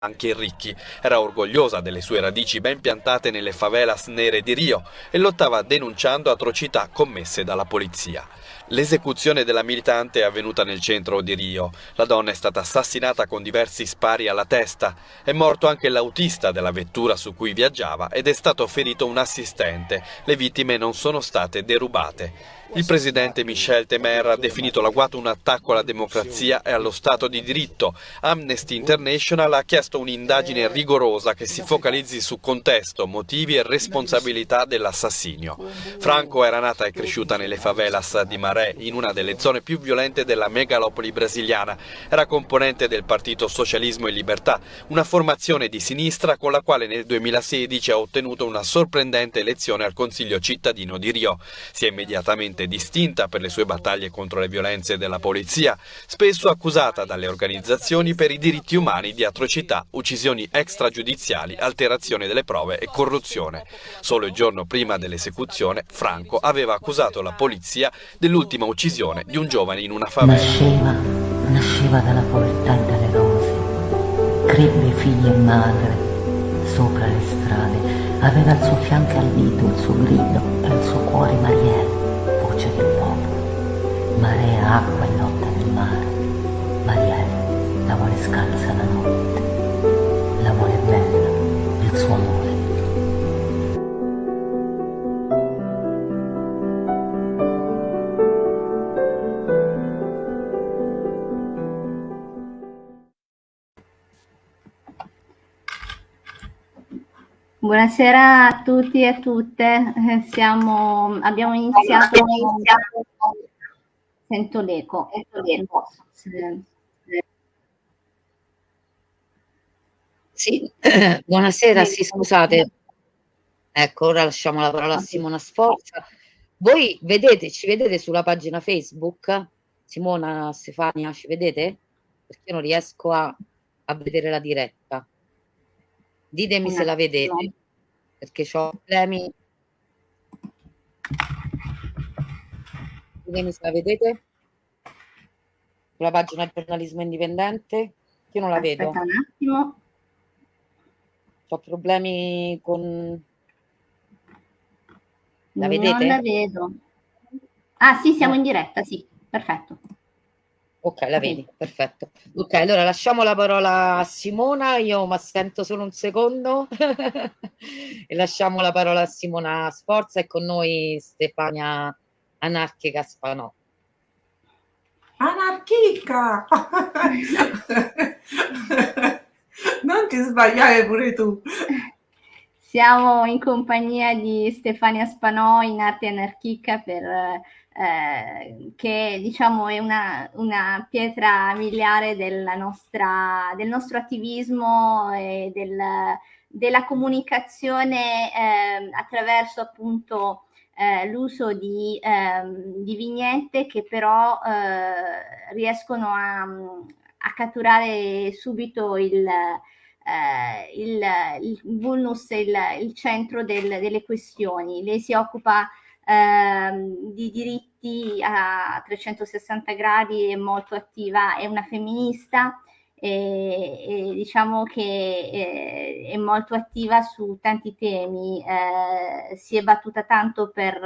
anche Ricchi era orgogliosa delle sue radici ben piantate nelle favelas nere di Rio e lottava denunciando atrocità commesse dalla polizia. L'esecuzione della militante è avvenuta nel centro di Rio. La donna è stata assassinata con diversi spari alla testa. È morto anche l'autista della vettura su cui viaggiava ed è stato ferito un assistente. Le vittime non sono state derubate. Il presidente Michel Temer ha definito l'agguato un attacco alla democrazia e allo Stato di diritto. Amnesty International ha chiesto un'indagine rigorosa che si focalizzi su contesto, motivi e responsabilità dell'assassinio. Franco era nata e cresciuta nelle favelas di Maré, in una delle zone più violente della megalopoli brasiliana. Era componente del Partito Socialismo e Libertà, una formazione di sinistra con la quale nel 2016 ha ottenuto una sorprendente elezione al Consiglio cittadino di Rio. Si è immediatamente fortemente distinta per le sue battaglie contro le violenze della polizia, spesso accusata dalle organizzazioni per i diritti umani di atrocità, uccisioni extragiudiziali, alterazione delle prove e corruzione. Solo il giorno prima dell'esecuzione, Franco aveva accusato la polizia dell'ultima uccisione di un giovane in una favela. Nasceva, nasceva dalla povertà e dalle rose, crebbe figli e madre sopra le strade, aveva al suo fianco al dito il suo grido e il suo cuore Marielle voce del popolo, marea, acqua e notte nel mare. Marielle la vuole scalza la notte, la vuole bella il suo amore. Buonasera a tutti e a tutte. Eh, siamo, abbiamo iniziato. Sento l'eco. Sì, buonasera, sì, scusate. Ecco, ora lasciamo la parola a Simona Sforza. Voi vedete, ci vedete sulla pagina Facebook? Simona, Stefania, ci vedete? Perché io non riesco a, a vedere la diretta. Ditemi se la vedete perché ho problemi. Ditemi se la vedete. Sulla pagina giornalismo indipendente. Io non la Aspetta vedo. un attimo. Ho problemi con... La vedete? Non la vedo. Ah sì, siamo in diretta, sì, perfetto. Ok, la vedi, perfetto. Ok, allora lasciamo la parola a Simona, io mi assento solo un secondo e lasciamo la parola a Simona Sforza e con noi Stefania Anarchica Spanò. Anarchica! non ti sbagliare pure tu. Siamo in compagnia di Stefania Spanò in arte anarchica per eh, che diciamo è una, una pietra miliare nostra, del nostro attivismo e del, della comunicazione eh, attraverso appunto eh, l'uso di, ehm, di, vignette che però eh, riescono a, a, catturare subito il, eh, il, il vulnus, il, il centro del, delle questioni. Lei si occupa ehm, di diritti a 360 gradi, è molto attiva, è una femminista e, e diciamo che è, è, molto attiva su tanti temi, eh, si è battuta tanto per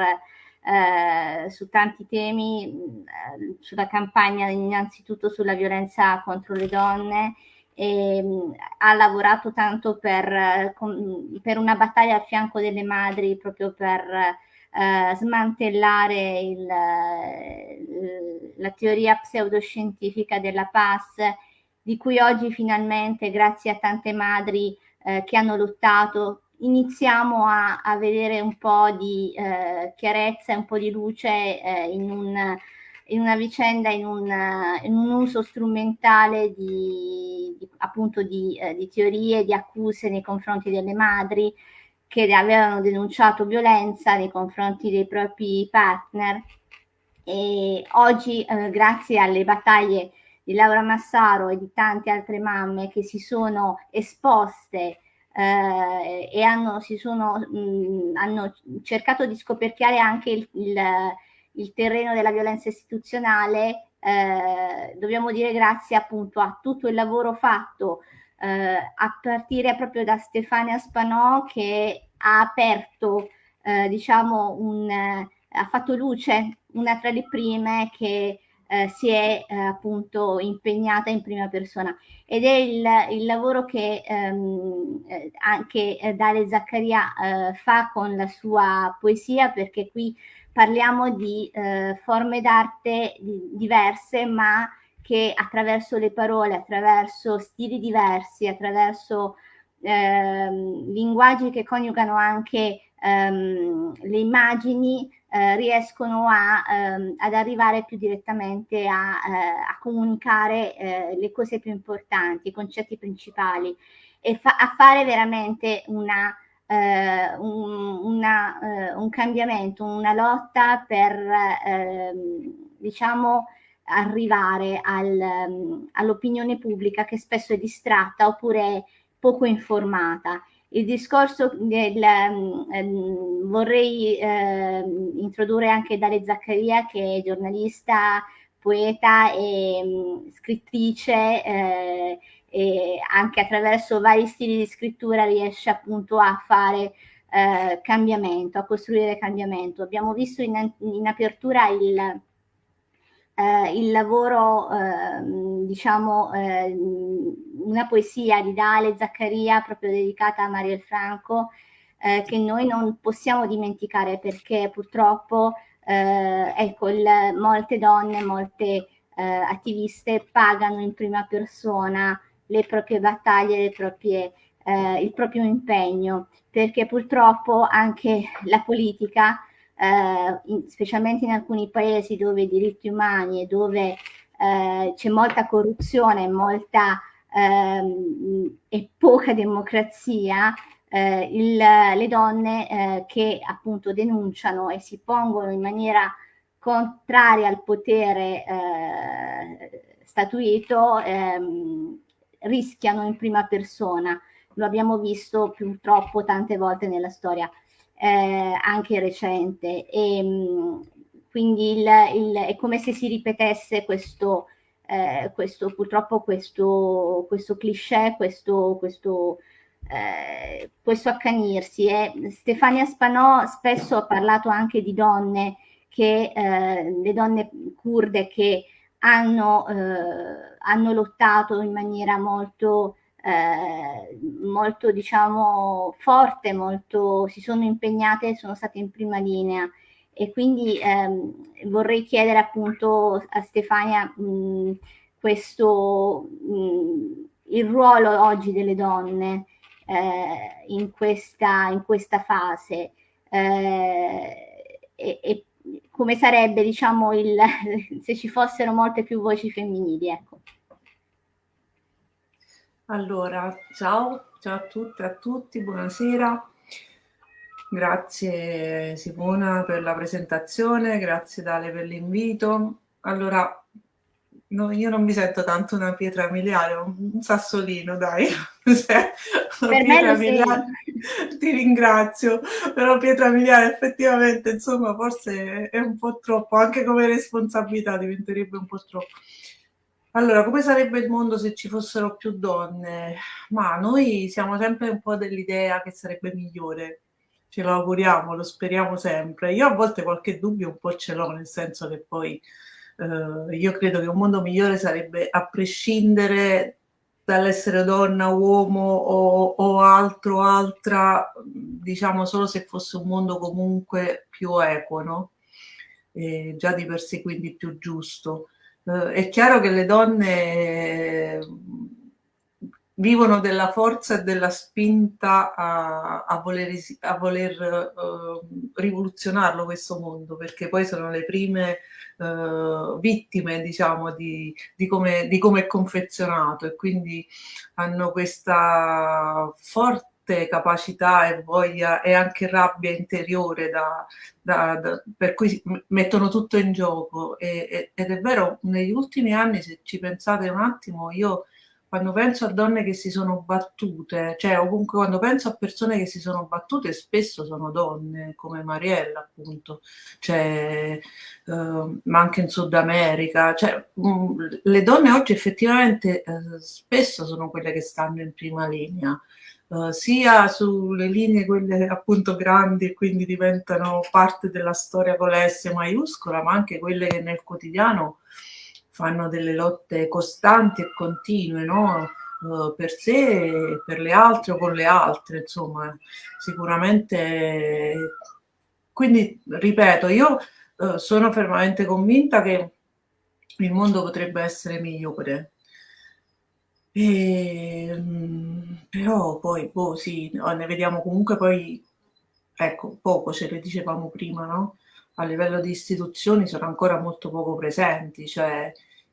eh, su tanti temi, eh, sulla campagna innanzitutto sulla violenza contro le donne, e, mh, ha lavorato tanto per, per, una battaglia a fianco delle madri proprio per eh, smantellare il, la teoria pseudoscientifica della PAS, di cui oggi finalmente, grazie a tante madri eh, che hanno lottato, iniziamo a, a, vedere un po' di eh, chiarezza, un po' di luce eh, in, un, in, una vicenda, in un, in un uso strumentale di, di appunto di, eh, di, teorie, di accuse nei confronti delle madri, che avevano denunciato violenza nei confronti dei propri partner. E oggi eh, grazie alle battaglie di Laura Massaro e di tante altre mamme che si sono esposte eh, e hanno, sono, mh, hanno cercato di scoperchiare anche il, il, il terreno della violenza istituzionale, eh, dobbiamo dire grazie appunto a tutto il lavoro fatto eh, a partire proprio da Stefania Spanò che ha aperto, eh, diciamo, un, eh, ha fatto luce, una tra le prime che eh, si è eh, appunto impegnata in prima persona. Ed è il, il lavoro che ehm, eh, anche Dale Zaccaria fa con la sua poesia perché qui parliamo di forme d'arte diverse ma che attraverso le parole, attraverso stili diversi, attraverso ehm, linguaggi che coniugano anche ehm, le immagini, eh, riescono a, ehm, ad arrivare più direttamente a, eh, a comunicare eh, le cose più importanti, i concetti principali e fa- a fare veramente una, eh, un, una, eh, un, cambiamento, una lotta per, ehm, diciamo, arrivare al, um, all'opinione pubblica che spesso è distratta oppure poco informata. Il discorso del, um, vorrei uh, introdurre anche Dale Zaccaria che è giornalista, poeta e um, scrittrice eh, e anche attraverso vari stili di scrittura riesce appunto a fare eh, cambiamento, a costruire cambiamento. Abbiamo visto in, in apertura il, eh, il lavoro, eh, diciamo, eh, una poesia di Dale Zaccaria proprio dedicata a Mariel Franco, eh, che noi non possiamo dimenticare perché purtroppo, eh, ecco, il, molte donne, molte eh, attiviste pagano in prima persona le proprie battaglie, le proprie, il proprio impegno, perché purtroppo anche la politica eh, in, specialmente in alcuni paesi dove i diritti umani e dove eh, c'è molta corruzione, molta ehm, e poca democrazia, eh, il, le donne eh, che appunto denunciano e si pongono in maniera contraria al potere eh, statuito ehm, rischiano in prima persona. Lo abbiamo visto purtroppo tante volte nella storia eh, anche recente. E, mh, quindi il, il, è come se si ripetesse questo, eh, questo purtroppo questo, questo cliché, questo, questo, eh, questo accanirsi. E Stefania Spanò spesso ha parlato anche di donne che, eh, le donne kurde che hanno, eh, hanno lottato in maniera molto eh, molto diciamo forte, molto, si sono impegnate e sono state in prima linea. E quindi ehm, vorrei chiedere appunto a Stefania mh, questo, mh, il ruolo oggi delle donne eh, in, questa, in questa fase. Eh, e, e, come sarebbe diciamo il, se ci fossero molte più voci femminili ecco. Allora, ciao, ciao a tutte e a tutti, buonasera. Grazie Simona per la presentazione, grazie Dale per l'invito. Allora, no, io non mi sento tanto una pietra miliare, un sassolino, dai. per me miliare, ti ringrazio, però pietra miliare effettivamente, insomma, forse è un po' troppo, anche come responsabilità diventerebbe un po' troppo. Allora, come sarebbe il mondo se ci fossero più donne? Ma noi siamo sempre un po' dell'idea che sarebbe migliore. Ce lo auguriamo, lo speriamo sempre. Io a volte qualche dubbio un po' ce l'ho, nel senso che poi eh, io credo che un mondo migliore sarebbe a prescindere dall'essere donna, uomo o, o altro, altra, diciamo solo se fosse un mondo comunque più equo, no? E già di per sé quindi più giusto. Eh, è chiaro che le donne vivono della forza e della spinta a, a voler, a voler uh, rivoluzionarlo questo mondo, perché poi sono le prime uh, vittime, diciamo, di, di, come, di come è confezionato e quindi hanno questa forte capacità e voglia e anche rabbia interiore da, da, da, per cui mettono tutto in gioco. E, e, ed è vero negli ultimi anni se ci pensate un attimo io quando penso a donne che si sono battute, cioè o comunque quando penso a persone che si sono battute, spesso sono donne, come Mariella appunto, cioè, uh, ma anche in Sud America, cioè, um, le donne oggi effettivamente uh, spesso sono quelle che stanno in prima linea. Uh, sia sulle linee quelle appunto grandi e quindi diventano parte della storia con la S maiuscola, ma anche quelle che nel quotidiano fanno delle lotte costanti e continue, no? Uh, per sé, per le altre o con le altre, insomma, sicuramente. Quindi, ripeto, io uh, sono fermamente convinta che il mondo potrebbe essere migliore. E, ehm, però poi, boh, sì, ne vediamo comunque poi, ecco, poco, ce le dicevamo prima, no? A livello di istituzioni sono ancora molto poco presenti, cioè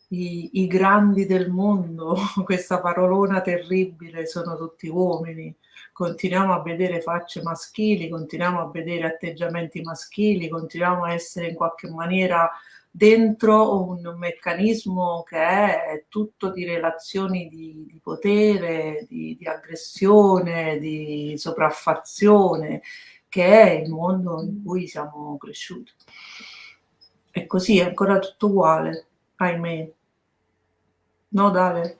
i, i grandi del mondo, questa parolona terribile, sono tutti uomini. Continuiamo a vedere facce maschili, continuiamo a vedere atteggiamenti maschili, continuiamo a essere in qualche maniera dentro un meccanismo che è tutto di relazioni di, di potere, di, di aggressione, di sopraffazione che è il mondo in cui siamo cresciuti. E così è ancora tutto uguale, ahimè. No, Dale?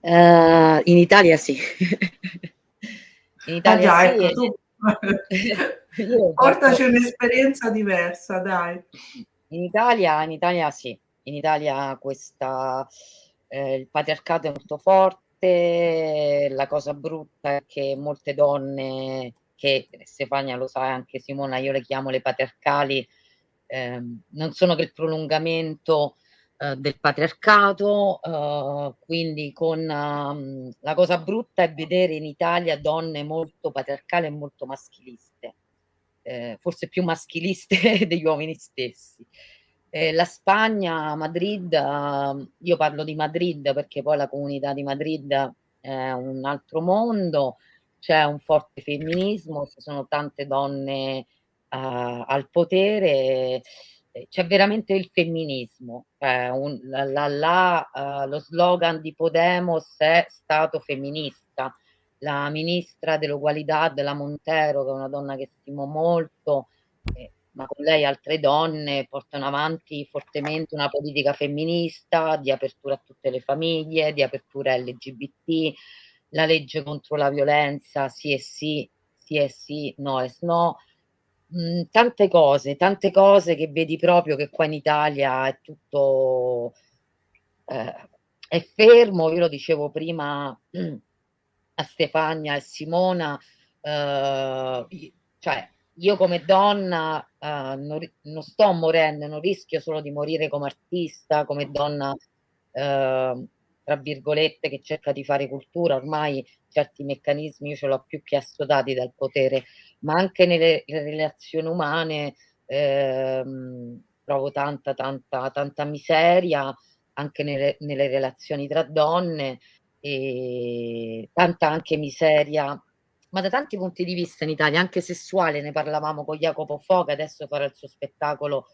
Uh, in Italia sì. in Italia ah, già, sì. Ecco, tu. Portaci un'esperienza diversa, dai. In Italia, in Italia sì. In Italia questa, eh, il patriarcato è molto forte, la cosa brutta è che molte donne che Stefania lo sa, anche Simona, io le chiamo le patriarcali, eh, non sono che il prolungamento eh, del patriarcato, eh, quindi con um, la cosa brutta è vedere in Italia donne molto patriarcali e molto maschiliste, eh, forse più maschiliste degli uomini stessi. Eh, la Spagna, Madrid, uh, io parlo di Madrid perché poi la comunità di Madrid è un altro mondo, c'è un forte femminismo, ci sono tante donne uh, al potere, c'è veramente il femminismo. Eh, un, la, la, uh, lo slogan di Podemos è stato femminista. La ministra dell'ugualità della Montero, che è una donna che stimo molto, eh, ma con lei altre donne portano avanti fortemente una politica femminista di apertura a tutte le famiglie, di apertura LGBT, la legge contro la violenza, sì e sì, sì e sì, no e no. Mm, tante cose, tante cose che vedi proprio che qua in Italia è tutto eh, è fermo. Io lo dicevo prima a Stefania e Simona, eh, cioè io come donna eh, non, non, sto morendo, non rischio solo di morire come artista, come donna eh, tra virgolette, che cerca di fare cultura, ormai certi meccanismi io ce l'ho più che assodati dal potere, ma anche nelle relazioni umane ehm, trovo tanta, tanta, tanta miseria, anche nelle, nelle relazioni tra donne, e tanta anche miseria. Ma da tanti punti di vista in Italia, anche sessuale, ne parlavamo con Jacopo Foga, adesso farà il suo spettacolo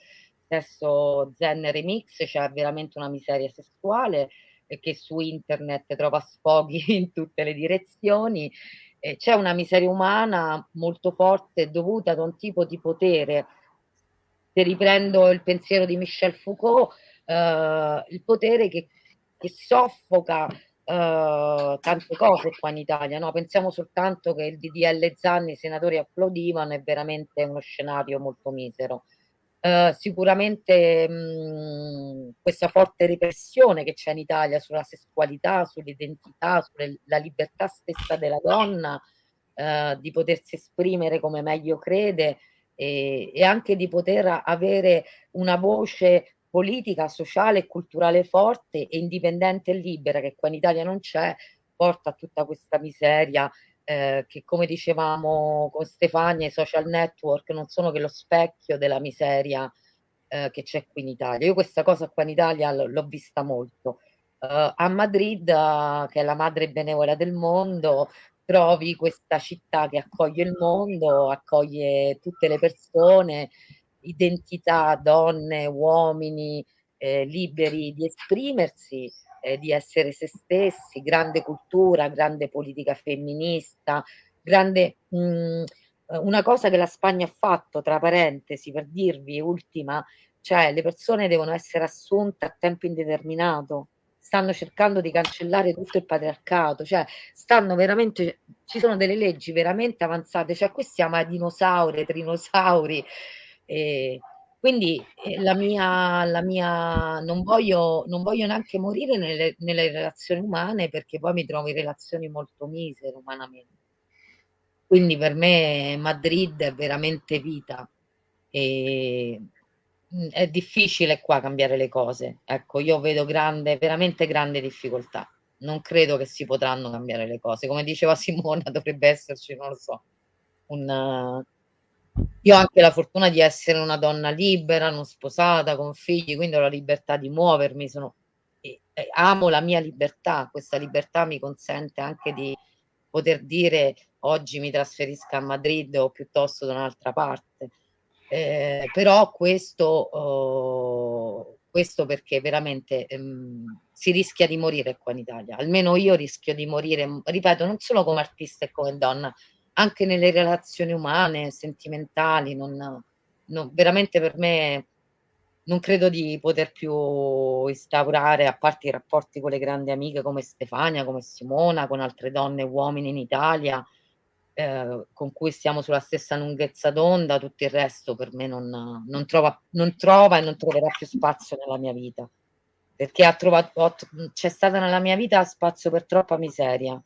stesso Zen Remix, c'è cioè veramente una miseria sessuale, che su internet trova sfoghi in tutte le direzioni. Eh, c'è una miseria umana molto forte dovuta ad un tipo di potere. Se riprendo il pensiero di Michel Foucault, eh, il potere che, che soffoca eh, tante cose qua in Italia. No? Pensiamo soltanto che il DDL Zanni, i senatori applaudivano, è veramente uno scenario molto misero. Uh, sicuramente mh, questa forte repressione che c'è in Italia sulla sessualità, sull'identità, sulla libertà stessa della donna uh, di potersi esprimere come meglio crede e, e, anche di poter avere una voce politica, sociale e culturale forte e indipendente e libera che qua in Italia non c'è, porta a tutta questa miseria eh, che come dicevamo con Stefania, i social network non sono che lo specchio della miseria eh, che c'è qui in Italia. Io questa cosa qua in Italia l'ho vista molto. Uh, a Madrid, uh, che è la madre benevola del mondo, trovi questa città che accoglie il mondo, accoglie tutte le persone, identità, donne, uomini, eh, liberi di esprimersi eh, di essere se stessi, grande cultura, grande politica femminista, grande... Mh, mm, una cosa che la Spagna ha fatto, tra parentesi, per dirvi, ultima, cioè le persone devono essere assunte a tempo indeterminato, stanno cercando di cancellare tutto il patriarcato, cioè stanno veramente, ci sono delle leggi veramente avanzate, cioè qui siamo a dinosauri, trinosauri, e quindi eh, la mia, la mia non, voglio, non voglio neanche morire nelle, nelle relazioni umane perché poi mi trovo in relazioni molto misere umanamente. Quindi per me Madrid è veramente vita e mm, è difficile qua cambiare le cose. Ecco, io vedo grande, veramente grande difficoltà. Non credo che si potranno cambiare le cose. Come diceva Simona, dovrebbe esserci, non lo so, un, io ho anche la fortuna di essere una donna libera, non sposata, con figli, quindi ho la libertà di muovermi, sono, e, e amo la mia libertà, questa libertà mi consente anche di poter dire oggi mi trasferisco a Madrid o piuttosto da un'altra parte. Eh, però questo, oh, questo perché veramente ehm, si rischia di morire qua in Italia, almeno io rischio di morire, ripeto, non solo come artista e come donna, anche nelle relazioni umane, sentimentali, non, non, veramente per me non credo di poter più instaurare, a parte i rapporti con le grandi amiche come Stefania, come Simona, con altre donne e uomini in Italia, eh, con cui stiamo sulla stessa lunghezza d'onda, tutto il resto per me non, non, trova, non trova e non troverà più spazio nella mia vita, perché ha trovato, c'è stata nella mia vita spazio per troppa miseria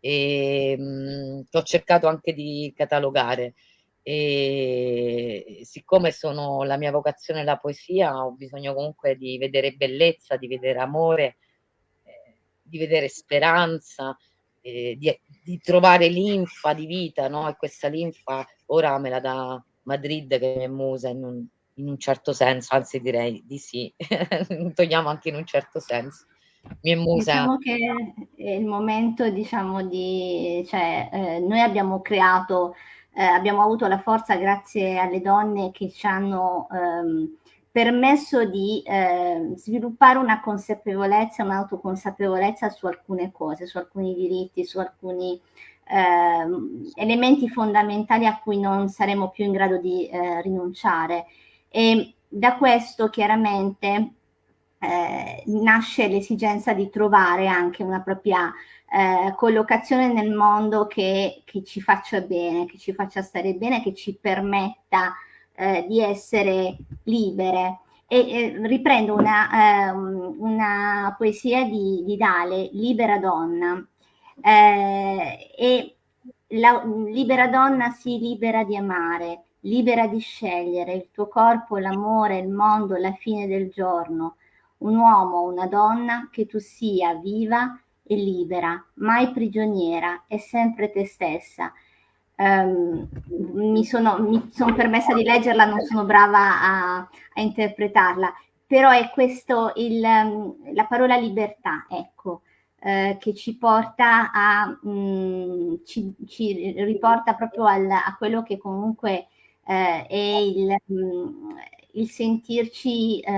e mh, mm, ho cercato anche di catalogare. E siccome sono la mia vocazione la poesia ho bisogno comunque di vedere bellezza, di vedere amore, eh, di vedere speranza, eh, di, di, trovare linfa di vita, no? E questa linfa ora me la dà Madrid che è musa in un, in un certo senso, anzi direi di sì, togliamo anche in un certo senso mi è musa. Diciamo che è il momento, diciamo, di... cioè, eh, noi abbiamo creato, eh, abbiamo avuto la forza grazie alle donne che ci hanno ehm, permesso di eh, sviluppare una consapevolezza, un'autoconsapevolezza su alcune cose, su alcuni diritti, su alcuni ehm, elementi fondamentali a cui non saremo più in grado di eh, rinunciare. E da questo chiaramente eh, nasce l'esigenza di trovare anche una propria eh, collocazione nel mondo che, che, ci faccia bene, che ci faccia stare bene, che ci permetta eh, di essere libere. E eh, riprendo una, ehm, una, poesia di, di, Dale, Libera donna. Eh, e la libera donna si libera di amare, libera di scegliere il tuo corpo, l'amore, il mondo, la fine del giorno un uomo o una donna che tu sia viva e libera, mai prigioniera, e sempre te stessa. Um, mi sono, mi sono permessa di leggerla, non sono brava a, a interpretarla, però è questo il, la parola libertà, ecco, eh, che ci porta a, mh, mm, ci, ci, riporta proprio al, a quello che comunque eh, è il, mh, mm, il sentirci eh,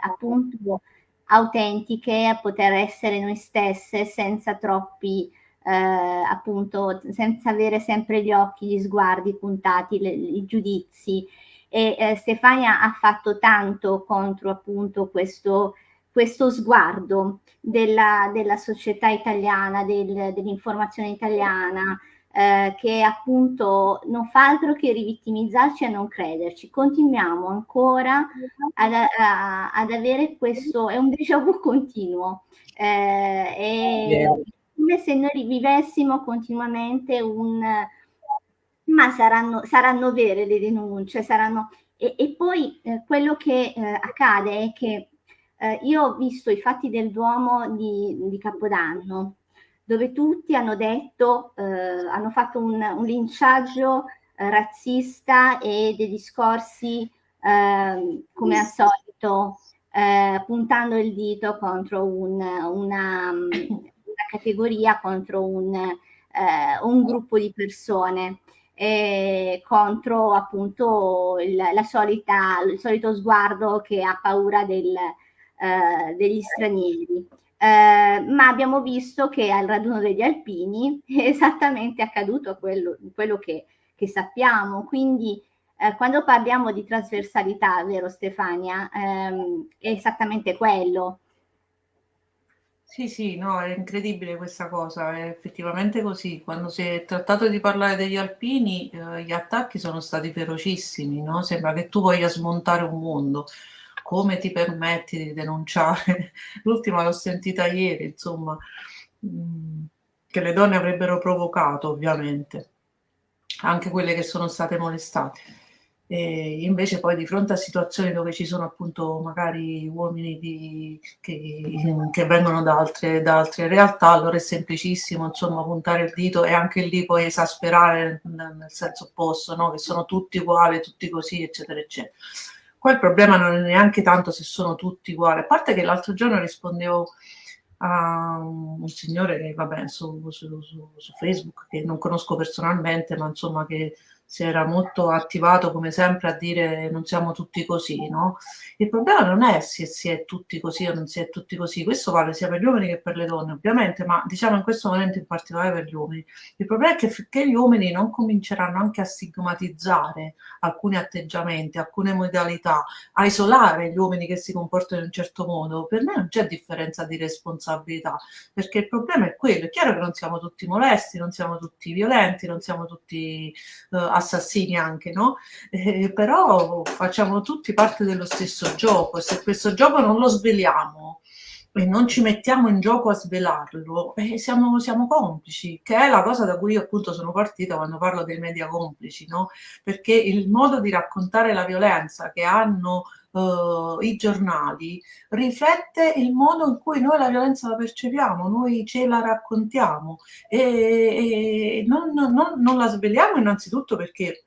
appunto autentiche, a poter essere noi stesse senza troppi eh, appunto senza avere sempre gli occhi, gli sguardi puntati, le, i giudizi. E eh, Stefania ha fatto tanto contro appunto questo, questo sguardo della, della società italiana, del, dell'informazione italiana, eh, che appunto non fa altro che rivittimizzarci e non crederci. Continuiamo ancora ad, a, ad avere questo, è un déjà vu continuo, eh, è come se noi vivessimo continuamente un... ma saranno, saranno vere le denunce, saranno... E, e poi eh, quello che eh, accade è che eh, io ho visto i fatti del Duomo di, di Capodanno, dove tutti hanno detto, eh, hanno fatto un, un linciaggio eh, razzista e dei discorsi eh, come al solito eh, puntando il dito contro un, una, una, categoria, contro un, eh, un gruppo di persone. contro appunto il, la solita, il solito sguardo che ha paura del, eh, degli stranieri. Eh, ma abbiamo visto che al raduno degli alpini è esattamente accaduto quello, quello che, che sappiamo, quindi eh, quando parliamo di trasversalità, vero Stefania, ehm, è esattamente quello. Sì, sì, no, è incredibile questa cosa, è effettivamente così. Quando si è trattato di parlare degli alpini, eh, gli attacchi sono stati ferocissimi, no? Sembra che tu voglia smontare un mondo. Come ti permetti di denunciare? L'ultima l'ho sentita ieri, insomma, mm, che le donne avrebbero provocato, ovviamente, anche quelle che sono state molestate. E invece poi di fronte a situazioni dove ci sono appunto magari uomini di, che, che, vengono da altre, da altre, realtà, allora è semplicissimo insomma puntare il dito e anche lì poi esasperare nel senso opposto, no? che sono tutti uguali, tutti così, eccetera, eccetera. Qua il problema non è neanche tanto se sono tutti uguali, a parte che l'altro giorno rispondevo a un signore che vabbè su, su, su, su Facebook che non conosco personalmente ma insomma che si era molto attivato come sempre a dire non siamo tutti così, no? Il problema non è se si è tutti così o non si è tutti così, questo vale sia per gli uomini che per le donne ovviamente, ma diciamo in questo momento in particolare per gli uomini. Il problema è che finché gli uomini non cominceranno anche a stigmatizzare alcuni atteggiamenti, alcune modalità, a isolare gli uomini che si comportano in un certo modo, per me non c'è differenza di responsabilità, perché il problema è quello, è chiaro che non siamo tutti molesti, non siamo tutti violenti, non siamo tutti uh, assassini anche, no? Eh, però facciamo tutti parte dello stesso gioco se questo gioco non lo sveliamo e non ci mettiamo in gioco a svelarlo, eh, siamo, siamo, complici, che è la cosa da cui io appunto sono partita quando parlo dei media complici, no? Perché il modo di raccontare la violenza che hanno uh, i giornali riflette il modo in cui noi la violenza la percepiamo, noi ce la raccontiamo. E, e non, non, non la sveliamo innanzitutto perché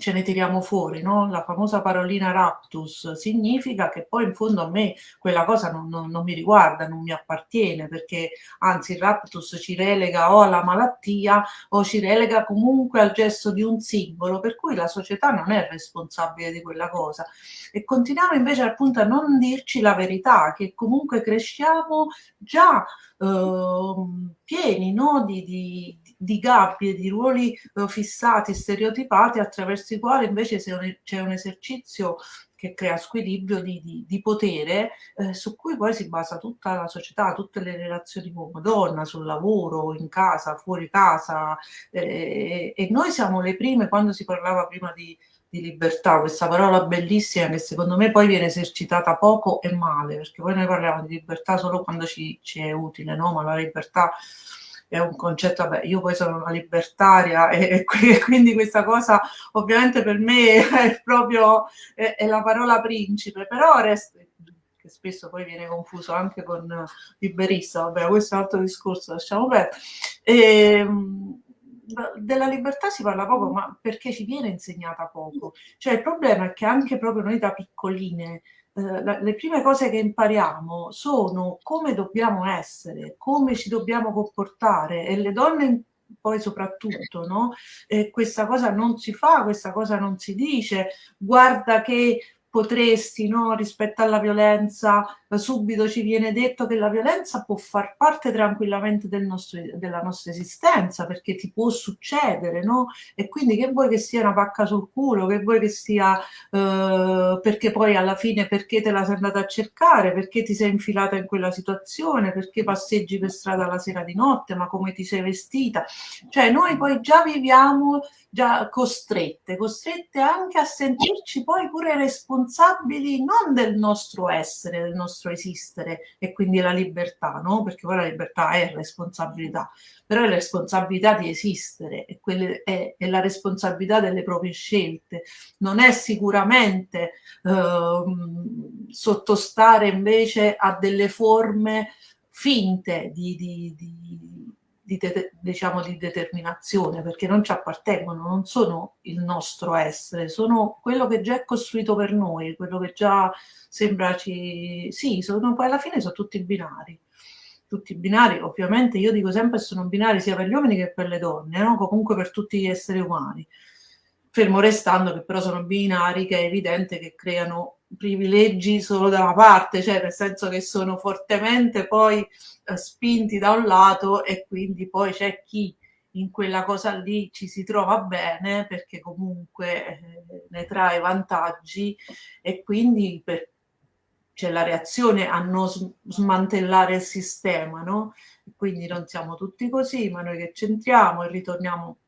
ce ne tiriamo fuori, no? La famosa parolina raptus significa che poi in fondo a me quella cosa non, non, non, mi riguarda, non mi appartiene, perché anzi il raptus ci relega o alla malattia o ci relega comunque al gesto di un simbolo, per cui la società non è responsabile di quella cosa. E continuiamo invece appunto a non dirci la verità, che comunque cresciamo già eh, pieni no? di, di, di gabbie, di ruoli eh, fissati, stereotipati, attraverso quali invece c'è un esercizio che crea squilibrio di, di, di potere eh, su cui poi si basa tutta la società, tutte le relazioni uomo-donna, sul lavoro, in casa, fuori casa eh, e noi siamo le prime, quando si parlava prima di, di libertà, questa parola bellissima che secondo me poi viene esercitata poco e male, perché poi noi parliamo di libertà solo quando ci, ci è utile, no? ma la libertà è un concetto, vabbè, io poi sono una libertaria e, e quindi questa cosa ovviamente per me è proprio è, è la parola principe, però resta, che spesso poi viene confuso anche con liberista, vabbè, questo è un altro discorso, lasciamo perdere. Ehm, della libertà si parla poco, ma perché ci viene insegnata poco. Cioè il problema è che anche proprio noi da piccoline eh, le prime cose che impariamo sono come dobbiamo essere, come ci dobbiamo comportare e le donne poi soprattutto, no? Eh, questa cosa non si fa, questa cosa non si dice, guarda che potresti, no, rispetto alla violenza, subito ci viene detto che la violenza può far parte tranquillamente del nostro, della nostra esistenza, perché ti può succedere, no? E quindi che vuoi che sia una pacca sul culo, che vuoi che sia, eh, perché poi alla fine perché te la sei andata a cercare, perché ti sei infilata in quella situazione, perché passeggi per strada la sera di notte, ma come ti sei vestita. Cioè noi poi già viviamo già costrette, costrette anche a sentirci poi pure responsabili non del nostro essere, del nostro esistere e quindi la libertà, no? Perché poi la libertà è responsabilità, però è la responsabilità di esistere e è, è, la responsabilità delle proprie scelte, non è sicuramente eh, sottostare invece a delle forme finte di, di, di di, de, diciamo, di determinazione, perché non ci appartengono, non sono il nostro essere, sono quello che già è costruito per noi, quello che già sembra ci... Sì, sono, poi alla fine sono tutti binari. Tutti binari, ovviamente io dico sempre sono binari sia per gli uomini che per le donne, no? comunque per tutti gli esseri umani. Fermo restando che però sono binari che è evidente che creano privilegi solo da una parte, cioè nel senso che sono fortemente poi eh, spinti da un lato e quindi poi c'è chi in quella cosa lì ci si trova bene perché comunque eh, ne trae vantaggi e quindi per, c'è la reazione a non smantellare il sistema, no? Quindi non siamo tutti così, ma noi che c'entriamo e ritorniamo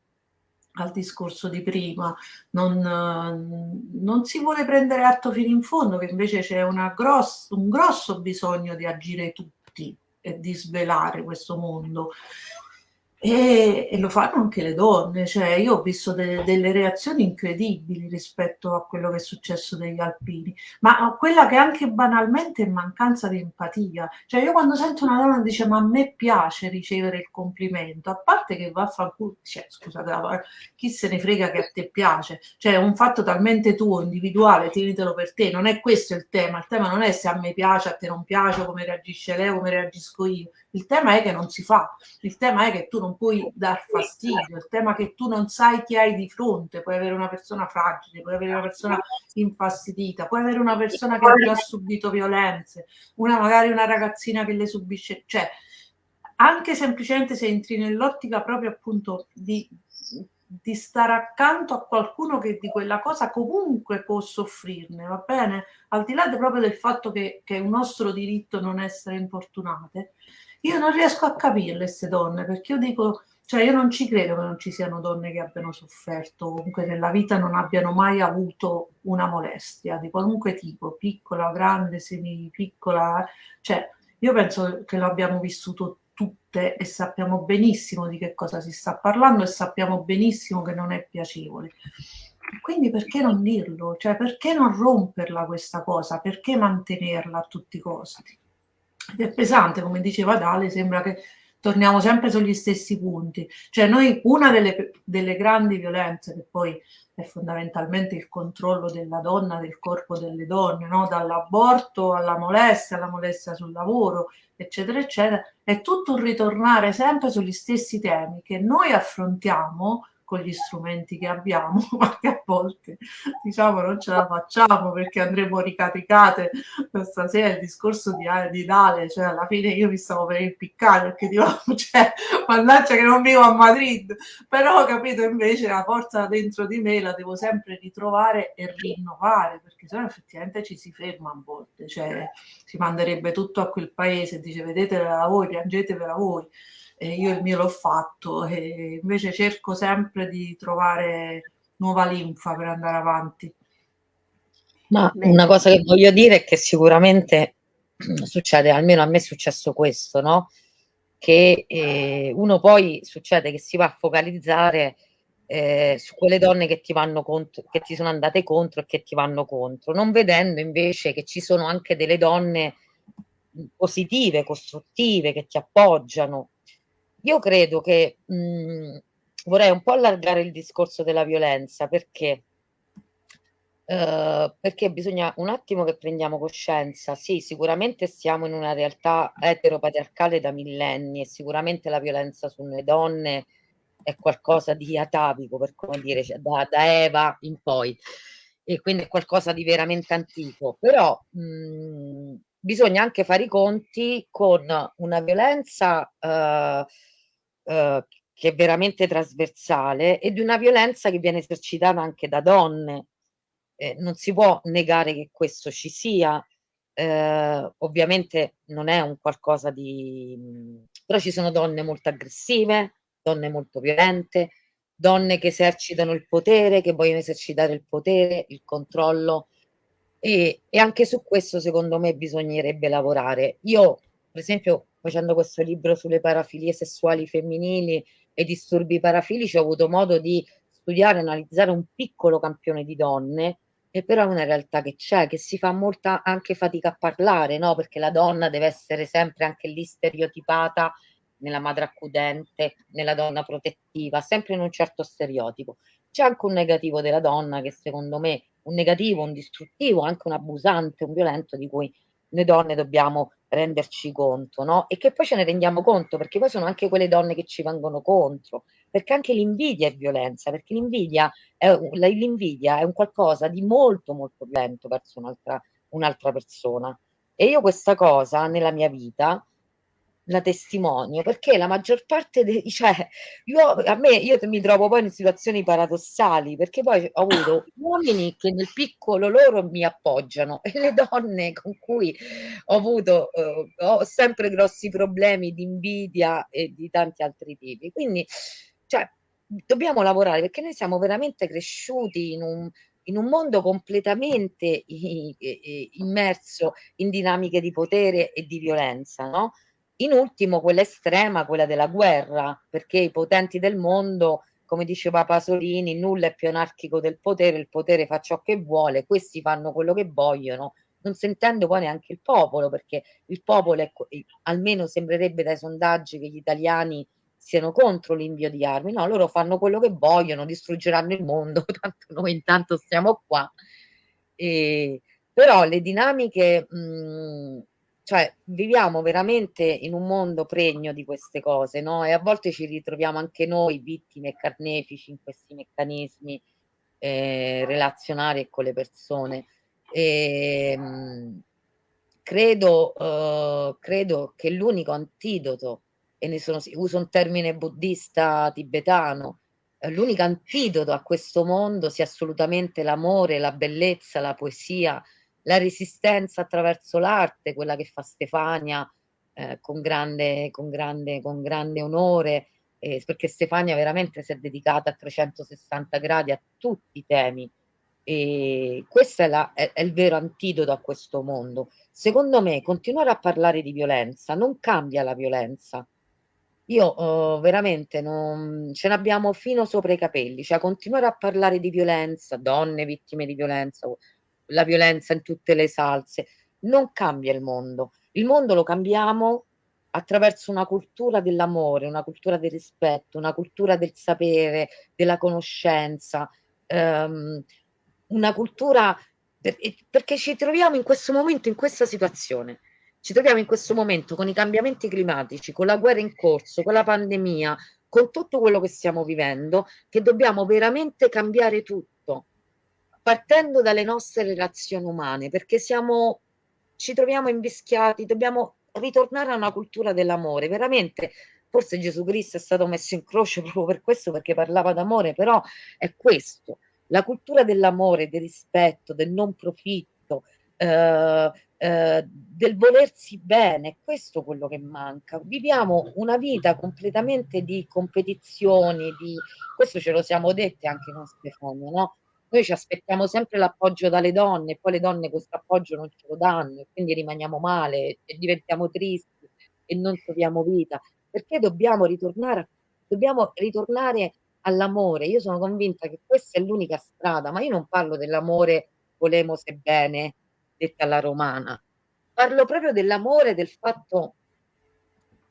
al discorso di prima, non, non, si vuole prendere atto fino in fondo che invece c'è gross, un grosso bisogno di agire tutti e di svelare questo mondo e, e, lo fanno anche le donne, cioè io ho visto de, delle reazioni incredibili rispetto a quello che è successo degli alpini, ma quella che anche banalmente è mancanza di empatia, cioè io quando sento una donna dice ma a me piace ricevere il complimento, a parte che va far cioè, scusate, chi se ne frega che a te piace, cioè è un fatto talmente tuo, individuale, tienitelo per te, non è questo il tema, il tema non è se a me piace, a te non piace, come reagisce lei, come reagisco io, il tema è che non si fa, il tema è che tu non puoi dar fastidio, il tema che tu non sai chi hai di fronte, puoi avere una persona fragile, puoi avere una persona infastidita, puoi avere una persona che ha già subito violenze, una magari una ragazzina che le subisce, cioè anche semplicemente se entri nell'ottica proprio appunto di, di stare accanto a qualcuno che di quella cosa comunque può soffrirne, va bene? Al di là proprio del fatto che, che è un nostro diritto non essere importunate, io non riesco a capirle queste donne, perché io dico, cioè io non ci credo che non ci siano donne che abbiano sofferto, comunque nella vita non abbiano mai avuto una molestia di qualunque tipo, piccola, grande, semi piccola, cioè io penso che lo abbiamo vissuto tutte e sappiamo benissimo di che cosa si sta parlando e sappiamo benissimo che non è piacevole. Quindi perché non dirlo? Cioè perché non romperla questa cosa? Perché mantenerla a tutti i costi? Ed è pesante, come diceva Dale, sembra che torniamo sempre sugli stessi punti. Cioè noi, una delle, delle grandi violenze, che poi è fondamentalmente il controllo della donna, del corpo delle donne, no? dall'aborto alla molestia, alla molestia sul lavoro, eccetera, eccetera, è tutto un ritornare sempre sugli stessi temi che noi affrontiamo con gli strumenti che abbiamo, ma che a volte diciamo non ce la facciamo perché andremo ricaricate stasera il discorso di, di Dale, cioè alla fine io mi stavo per impiccare perché dico, cioè, mannaggia che non vivo a Madrid, però capito invece la forza dentro di me la devo sempre ritrovare e rinnovare perché sennò effettivamente ci si ferma a volte, cioè si manderebbe tutto a quel paese dice vedetevela voi, piangetevela voi e io il mio l'ho fatto e invece cerco sempre di trovare nuova linfa per andare avanti. Ma una cosa che voglio dire è che sicuramente succede, almeno a me è successo questo, no? Che eh, uno poi succede che si va a focalizzare eh, su quelle donne che ti vanno contro, che ti sono andate contro e che ti vanno contro, non vedendo invece che ci sono anche delle donne positive, costruttive, che ti appoggiano, io credo che mh, mhmm, vorrei un po' allargare il discorso della violenza perché Uh, perché bisogna un attimo che prendiamo coscienza. Sì, sicuramente siamo in una realtà eteropatriarcale da millenni e sicuramente la violenza sulle donne è qualcosa di atavico, per come dire, cioè da, da, Eva in poi, e quindi è qualcosa di veramente antico. Però mh, mhmm, bisogna anche fare i conti con una violenza uh, eh, che è veramente trasversale e di una violenza che viene esercitata anche da donne. Eh, non si può negare che questo ci sia, eh, ovviamente non è un qualcosa di... però ci sono donne molto aggressive, donne molto violente, donne che esercitano il potere, che vogliono esercitare il potere, il controllo e, e anche su questo secondo me bisognerebbe lavorare. Io per esempio facendo questo libro sulle parafilie sessuali femminili e disturbi parafilici ho avuto modo di studiare e analizzare un piccolo campione di donne e però è una realtà che c'è, che si fa molta anche fatica a parlare, no? Perché la donna deve essere sempre anche lì stereotipata nella madre accudente, nella donna protettiva, sempre in un certo stereotipo. C'è anche un negativo della donna che secondo me, un negativo, un distruttivo, anche un abusante, un violento di cui noi donne dobbiamo renderci conto, no? E che poi ce ne rendiamo conto, perché poi sono anche quelle donne che ci vengono contro, perché anche l'invidia è violenza, perché l'invidia è, è un qualcosa di molto molto violento verso un'altra un'altra persona. E io questa cosa nella mia vita la testimonio perché la maggior parte dei cioè io a me io mi trovo poi in situazioni paradossali perché poi ho avuto uomini che nel piccolo loro mi appoggiano e le donne con cui ho avuto eh, ho sempre grossi problemi di invidia e di tanti altri tipi quindi cioè dobbiamo lavorare perché noi siamo veramente cresciuti in un in un mondo completamente immerso in dinamiche di potere e di violenza, no? In ultimo quella estrema, quella della guerra, perché i potenti del mondo, come diceva Pasolini, nulla è più anarchico del potere, il potere fa ciò che vuole, questi fanno quello che vogliono, non sentendo poi neanche il popolo, perché il popolo, è, almeno sembrerebbe dai sondaggi che gli italiani siano contro l'invio di armi, no, loro fanno quello che vogliono, distruggeranno il mondo, tanto noi intanto stiamo qua. E, però le dinamiche mh, mhmm, cioè viviamo veramente in un mondo pregno di queste cose, no? E a volte ci ritroviamo anche noi vittime e carnefici in questi meccanismi eh, relazionali con le persone. E, ehm, mh, credo, uh, credo che l'unico antidoto, e ne sono, uso un termine buddista tibetano, eh, l'unico antidoto a questo mondo sia assolutamente l'amore, la bellezza, la poesia, la resistenza attraverso l'arte, quella che fa Stefania eh, con, grande, con, grande, con grande onore, eh, perché Stefania veramente si è dedicata a 360 gradi a tutti i temi. E questo è, la, è, è il vero antidoto a questo mondo. Secondo me, continuare a parlare di violenza non cambia la violenza. Io uh, veramente non, ce n'abbiamo fino sopra i capelli, cioè continuare a parlare di violenza, donne vittime di violenza, la violenza in tutte le salse, non cambia il mondo. Il mondo lo cambiamo attraverso una cultura dell'amore, una cultura del rispetto, una cultura del sapere, della conoscenza, ehm, una cultura per, perché ci troviamo in questo momento, in questa situazione. Ci troviamo in questo momento con i cambiamenti climatici, con la guerra in corso, con la pandemia, con tutto quello che stiamo vivendo, che dobbiamo veramente cambiare tutto partendo dalle nostre relazioni umane, perché siamo, ci troviamo invischiati, dobbiamo ritornare a una cultura dell'amore, veramente. Forse Gesù Cristo è stato messo in croce proprio per questo, perché parlava d'amore, però è questo, la cultura dell'amore, del rispetto, del non profitto, eh, eh, del volersi bene, questo è quello che manca. Viviamo una vita completamente di competizioni, di... questo ce lo siamo detti anche con Stefano, no? Noi ci aspettiamo sempre l'appoggio dalle donne, poi le donne questo appoggio non ce lo danno e quindi rimaniamo male e diventiamo tristi e non troviamo vita. Perché dobbiamo ritornare, dobbiamo ritornare all'amore? Io sono convinta che questa è l'unica strada, ma io non parlo dell'amore volemo se bene, detta alla romana. Parlo proprio dell'amore, del fatto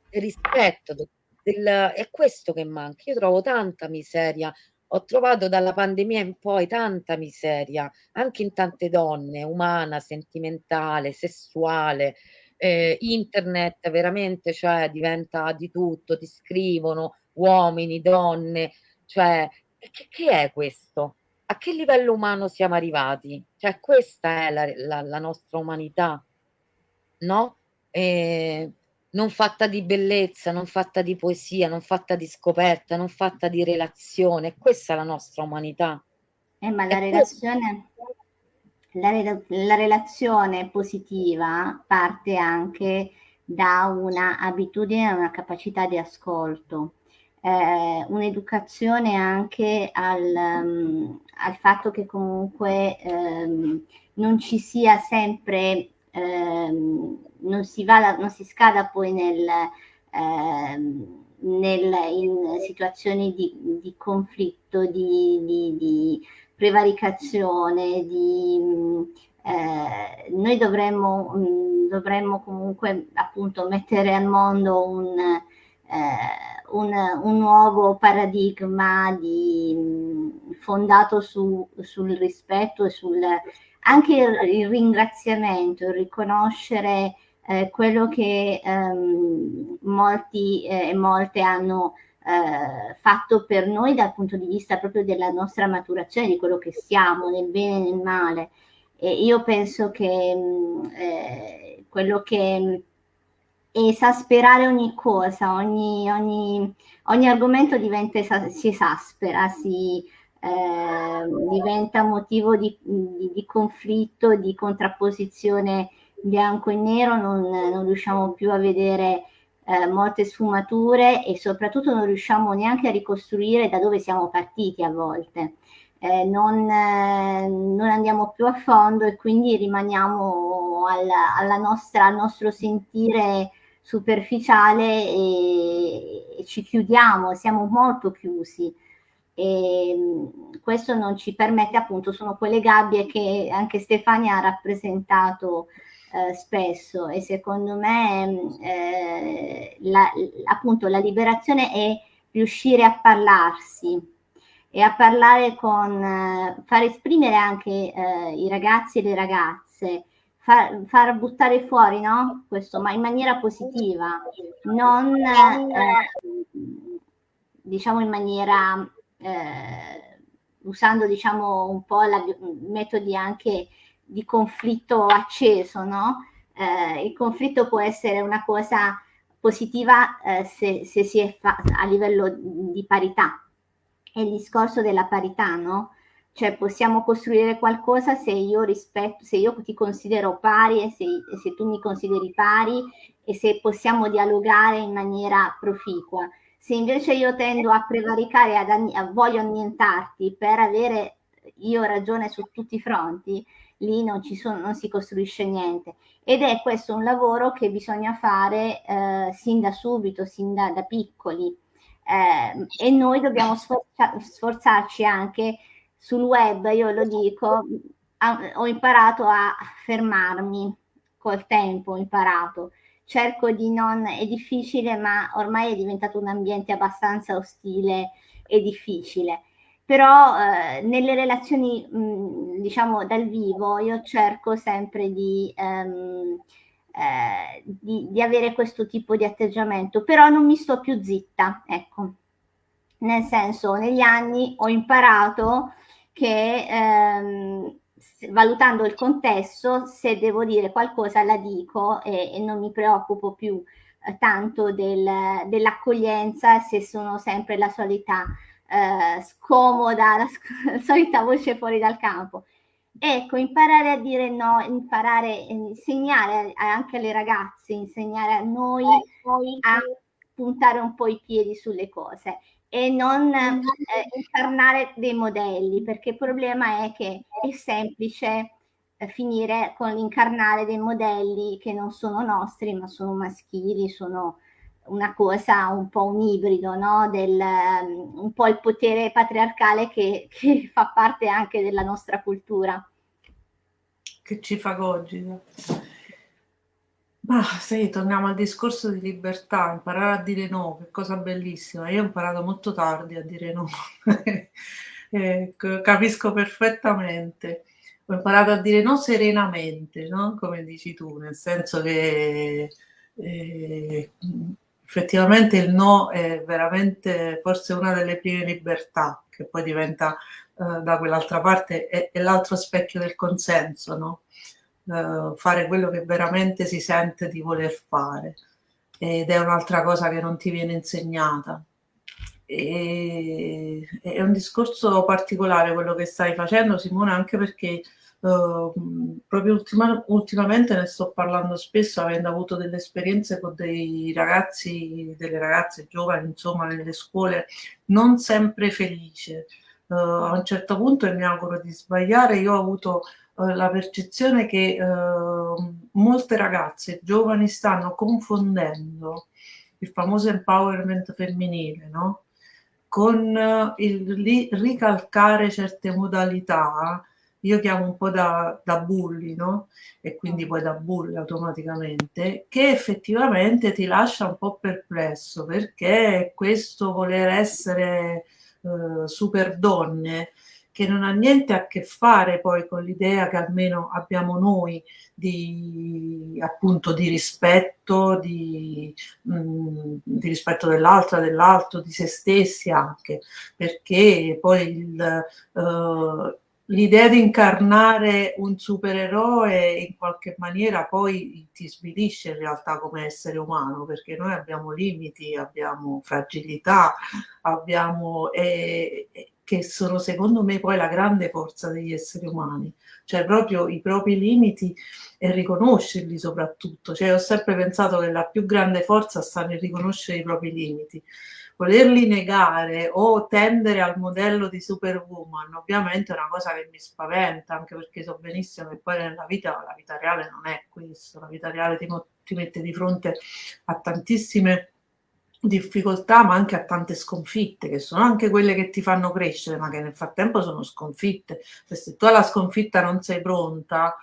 del rispetto, del, del, è questo che manca. Io trovo tanta miseria ho trovato dalla pandemia in poi tanta miseria, anche in tante donne, umana, sentimentale, sessuale. Eh, internet veramente cioè, diventa di tutto, ti scrivono uomini, donne, cioè che, che è questo? A che livello umano siamo arrivati? Cioè questa è la, la, la nostra umanità, no? Eh, non fatta di bellezza, non fatta di poesia, non fatta di scoperta, non fatta di relazione. Questa è la nostra umanità. Eh, ma la relazione, la, la relazione positiva parte anche da una abitudine e una capacità di ascolto. Eh, un'educazione anche al, um, al, fatto che comunque um, non ci sia sempre ehm, non, si vada, non si scada poi nel, ehm, nel, in situazioni di, di conflitto, di, di, di, prevaricazione, di, eh, noi dovremmo, mh, dovremmo comunque appunto mettere al mondo un, eh, un, un nuovo paradigma di, mh, fondato su, sul rispetto e sul anche il, il ringraziamento, il riconoscere eh, quello che ehm, molti e eh, molte hanno eh, fatto per noi dal punto di vista proprio della nostra maturazione, di quello che siamo, nel bene e nel male. E io penso che mh, eh, quello che esasperare ogni cosa, ogni, ogni, ogni argomento diventa, si esaspera, si eh, diventa motivo di, di, di, conflitto, di contrapposizione bianco e nero, non, non riusciamo più a vedere eh, molte sfumature e soprattutto non riusciamo neanche a ricostruire da dove siamo partiti a volte. Eh, non, eh, non, andiamo più a fondo e quindi rimaniamo alla, alla nostra, al nostro sentire superficiale e, e ci chiudiamo, siamo molto chiusi e questo non ci permette appunto sono quelle gabbie che anche Stefania ha rappresentato eh, spesso e secondo me eh, la, appunto la liberazione è riuscire a parlarsi e a parlare con eh, far esprimere anche eh, i ragazzi e le ragazze far, far buttare fuori no? questo, ma in maniera positiva, non eh, diciamo in maniera eh, usando diciamo un po' la, metodi anche di conflitto acceso, no? Eh, il conflitto può essere una cosa positiva eh, se, se, si è a livello di parità. È il discorso della parità, no? Cioè possiamo costruire qualcosa se io rispetto, se io ti considero pari e se, se tu mi consideri pari e se possiamo dialogare in maniera proficua. Se invece io tendo a prevaricare, ad, a voglio annientarti per avere io ragione su tutti i fronti, lì non, sono, non si costruisce niente. Ed è questo un lavoro che bisogna fare eh, sin da subito, sin da, da piccoli. Eh, e noi dobbiamo sforza, sforzarci anche sul web, io lo dico, ho imparato a fermarmi col tempo, ho imparato. Cerco di non, è difficile, ma ormai è diventato un ambiente abbastanza ostile e difficile. Però eh, nelle relazioni, mh, diciamo, dal vivo, io cerco sempre di, ehm, eh, di, di avere questo tipo di atteggiamento, però non mi sto più zitta, ecco. Nel senso, negli anni ho imparato che ehm, valutando il contesto, se devo dire qualcosa la dico e, e non mi preoccupo più eh, tanto del, dell'accoglienza se sono sempre la solita eh, scomoda, la, la, solita voce fuori dal campo. Ecco, imparare a dire no, imparare, insegnare anche alle ragazze, insegnare a noi a puntare un po' i piedi sulle cose e non eh, incarnare dei modelli, perché il problema è che è semplice eh, finire con l'incarnare dei modelli che non sono nostri, ma sono maschili, sono una cosa un po' un ibrido, no? Del, um, un po' il potere patriarcale che, che, fa parte anche della nostra cultura. Che ci fa Ma sì, torniamo al discorso di libertà, imparare a dire no, che cosa bellissima. Io ho imparato molto tardi a dire no, eh, capisco perfettamente. Ho imparato a dire no serenamente, no? come dici tu, nel senso che eh, effettivamente il no è veramente forse una delle prime libertà, che poi diventa eh, da quell'altra parte, è, è l'altro specchio del consenso, no? Eh, fare quello che veramente si sente di voler fare ed è un'altra cosa che non ti viene insegnata. E, è un discorso particolare quello che stai facendo Simone anche perché Uh, proprio ultima, ultimamente ne sto parlando spesso avendo avuto delle esperienze con dei ragazzi, delle ragazze giovani, insomma, nelle scuole, non sempre felice. Uh, a un certo punto, e mi auguro di sbagliare, io ho avuto la percezione che eh, molte ragazze giovani stanno confondendo il famoso empowerment femminile, no? con eh, il ricalcare certe modalità, io chiamo un po' da, da bulli, no? E quindi poi da bulli automaticamente, che effettivamente ti lascia un po' perplesso, perché questo voler essere eh, super donne che non ha niente a che fare poi con l'idea che almeno abbiamo noi di, appunto, di rispetto, di, mh, mm, di rispetto dell'altra, dell'altro, di se stessi anche, perché poi uh, l'idea di incarnare un supereroe in qualche maniera poi ti svilisce in realtà come essere umano, perché noi abbiamo limiti, abbiamo fragilità, abbiamo... Eh, che sono secondo me poi la grande forza degli esseri umani, cioè proprio i propri limiti e riconoscerli soprattutto. Cioè, ho sempre pensato che la più grande forza sta nel riconoscere i propri limiti. Volerli negare o tendere al modello di superwoman ovviamente è una cosa che mi spaventa anche perché so benissimo che poi nella vita la vita reale non è questo. La vita reale ti, ti mette di fronte a tantissime difficoltà ma anche a tante sconfitte che sono anche quelle che ti fanno crescere ma che nel frattempo sono sconfitte se tu alla sconfitta non sei pronta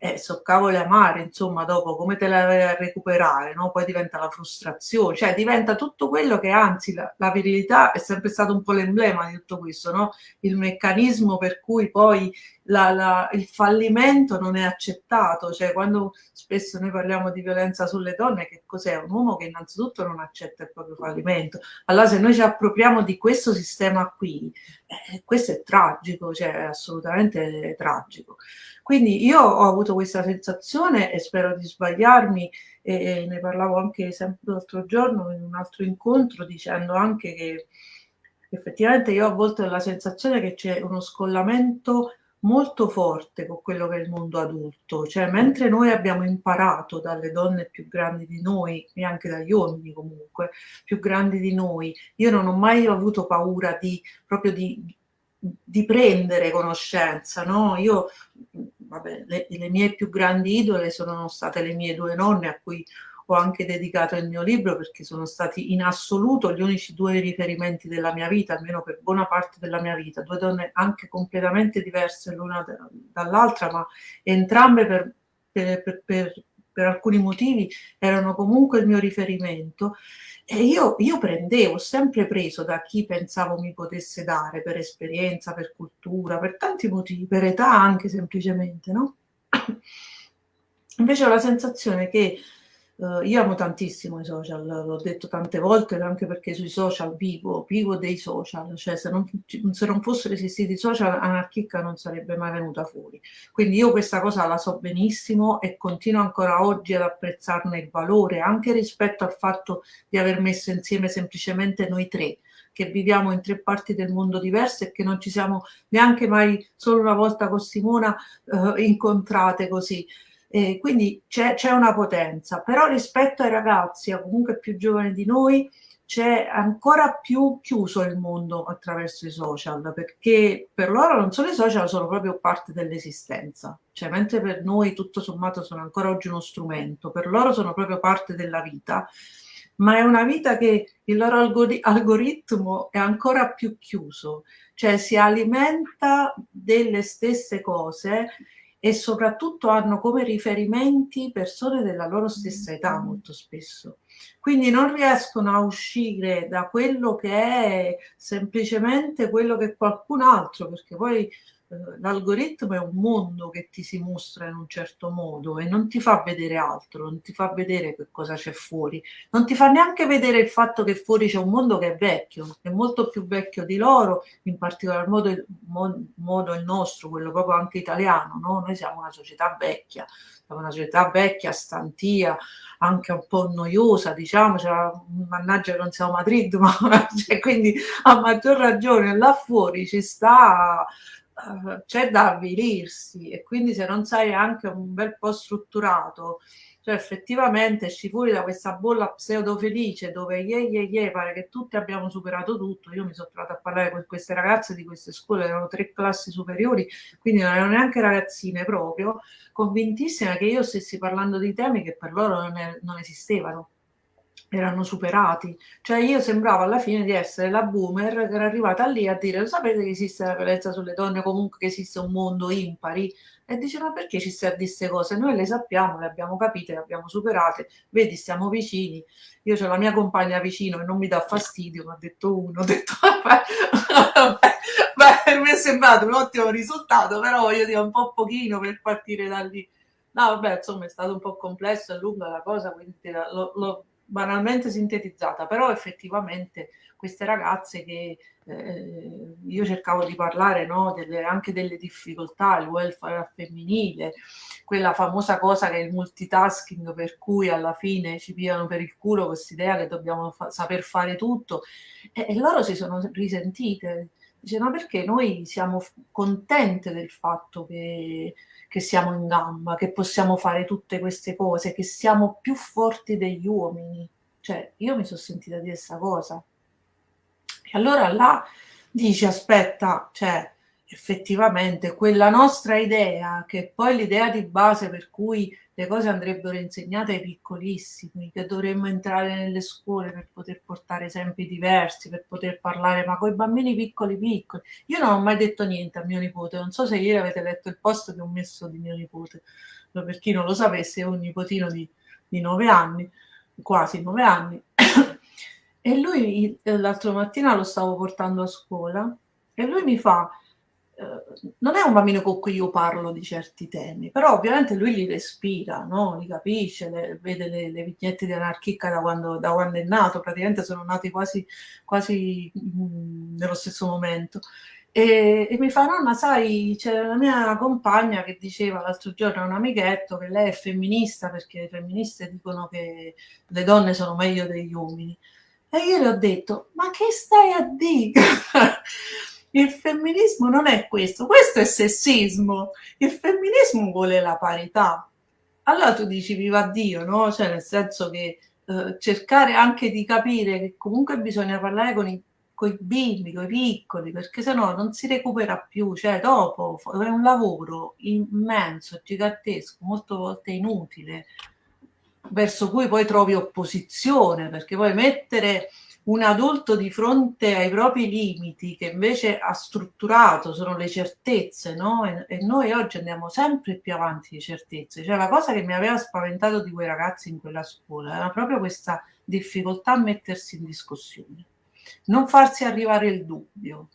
eh, so cavoli amare, insomma, dopo come te la vai a recuperare, no? Poi diventa la frustrazione, cioè diventa tutto quello che anzi la, la virilità è sempre stato un po' l'emblema di tutto questo, no? Il meccanismo per cui poi la, la, il fallimento non è accettato, cioè quando spesso noi parliamo di violenza sulle donne, che cos'è? Un uomo che innanzitutto non accetta il proprio fallimento. Allora se noi ci appropriamo di questo sistema qui, eh, questo è tragico, cioè è assolutamente tragico. Quindi io ho avuto questa sensazione e spero di sbagliarmi e, e ne parlavo anche sempre l'altro giorno in un altro incontro dicendo anche che effettivamente io a volte ho la sensazione che c'è uno scollamento molto forte con quello che è il mondo adulto, cioè mentre noi abbiamo imparato dalle donne più grandi di noi e anche dagli uomini comunque più grandi di noi, io non ho mai avuto paura di proprio di, di prendere conoscenza, no? Io vabbè, le, le, mie più grandi idole sono state le mie due nonne a cui ho anche dedicato il mio libro perché sono stati in assoluto gli unici due riferimenti della mia vita, almeno per buona parte della mia vita, due donne anche completamente diverse l'una dall'altra, ma entrambe per, per, per, per, alcuni motivi erano comunque il mio riferimento. E io, io prendevo, sempre preso da chi pensavo mi potesse dare per esperienza, per cultura, per tanti motivi, per età anche semplicemente, no? Invece ho la sensazione che Uh, io amo tantissimo i social, l'ho detto tante volte, anche perché sui social vivo, vivo dei social, cioè se non, se non fossero esistiti i social Anarchica non sarebbe mai venuta fuori. Quindi io questa cosa la so benissimo e continuo ancora oggi ad apprezzarne il valore, anche rispetto al fatto di aver messo insieme semplicemente noi tre, che viviamo in tre parti del mondo diverse e che non ci siamo neanche mai solo una volta con Simona uh, incontrate così. Eh, quindi c'è, una potenza, però rispetto ai ragazzi, o comunque più giovani di noi, c'è ancora più chiuso il mondo attraverso i social, perché per loro non solo i social, sono proprio parte dell'esistenza. Cioè, mentre per noi tutto sommato sono ancora oggi uno strumento, per loro sono proprio parte della vita, ma è una vita che il loro algoritmo è ancora più chiuso, cioè si alimenta delle stesse cose e soprattutto hanno come riferimenti persone della loro stessa età molto spesso. Quindi non riescono a uscire da quello che è semplicemente quello che qualcun altro, perché poi l'algoritmo è un mondo che ti si mostra in un certo modo e non ti fa vedere altro, non ti fa vedere che cosa c'è fuori, non ti fa neanche vedere il fatto che fuori c'è un mondo che è vecchio, è molto più vecchio di loro, in particolar modo, modo il nostro, quello proprio anche italiano, no? noi siamo una società vecchia, siamo una società vecchia, stantia, anche un po' noiosa, diciamo, cioè, mannaggia che non siamo Madrid, ma cioè, quindi a maggior ragione là fuori ci sta c'è da avvilirsi e quindi se non sai anche un bel po' strutturato, cioè effettivamente esci fuori da questa bolla pseudo felice dove ye ye ye pare che tutti abbiamo superato tutto, io mi sono trovata a parlare con queste ragazze di queste scuole, erano tre classi superiori, quindi non erano neanche ragazzine proprio, convintissime che io stessi parlando di temi che per loro non, è, non esistevano erano superati. Cioè io sembravo alla fine di essere la boomer che era arrivata lì a dire lo sapete che esiste la violenza sulle donne, comunque che esiste un mondo impari? E dice ma perché ci stai a queste cose? Noi le sappiamo, le abbiamo capite, le abbiamo superate, vedi stiamo vicini. Io ho la mia compagna vicino e non mi dà fastidio, mi ha detto uno, ho detto vabbè, beh, mi è sembrato un ottimo risultato, però voglio dire un po' pochino per partire da lì. No, vabbè, insomma, è stato un po' complesso e lunga la cosa, quindi lo banalmente sintetizzata, però effettivamente queste ragazze che eh, io cercavo di parlare no, delle, anche delle difficoltà, il welfare femminile, quella famosa cosa che è il multitasking per cui alla fine ci pigliano per il culo questa idea che dobbiamo fa saper fare tutto e, e, loro si sono risentite. Dice, ma perché noi siamo contente del fatto che, che siamo in gamba, che possiamo fare tutte queste cose, che siamo più forti degli uomini. Cioè, io mi sono sentita dire questa cosa. E allora là dici, aspetta, cioè, effettivamente quella nostra idea, che poi l'idea di base per cui le cose andrebbero insegnate ai piccolissimi, che dovremmo entrare nelle scuole per poter portare esempi diversi, per poter parlare, ma con i bambini piccoli piccoli. Io non ho mai detto niente a mio nipote, non so se ieri avete letto il post che ho messo di mio nipote, per chi non lo sapesse, ho un nipotino di, di nove anni, quasi nove anni, e lui l'altro mattina lo stavo portando a scuola e lui mi fa, eh, non è un bambino con cui io parlo di certi temi, però ovviamente lui li respira, no? li capisce, le, vede le, le, vignette di Anarchica da quando, da quando, è nato, praticamente sono nati quasi, quasi mh, mm, nello stesso momento. E, e, mi fa, nonna, sai, c'è la mia compagna che diceva l'altro giorno a un amichetto che lei è femminista perché le femministe dicono che le donne sono meglio degli uomini. E io le ho detto, ma che stai a dire? Il femminismo non è questo, questo è sessismo. Il femminismo vuole la parità. Allora tu dici viva Dio, no? Cioè nel senso che eh, cercare anche di capire che comunque bisogna parlare con i, con i bimbi, con i piccoli, perché sennò non si recupera più. Cioè dopo è un lavoro immenso, gigantesco, molte volte inutile, verso cui poi trovi opposizione, perché poi mettere un adulto di fronte ai propri limiti che invece ha strutturato, sono le certezze, no? E, e, noi oggi andiamo sempre più avanti di certezze. Cioè la cosa che mi aveva spaventato di quei ragazzi in quella scuola era proprio questa difficoltà a mettersi in discussione, non farsi arrivare il dubbio,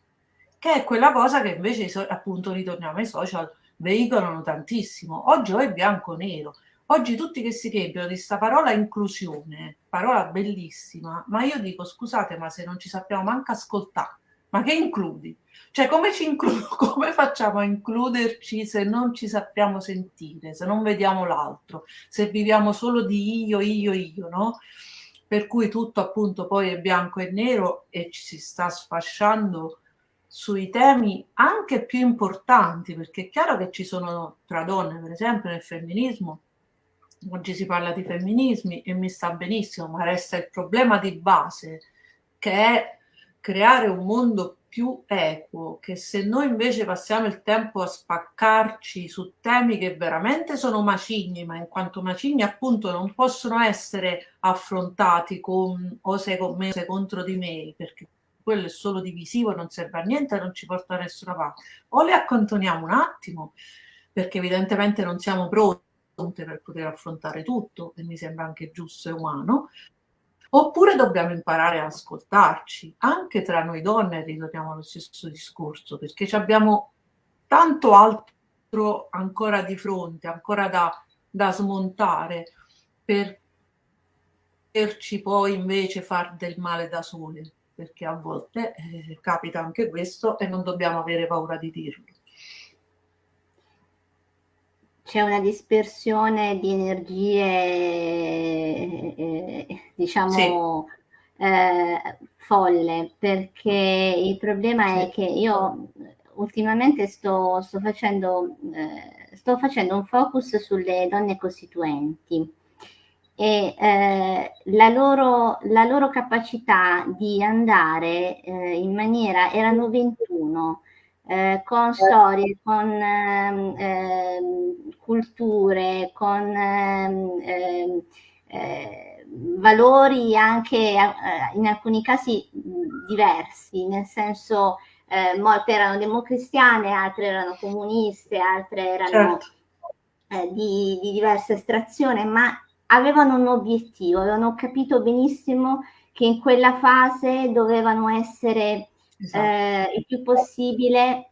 che è quella cosa che invece appunto ritorniamo ai social veicolano tantissimo. Oggi o è bianco o nero, Oggi tutti che si riempiono di questa parola inclusione, parola bellissima, ma io dico scusate, ma se non ci sappiamo manco ascoltare, ma che includi? Cioè come, ci inclu- come facciamo a includerci se non ci sappiamo sentire, se non vediamo l'altro, se viviamo solo di io, io, io, no? Per cui tutto appunto poi è bianco e nero e ci si sta sfasciando sui temi anche più importanti, perché è chiaro che ci sono tra donne, per esempio nel femminismo, oggi si parla di femminismi e mi sta benissimo, ma resta il problema di base che è creare un mondo più equo, che se noi invece passiamo il tempo a spaccarci su temi che veramente sono macigni, ma in quanto macigni appunto non possono essere affrontati con o sei con me o sei contro di me, perché quello è solo divisivo, non serve a niente non ci porta da nessuna parte. O le accantoniamo un attimo, perché evidentemente non siamo pronti per poter affrontare tutto, e mi sembra anche giusto e umano, oppure dobbiamo imparare a ascoltarci, anche tra noi donne ritorniamo allo stesso discorso, perché abbiamo tanto altro ancora di fronte, ancora da, da smontare per poterci poi invece far del male da sole, perché a volte eh, capita anche questo e non dobbiamo avere paura di dirlo c'è una dispersione di energie, eh, diciamo, sì. eh, folle, perché il problema sì. è che io ultimamente sto, sto, facendo, eh, sto facendo un focus sulle donne costituenti e eh, la, loro, la, loro, capacità di andare eh, in maniera, erano 21, eh, con storie, con ehm, culture, con ehm, ehm eh, valori anche eh, in alcuni casi diversi, nel senso eh, molte erano democristiane, altre erano comuniste, altre erano certo. Eh, di, di diversa estrazione, ma avevano un obiettivo, avevano capito benissimo che in quella fase dovevano essere esatto. eh, il più possibile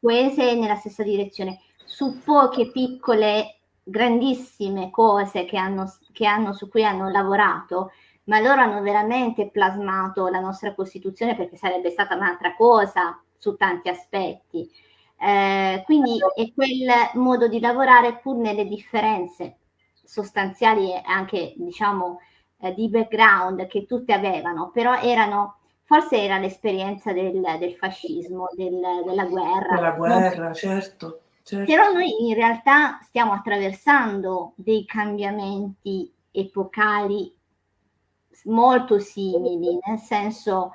coese nella stessa direzione. Su poche piccole, grandissime cose che hanno, che hanno, su cui hanno lavorato, ma loro hanno veramente plasmato la nostra Costituzione perché sarebbe stata un'altra cosa su tanti aspetti. Eh, quindi è quel modo di lavorare pur nelle differenze sostanziali e anche diciamo eh, di background che tutte avevano, però erano forse era l'esperienza del, del fascismo, del, della guerra. Della guerra, non... certo, certo. Però noi in realtà stiamo attraversando dei cambiamenti epocali molto simili, nel senso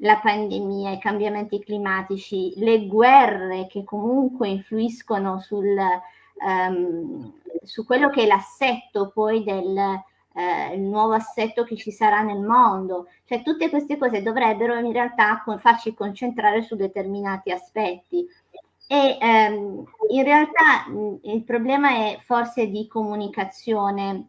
la pandemia, i cambiamenti climatici, le guerre che comunque influiscono sul, um, su quello che è l'assetto poi del eh, il nuovo assetto che ci sarà nel mondo. Cioè tutte queste cose dovrebbero in realtà farci concentrare su determinati aspetti. E ehm, in realtà mh, il problema è forse di comunicazione.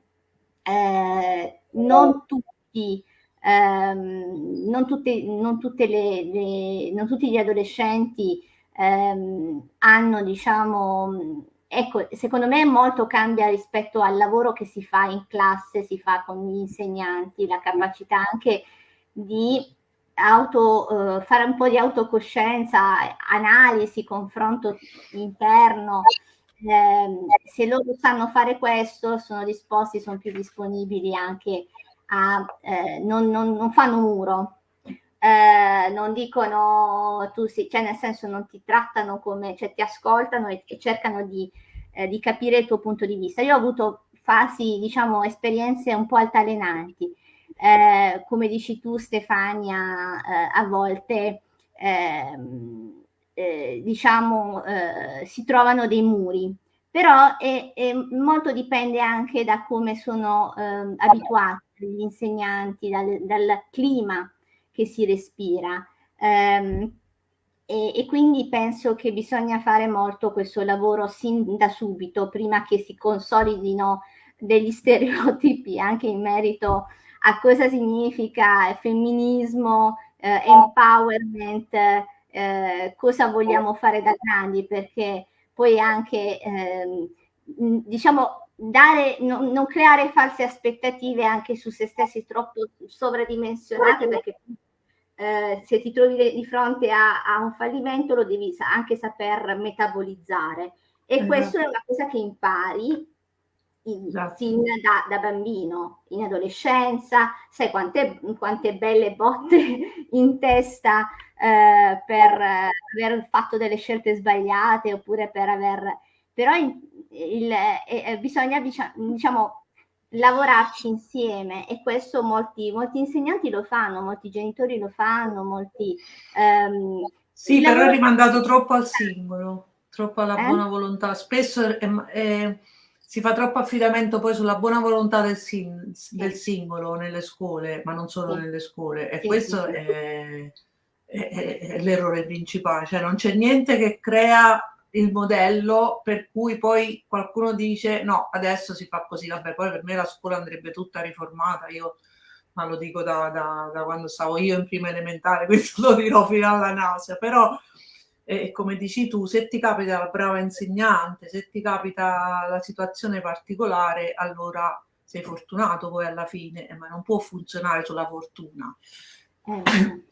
Eh, non tutti ehm, non, tutte, non, tutte le, le, non tutti gli adolescenti ehm, hanno, diciamo, ecco, secondo me molto cambia rispetto al lavoro che si fa in classe, si fa con gli insegnanti, la capacità anche di auto, eh, fare un po' di autocoscienza, analisi, confronto interno. Eh, se loro sanno fare questo, sono disposti, sono più disponibili anche a, eh, non, non, non, fanno muro, eh, non dicono tu sì, cioè nel senso non ti trattano come, cioè ti ascoltano e, e cercano di, eh, di, capire il tuo punto di vista. Io ho avuto fasi, diciamo, esperienze un po' altalenanti. Eh, come dici tu Stefania, eh, a volte ehm, eh, diciamo si trovano dei muri però è, è molto dipende anche da come sono eh, abituati gli insegnanti, dal, dal, clima che si respira. Um, e, e, quindi penso che bisogna fare molto questo lavoro sin da subito, prima che si consolidino degli stereotipi anche in merito a cosa significa femminismo, eh, empowerment, eh, cosa vogliamo fare da grandi, perché poi anche, eh, diciamo, dare, non, non, creare false aspettative anche su se stessi troppo sovradimensionate, perché eh, se ti trovi di fronte a, a, un fallimento lo devi anche saper metabolizzare. E esatto. questo è una cosa che impari in, esatto. sin da, da, bambino, in adolescenza, sai quante, quante belle botte in testa eh, per eh, aver fatto delle scelte sbagliate oppure per aver... Però il, il, eh, bisogna diciamo lavorarci insieme e questo molti, molti insegnanti lo fanno, molti genitori lo fanno, molti... Ehm, sì, però è rimandato troppo al singolo, troppo alla eh? buona volontà. Spesso è, è, si fa troppo affidamento poi sulla buona volontà del, sing, del singolo nelle scuole, ma non solo sì. nelle scuole. E sì, questo sì, è, è l'errore principale, cioè non c'è niente che crea il modello per cui poi qualcuno dice no, adesso si fa così, vabbè, poi per me la scuola andrebbe tutta riformata, io ma lo dico da, da, da quando stavo io in prima elementare, questo lo dirò fino alla nausea, però eh, come dici tu, se ti capita la brava insegnante, se ti capita la situazione particolare, allora sei fortunato poi alla fine, eh, ma non può funzionare sulla fortuna. Eh.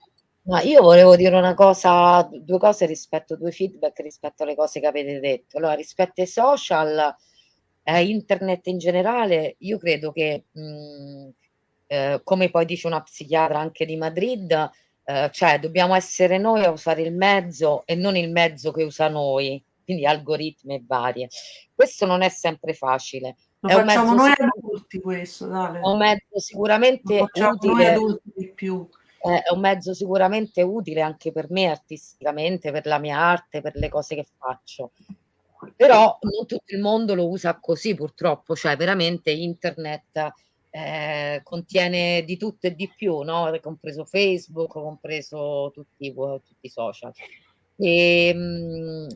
No, io volevo dire una cosa, due cose rispetto, due feedback rispetto alle cose che avete detto. Allora, rispetto ai social, eh, internet in generale, io credo che, mh, eh, come poi dice una psichiatra anche di Madrid, eh, cioè dobbiamo essere noi a usare il mezzo e non il mezzo che usa noi, quindi algoritmi e varie. Questo non è sempre facile. Lo è facciamo noi adulti questo, dale. È un mezzo sicuramente utile. Noi adulti di più è un mezzo sicuramente utile anche per me artisticamente, per la mia arte, per le cose che faccio. Però non tutto il mondo lo usa così purtroppo, cioè veramente internet eh, contiene di tutto e di più, no? compreso Facebook, compreso tutti, tutti i social. E, ehm, mh,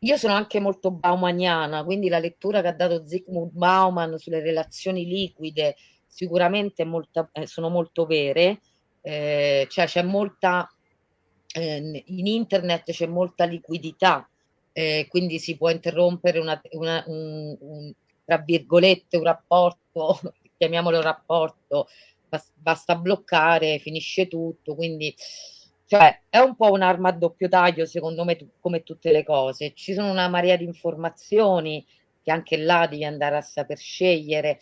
io sono anche molto baumaniana, quindi la lettura che ha dato Zygmunt Bauman sulle relazioni liquide sicuramente molta, eh, sono molto vere, eh, cioè c'è molta, eh, in internet c'è molta liquidità, eh, quindi si può interrompere una, una, un, un, tra virgolette un rapporto, chiamiamolo rapporto, basta bloccare, finisce tutto, quindi cioè è un po' un'arma a doppio taglio secondo me come tutte le cose. Ci sono una marea di informazioni che anche là devi andare a saper scegliere.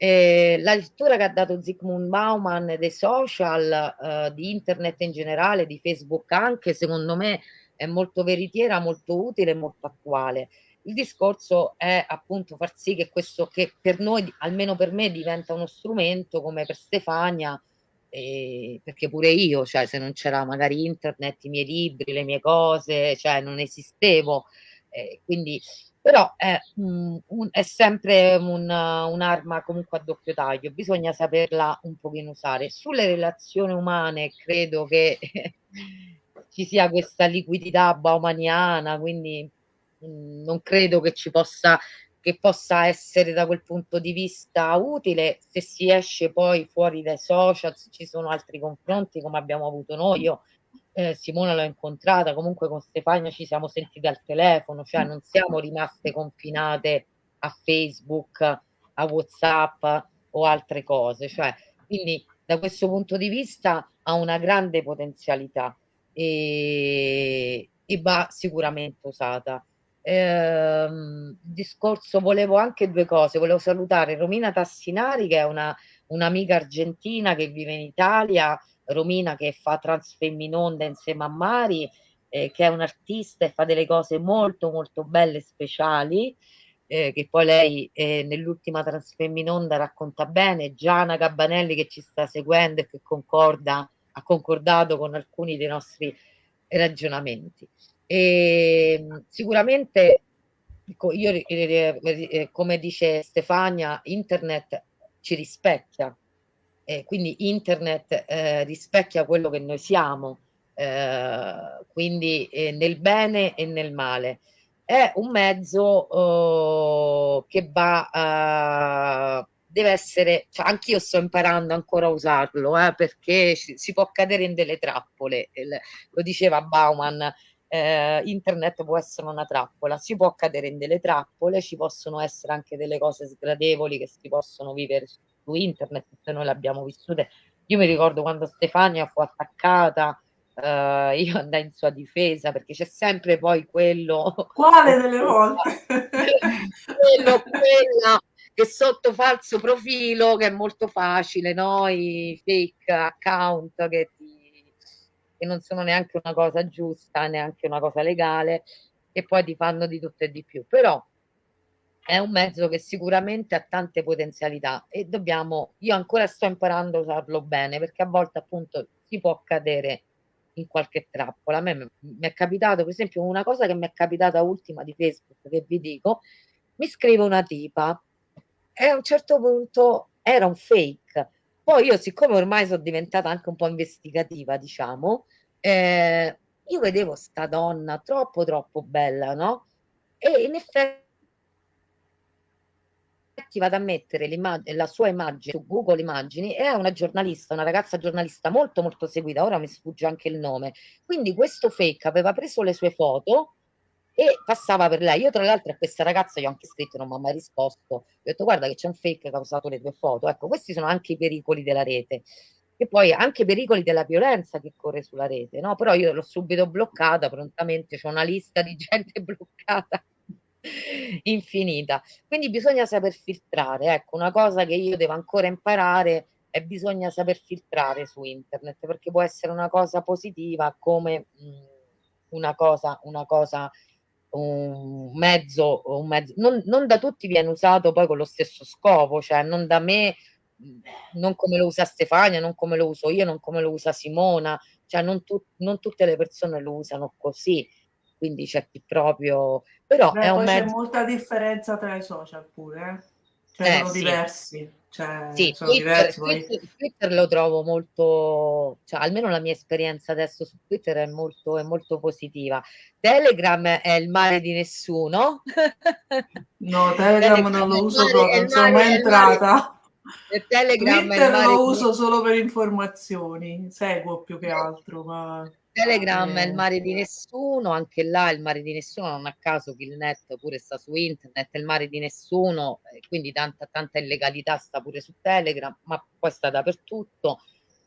Eh, la lettura che ha dato Zygmunt Bauman dei social, eh, di internet in generale, di Facebook anche, secondo me è molto veritiera, molto utile e molto attuale. Il discorso è appunto far sì che questo, che per noi, almeno per me, diventa uno strumento come per Stefania, eh, perché pure io, cioè se non c'era magari internet, i miei libri, le mie cose, cioè non esistevo, eh, quindi però è, un, un, è sempre un'arma comunque a doppio taglio, bisogna saperla un pochino usare. Sulle relazioni umane credo che ci sia questa liquidità baumaniana, quindi mh, non credo che ci possa che possa essere da quel punto di vista utile se si esce poi fuori dai social, ci sono altri confronti come abbiamo avuto noi. Io eh, Simona l'ho incontrata, comunque con Stefania ci siamo sentite al telefono, cioè non siamo rimaste confinate a Facebook, a Whatsapp o altre cose. Cioè, quindi da questo punto di vista ha una grande potenzialità e, e va sicuramente usata. Eh, discorso, volevo anche due cose, volevo salutare Romina Tassinari che è una, un'amica argentina che vive in Italia, Romina che fa Transfemminonda insieme a Mari, eh, che è un artista e fa delle cose molto molto belle e speciali, eh, che poi lei eh, nell'ultima Transfemminonda racconta bene, Giana Gabbanelli che ci sta seguendo e che concorda, ha concordato con alcuni dei nostri ragionamenti. E, ehm, sicuramente, io, eh, eh, eh, come dice Stefania, internet ci rispecchia, eh, quindi internet eh, rispecchia quello che noi siamo, eh, quindi eh, nel bene e nel male. È un mezzo oh, che va, deve essere, cioè anch'io sto imparando ancora a usarlo, eh, perché si può cadere in delle trappole, lo diceva Bauman, eh, internet può essere una trappola, si può cadere in delle trappole, ci possono essere anche delle cose sgradevoli che si possono vivere su internet, se noi le abbiamo vissute. Io mi ricordo quando Stefania fu attaccata, eh, io andai in sua difesa perché c'è sempre poi quello... Quale delle volte? quello, quella che sotto falso profilo, che è molto facile, no? I fake account che, ti, che non sono neanche una cosa giusta, neanche una cosa legale, e poi ti fanno di tutto e di più. Però è un mezzo che sicuramente ha tante potenzialità e dobbiamo, io ancora sto imparando a usarlo bene perché a volte appunto si può cadere in qualche trappola. A me mi è capitato, per esempio, una cosa che mi è capitata ultima di Facebook che vi dico, mi scrive una tipa e a un certo punto era un fake. Poi io, siccome ormai sono diventata anche un po' investigativa, diciamo, eh, io vedevo sta donna troppo troppo bella, no? E in effetti infatti vado a mettere la sua immagine su Google Immagini e è una giornalista, una ragazza giornalista molto molto seguita, ora mi sfugge anche il nome. Quindi questo fake aveva preso le sue foto e passava per lei. Io tra l'altro a questa ragazza gli ho anche scritto, non mi ha mai risposto, ho detto guarda che c'è un fake che ha usato le tue foto. Ecco, questi sono anche i pericoli della rete e poi anche i pericoli della violenza che corre sulla rete, no? Però io l'ho subito bloccata prontamente, c'è una lista di gente bloccata infinita. Quindi bisogna saper filtrare. Ecco, una cosa che io devo ancora imparare è bisogna saper filtrare su internet perché può essere una cosa positiva come mh, mm, una cosa, una cosa un mezzo, un mezzo non, non, da tutti viene usato poi con lo stesso scopo, cioè non da me, mm, non come lo usa Stefania, non come lo uso io, non come lo usa Simona, cioè non, tu, non tutte le persone lo usano così quindi c'è chi proprio... Però Beh, è un mezzo... c'è molta differenza tra i social pure, eh? Cioè, eh, sono sì. diversi. Cioè, sì, sono Twitter, diversi, Twitter, Twitter, lo trovo molto, cioè almeno la mia esperienza adesso su Twitter è molto, è molto positiva. Telegram è il male di nessuno. No, Telegram, Telegram non lo uso mare, proprio, non sono mai entrata. Telegram Twitter lo uso solo per informazioni, seguo più che altro, ma... Telegram è il mare di nessuno, anche là il mare di nessuno, non a caso Killnet pure sta su internet, è il mare di nessuno, quindi tanta, tanta illegalità sta pure su Telegram, ma poi sta dappertutto.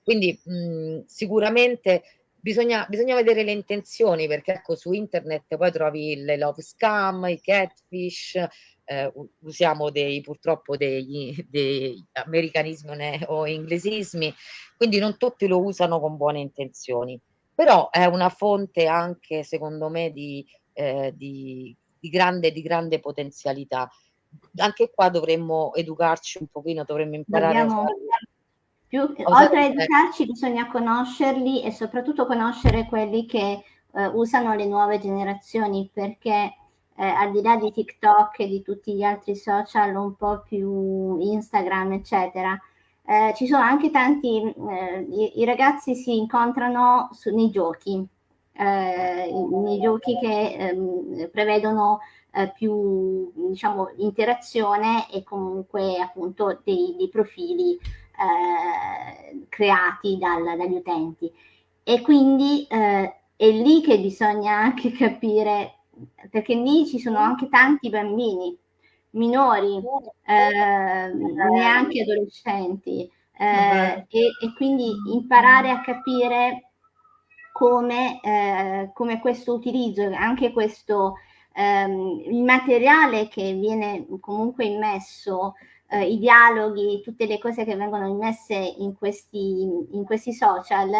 Quindi mh, sicuramente bisogna, bisogna vedere le intenzioni, perché ecco su internet poi trovi le love scam, i catfish, eh, usiamo dei, purtroppo dei, dei americanismi o inglesismi, quindi non tutti lo usano con buone intenzioni però è una fonte anche secondo me di, eh, di, di, grande, di grande potenzialità. Anche qua dovremmo educarci un pochino, dovremmo imparare Dobbiamo... Più, oltre a educarci bisogna conoscerli e soprattutto conoscere quelli che eh, usano le nuove generazioni perché eh, al di là di TikTok e di tutti gli altri social un po' più Instagram eccetera eh, ci sono anche tanti, eh, i, i, ragazzi si incontrano su, nei giochi, eh, nei giochi che ehm, prevedono eh, più diciamo, interazione e comunque appunto dei, dei profili eh, creati dal, dagli utenti. E quindi eh, è lì che bisogna anche capire, perché lì ci sono anche tanti bambini minori, eh, neanche adolescenti, eh, e, e, quindi imparare a capire come, eh, come questo utilizzo, anche questo ehm, il materiale che viene comunque immesso, eh, i dialoghi, tutte le cose che vengono immesse in questi, in questi social,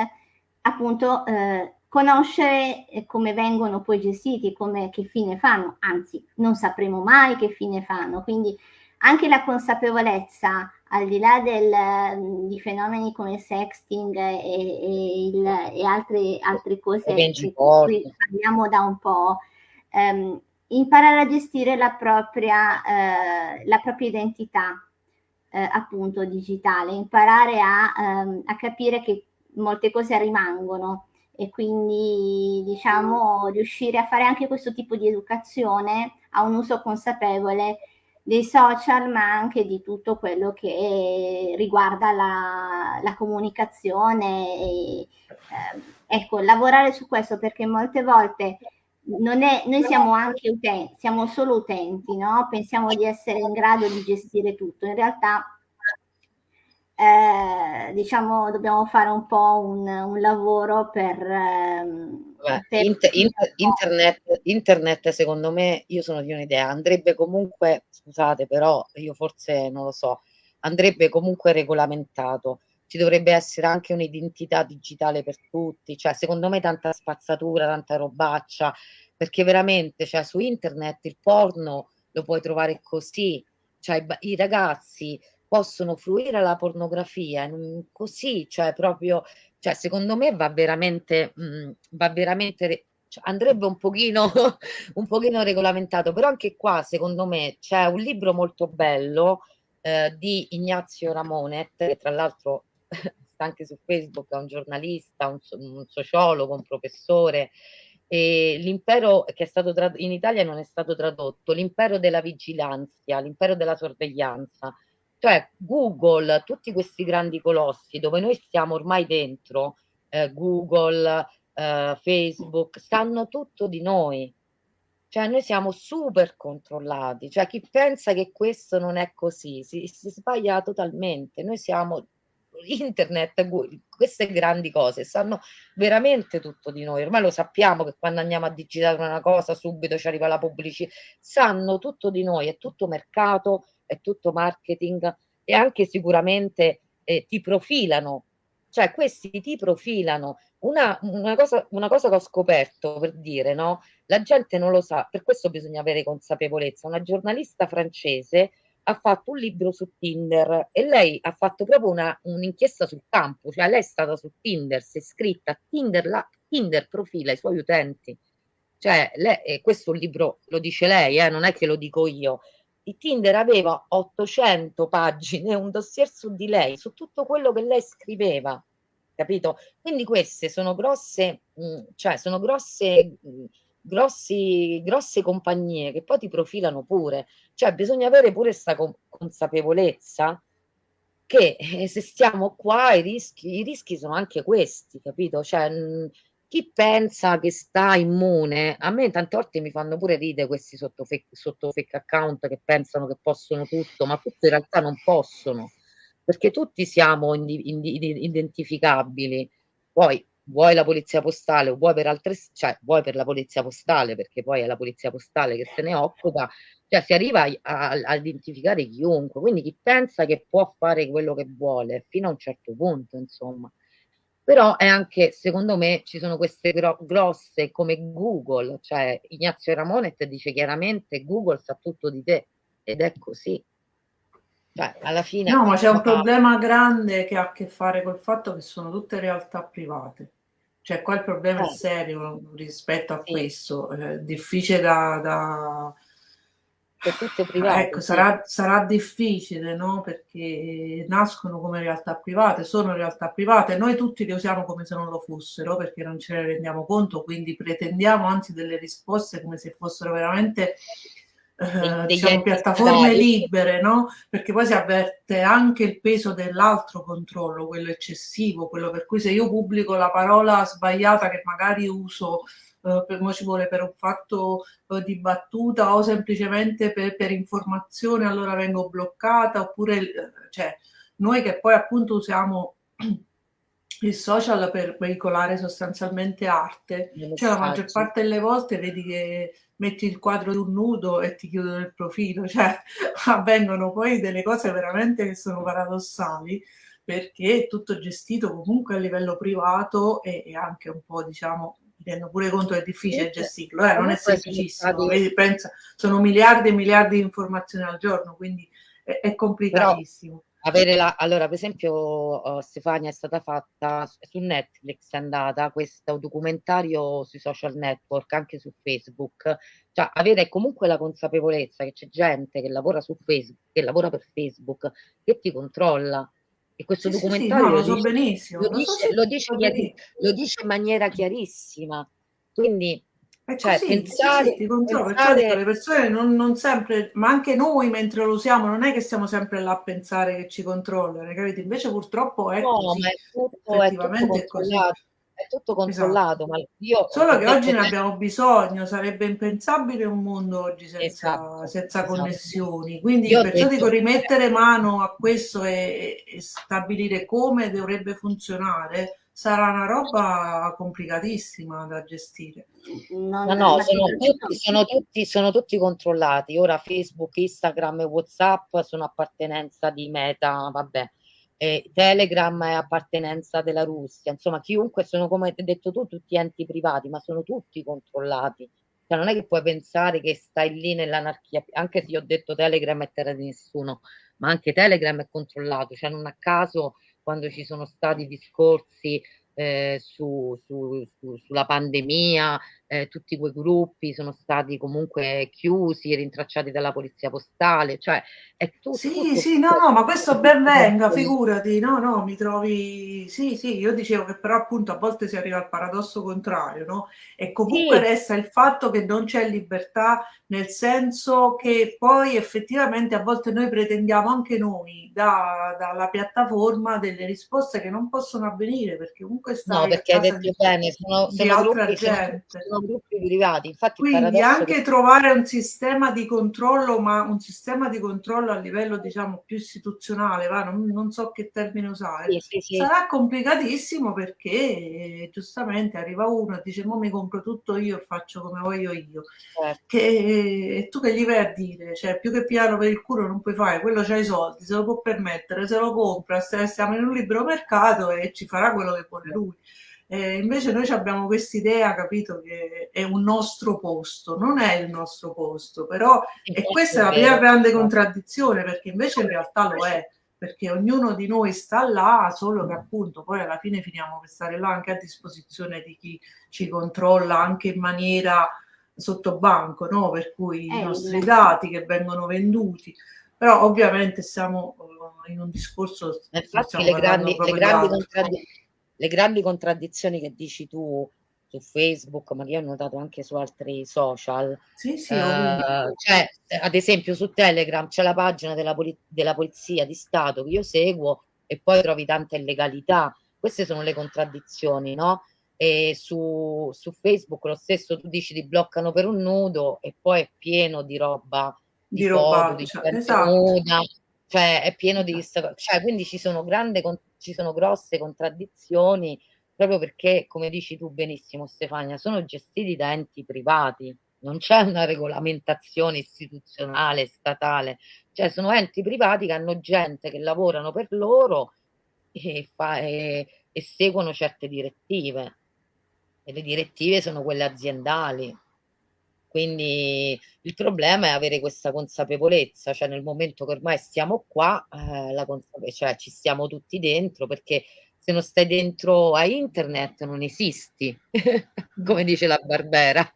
appunto eh, conoscere come vengono poi gestiti, come, che fine fanno, anzi non sapremo mai che fine fanno, quindi anche la consapevolezza al di là del, mm, di fenomeni come sexting e, e, il, e altre, altre cose di cui parliamo da un po', ehm, imparare a gestire la propria, eh, la propria identità eh, appunto digitale, imparare a, ehm, a capire che molte cose rimangono e quindi diciamo riuscire a fare anche questo tipo di educazione a un uso consapevole dei social ma anche di tutto quello che riguarda la, la comunicazione e, eh, ecco lavorare su questo perché molte volte è, noi siamo anche utenti, siamo solo utenti, no? pensiamo di essere in grado di gestire tutto, in realtà eh, diciamo dobbiamo fare un po' un, un lavoro per, ehm, per inter, inter, internet, internet secondo me io sono di un'idea andrebbe comunque scusate però io forse non lo so andrebbe comunque regolamentato. Ci dovrebbe essere anche un'identità digitale per tutti cioè secondo me tanta spazzatura tanta robaccia perché veramente cioè su internet il porno lo puoi trovare così. Cioè i, i ragazzi possono fruire la pornografia così, cioè proprio, cioè secondo me va veramente, mh, mm, va veramente cioè andrebbe un pochino, un pochino regolamentato, però anche qua secondo me c'è un libro molto bello eh, di Ignazio Ramonet, che tra l'altro sta anche su Facebook, è un giornalista, un, un sociologo, un professore, e l'impero che è stato in Italia non è stato tradotto, l'impero della vigilanza, l'impero della sorveglianza, cioè Google, tutti questi grandi colossi dove noi stiamo ormai dentro, eh, Google, eh, Facebook, sanno tutto di noi. Cioè noi siamo super controllati, cioè chi pensa che questo non è così si, si sbaglia totalmente. Noi siamo internet, queste grandi cose sanno veramente tutto di noi. Ormai lo sappiamo che quando andiamo a digitare una cosa subito ci arriva la pubblicità. Sanno tutto di noi, è tutto mercato, è tutto marketing e anche sicuramente eh, ti profilano, cioè questi ti profilano. Una, una, cosa, una cosa che ho scoperto per dire, no? La gente non lo sa, per questo bisogna avere consapevolezza. Una giornalista francese ha fatto un libro su Tinder e lei ha fatto proprio una, un'inchiesta sul campo, cioè lei è stata su Tinder, si è iscritta, Tinder, la, Tinder profila i suoi utenti. Cioè, lei, questo libro lo dice lei, eh, non è che lo dico io, Tinder aveva 800 pagine, un dossier su di lei, su tutto quello che lei scriveva, capito? Quindi queste sono grosse, mm, cioè sono grosse, mh, mm, grossi, grosse compagnie che poi ti profilano pure, cioè bisogna avere pure questa consapevolezza che eh, se stiamo qua i rischi, i rischi sono anche questi, capito? Cioè, mh, chi pensa che sta immune, a me tante volte mi fanno pure ridere questi sotto fake, sotto fake account che pensano che possono tutto, ma tutti in realtà non possono, perché tutti siamo indi, indi, identificabili. Poi vuoi la polizia postale o vuoi per altre, cioè vuoi per la polizia postale, perché poi è la polizia postale che se ne occupa, cioè si arriva a, a, identificare chiunque, quindi chi pensa che può fare quello che vuole fino a un certo punto, insomma però è anche, secondo me, ci sono queste gro grosse come Google, cioè Ignazio Ramonet dice chiaramente Google sa tutto di te ed è così. Cioè, alla fine... No, ma c'è un problema grande che ha a che fare col fatto che sono tutte realtà private. Cioè, qua il problema eh. è serio rispetto a sì. questo, è difficile da, da per tutte private. Ecco, sì. sarà, sarà, difficile, no? Perché nascono come realtà private, sono realtà private, noi tutti le usiamo come se non lo fossero, perché non ce ne rendiamo conto, quindi pretendiamo anzi delle risposte come se fossero veramente eh, diciamo, piattaforme libere, no? Perché poi si avverte anche il peso dell'altro controllo, quello eccessivo, quello per cui se io pubblico la parola sbagliata che magari uso eh, per, ci vuole per un fatto eh, di battuta o semplicemente per, per, informazione allora vengo bloccata oppure eh, cioè, noi che poi appunto usiamo il social per veicolare sostanzialmente arte, cioè la maggior parte delle volte vedi che metti il quadro di un nudo e ti chiudono il profilo, cioè avvengono poi delle cose veramente che sono paradossali perché è tutto gestito comunque a livello privato e, e anche un po' diciamo mi rendo pure conto che è difficile gestirlo, eh? non è semplicissimo, Vedi, pensa, sono miliardi e miliardi di informazioni al giorno, quindi è, è complicatissimo. La, allora, per esempio, uh, Stefania è stata fatta su Netflix, è andata questo documentario sui social network, anche su Facebook, cioè avere comunque la consapevolezza che c'è gente che lavora su Facebook, che lavora per Facebook, che ti controlla, e questo sì, documentario sì, sì, no, lo, dice, lo, dice, lo, dice, lo, dice, in maniera chiarissima. Quindi è cioè, così, pensare, sì, sì, pensare... Certo, le persone non, non, sempre, ma anche noi mentre lo usiamo, non è che stiamo sempre là a pensare che ci controllano, capite? Invece purtroppo è no, così. Ma è tutto, effettivamente è, tutto è così è tutto controllato. Esatto. Ma io Solo che oggi ne abbiamo bisogno, sarebbe impensabile un mondo oggi senza, esatto, senza esatto. connessioni. Quindi io perciò detto... dico rimettere mano a questo e, e stabilire come dovrebbe funzionare sarà una roba complicatissima da gestire. No, no, sono tutti, sono, tutti, sono tutti controllati. Ora Facebook, Instagram e WhatsApp sono appartenenza di Meta, vabbè eh, Telegram è appartenenza della Russia, insomma chiunque sono come hai detto tu tutti enti privati, ma sono tutti controllati. Cioè, non è che puoi pensare che stai lì nell'anarchia, anche se io ho detto Telegram è terra di nessuno, ma anche Telegram è controllato, cioè non a caso quando ci sono stati discorsi eh, su, su, su, sulla pandemia, eh, tutti quei gruppi sono stati comunque chiusi, rintracciati dalla polizia postale, cioè è tutto... Sì, tutto, sì, no, no, ma questo ben venga, figurati, no, no, mi trovi... Sì, sì, io dicevo che però appunto a volte si arriva al paradosso contrario, no? E comunque sì. resta il fatto che non c'è libertà, nel senso che poi effettivamente a volte noi pretendiamo anche noi da, dalla piattaforma delle risposte che non possono avvenire, perché comunque sta... No, perché hai detto di, bene, sono, sono gruppi, sono, sono gruppi privati. Infatti, Quindi anche che... trovare un sistema di controllo, ma un sistema di controllo a livello diciamo più istituzionale, va? Non, non so che termine usare, sì, sì, sì. sarà complicatissimo perché giustamente arriva uno e dice: Mo mi compro tutto io e faccio come voglio io. Certo. Che, e tu che gli vai a dire? Cioè, più che piano per il culo non puoi fare, quello c'ha i soldi, se lo può permettere, se lo compra, stiamo in un libero mercato e ci farà quello che vuole lui. Eh, invece noi abbiamo questa idea, capito, che è un nostro posto, non è il nostro posto, però e questa è la prima grande contraddizione, perché invece in realtà lo è, perché ognuno di noi sta là, solo che appunto poi alla fine finiamo per stare là anche a disposizione di chi ci controlla anche in maniera sotto banco, no? per cui eh, i nostri dati che vengono venduti, però ovviamente siamo uh, in un discorso... Infatti le grandi, le grandi contraddizioni le grandi contraddizioni che dici tu su Facebook, ma che ho notato anche su altri social. Sì, sì, eh, cioè, ad esempio su Telegram c'è la pagina della, poli della Polizia di Stato che io seguo e poi trovi tanta illegalità. Queste sono le contraddizioni, no? e su, su Facebook lo stesso tu dici ti bloccano per un nudo e poi è pieno di roba di, di roba cioè, esatto. nuda, cioè è pieno di cioè quindi ci sono grandi ci sono grosse contraddizioni proprio perché come dici tu benissimo Stefania sono gestiti da enti privati non c'è una regolamentazione istituzionale statale. Cioè sono enti privati che hanno gente che lavorano per loro e, fa, e, e seguono certe direttive. E le direttive sono quelle aziendali quindi il problema è avere questa consapevolezza, cioè nel momento che ormai stiamo qua, eh, la cioè ci stiamo tutti dentro, perché se non stai dentro a internet non esisti, come dice la Barbera.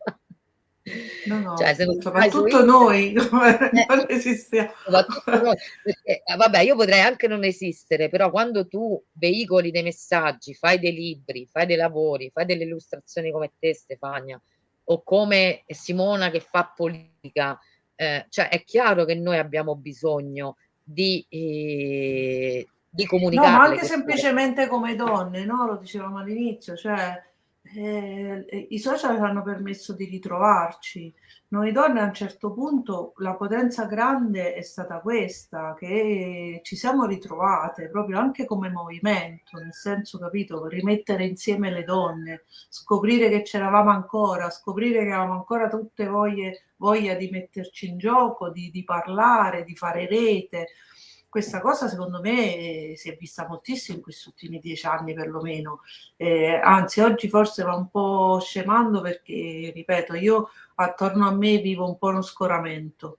No, no, cioè, soprattutto noi eh, non esistiamo. Noi, perché, eh, vabbè, io potrei anche non esistere, però quando tu veicoli dei messaggi, fai dei libri, fai dei lavori, fai delle illustrazioni come te, Stefania, o come Simona che fa politica, eh, cioè è chiaro che noi abbiamo bisogno di, eh, di comunicare. No, ma anche semplicemente come donne, no? Lo dicevamo all'inizio, cioè eh, i social hanno permesso di ritrovarci. Noi donne a un certo punto la potenza grande è stata questa, che ci siamo ritrovate proprio anche come movimento, nel senso, capito, rimettere insieme le donne, scoprire che c'eravamo ancora, scoprire che avevamo ancora tutte voglie, voglia di metterci in gioco, di, di parlare, di fare rete questa cosa secondo me si è vista moltissimo in questi ultimi dieci anni perlomeno, eh, anzi oggi forse va un po' scemando perché, ripeto, io attorno a me vivo un po' uno scoramento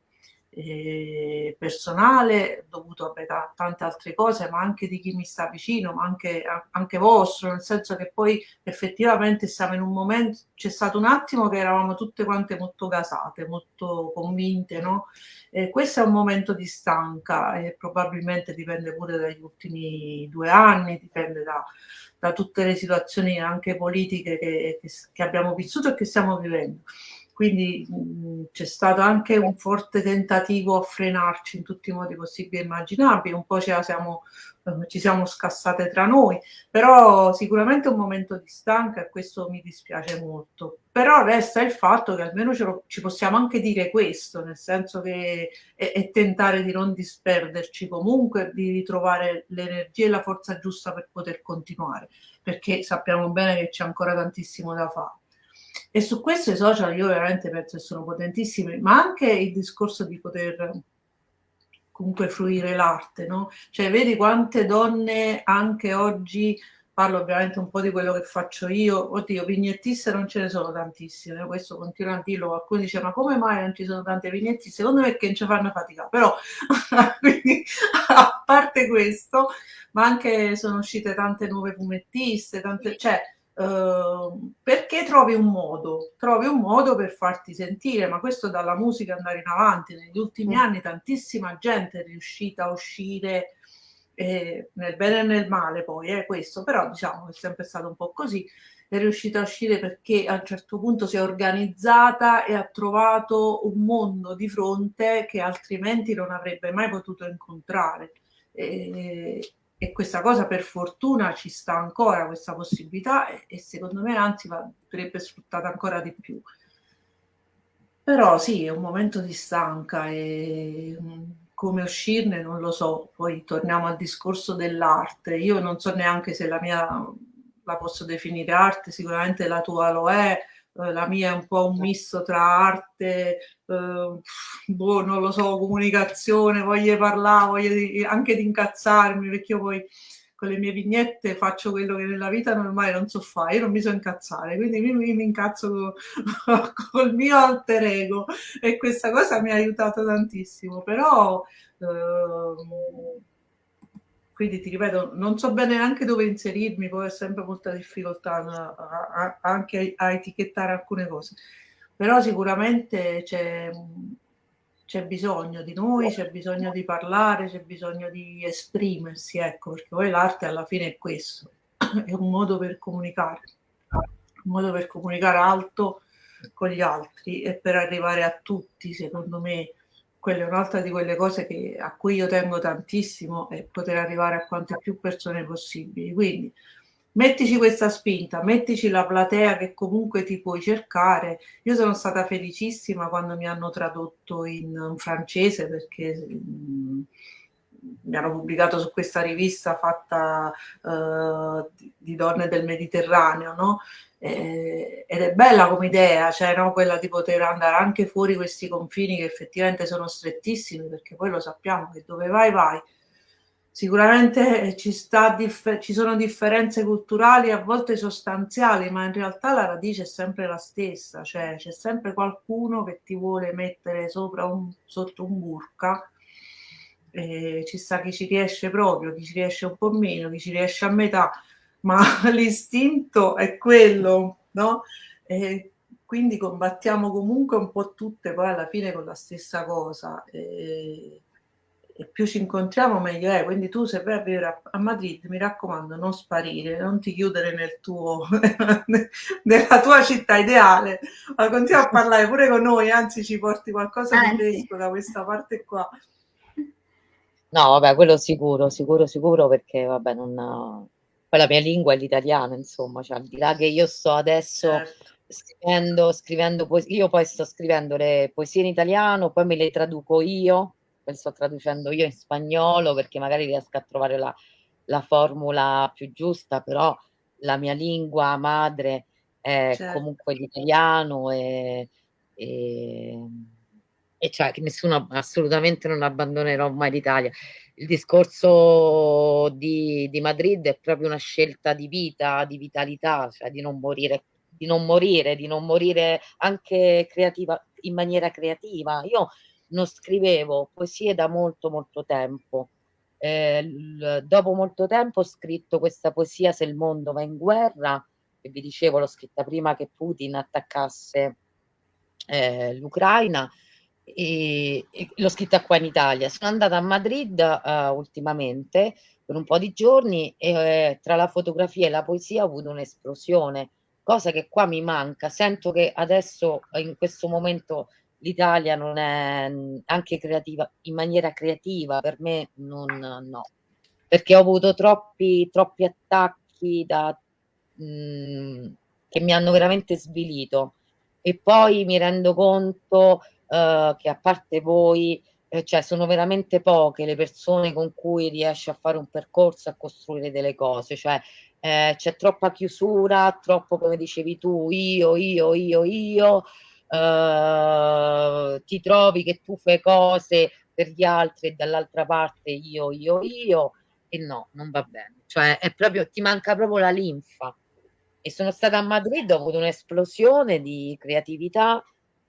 eh, personale dovuto a tante altre cose, ma anche di chi mi sta vicino, ma anche, anche vostro, nel senso che poi effettivamente siamo in un momento, c'è stato un attimo che eravamo tutte quante molto gasate, molto convinte, no? Eh, questo è un momento di stanca e probabilmente dipende pure dagli ultimi due anni, dipende da, da tutte le situazioni anche politiche che, che, che abbiamo vissuto e che stiamo vivendo quindi c'è stato anche un forte tentativo a frenarci in tutti i modi possibili e immaginabili, un po' siamo, eh, ci siamo scassate tra noi, però sicuramente è un momento di stanca e questo mi dispiace molto. Però resta il fatto che almeno lo, ci possiamo anche dire questo, nel senso che è, è tentare di non disperderci comunque, di ritrovare l'energia e la forza giusta per poter continuare, perché sappiamo bene che c'è ancora tantissimo da fare. E su questo i social io veramente penso che sono potentissimi, ma anche il discorso di poter comunque fruire l'arte, no? Cioè vedi quante donne anche oggi, parlo ovviamente un po' di quello che faccio io, oddio, vignettiste non ce ne sono tantissime, questo continua a dirlo, qualcuno dice ma come mai non ci sono tante vignettiste? Secondo me è che non ci fanno fatica, però quindi, a parte questo, ma anche sono uscite tante nuove fumettiste, tante, cioè Ehm, perché trovi un modo, trovi un modo per farti sentire, ma questo dalla musica andare in avanti. Negli ultimi mm. anni tantissima gente è riuscita a uscire eh, nel bene e nel male poi, eh, questo, però diciamo che è sempre stato un po' così, è riuscita a uscire perché a un certo punto si è organizzata e ha trovato un mondo di fronte che altrimenti non avrebbe mai potuto incontrare. E, e questa cosa per fortuna ci sta ancora questa possibilità e, e secondo me anzi andrebbe sfruttata ancora di più. Però sì, è un momento di stanca e mm, come uscirne non lo so. Poi torniamo al discorso dell'arte. Io non so neanche se la mia la posso definire arte, sicuramente la tua lo è, la mia è un po' un misto tra arte, eh, boh, non lo so, comunicazione, voglio parlare, voglio di, anche di incazzarmi, perché io poi con le mie vignette faccio quello che nella vita normale non so fare, io non mi so incazzare, quindi mi, mi, mi incazzo con, col mio alter ego e questa cosa mi ha aiutato tantissimo, però... Eh, quindi ti ripeto, non so bene neanche dove inserirmi, poi ho sempre molta difficoltà a, a, anche a, etichettare alcune cose, però sicuramente c'è, c'è bisogno di noi, c'è bisogno di parlare, c'è bisogno di esprimersi, ecco, perché poi l'arte alla fine è questo, è un modo per comunicare, un modo per comunicare alto con gli altri e per arrivare a tutti, secondo me, quella è un'altra di quelle cose che, a cui io tengo tantissimo è poter arrivare a quante più persone possibili. Quindi mettici questa spinta, mettici la platea che comunque ti puoi cercare. Io sono stata felicissima quando mi hanno tradotto in francese perché mh, mi hanno pubblicato su questa rivista fatta uh, di, donne del Mediterraneo, no? Eh, ed è bella come idea, cioè no? quella di poter andare anche fuori questi confini che effettivamente sono strettissimi, perché poi lo sappiamo che dove vai vai. Sicuramente ci, sta ci sono differenze culturali a volte sostanziali, ma in realtà la radice è sempre la stessa, cioè c'è sempre qualcuno che ti vuole mettere sopra un, sotto un burka eh, ci sta chi ci riesce proprio, chi ci riesce un po' meno, chi ci riesce a metà, ma l'istinto è quello, no? E quindi combattiamo comunque un po' tutte poi alla fine con la stessa cosa. E, e più ci incontriamo meglio è. Quindi tu se vai a vivere a, Madrid, mi raccomando, non sparire, non ti chiudere nel tuo, nella tua città ideale, ma continua a parlare pure con noi, anzi ci porti qualcosa di fresco da questa parte qua. No, vabbè, quello sicuro, sicuro, sicuro, perché vabbè, non... Poi la mia lingua è l'italiano, insomma, cioè, al di là che io sto adesso certo. scrivendo, scrivendo poesie, io poi sto scrivendo le poesie in italiano, poi me le traduco io, poi sto traducendo io in spagnolo, perché magari riesco a trovare la, la formula più giusta, però la mia lingua madre è certo. comunque l'italiano e, e e cioè che nessuno assolutamente non abbandonerò mai l'Italia. Il discorso di, di, Madrid è proprio una scelta di vita, di vitalità, cioè di non morire, di non morire, di non morire anche creativa, in maniera creativa. Io non scrivevo poesie da molto molto tempo. Eh, dopo molto tempo ho scritto questa poesia Se il mondo va in guerra, che vi dicevo l'ho scritta prima che Putin attaccasse eh, l'Ucraina e, e l'ho scritta qua in Italia. Sono andata a Madrid uh, ultimamente per un po' di giorni e eh, tra la fotografia e la poesia ho avuto un'esplosione, cosa che qua mi manca. Sento che adesso in questo momento l'Italia non è anche creativa in maniera creativa, per me non no, perché ho avuto troppi, troppi attacchi da, mh, mm, che mi hanno veramente svilito e poi mi rendo conto eh, che a parte voi, eh, cioè sono veramente poche le persone con cui riesci a fare un percorso, a costruire delle cose, cioè eh, c'è troppa chiusura, troppo come dicevi tu, io, io, io, io, eh, ti trovi che tu fai cose per gli altri e dall'altra parte io, io, io, e no, non va bene, cioè è proprio, ti manca proprio la linfa. E sono stata a Madrid, ho avuto un'esplosione di creatività,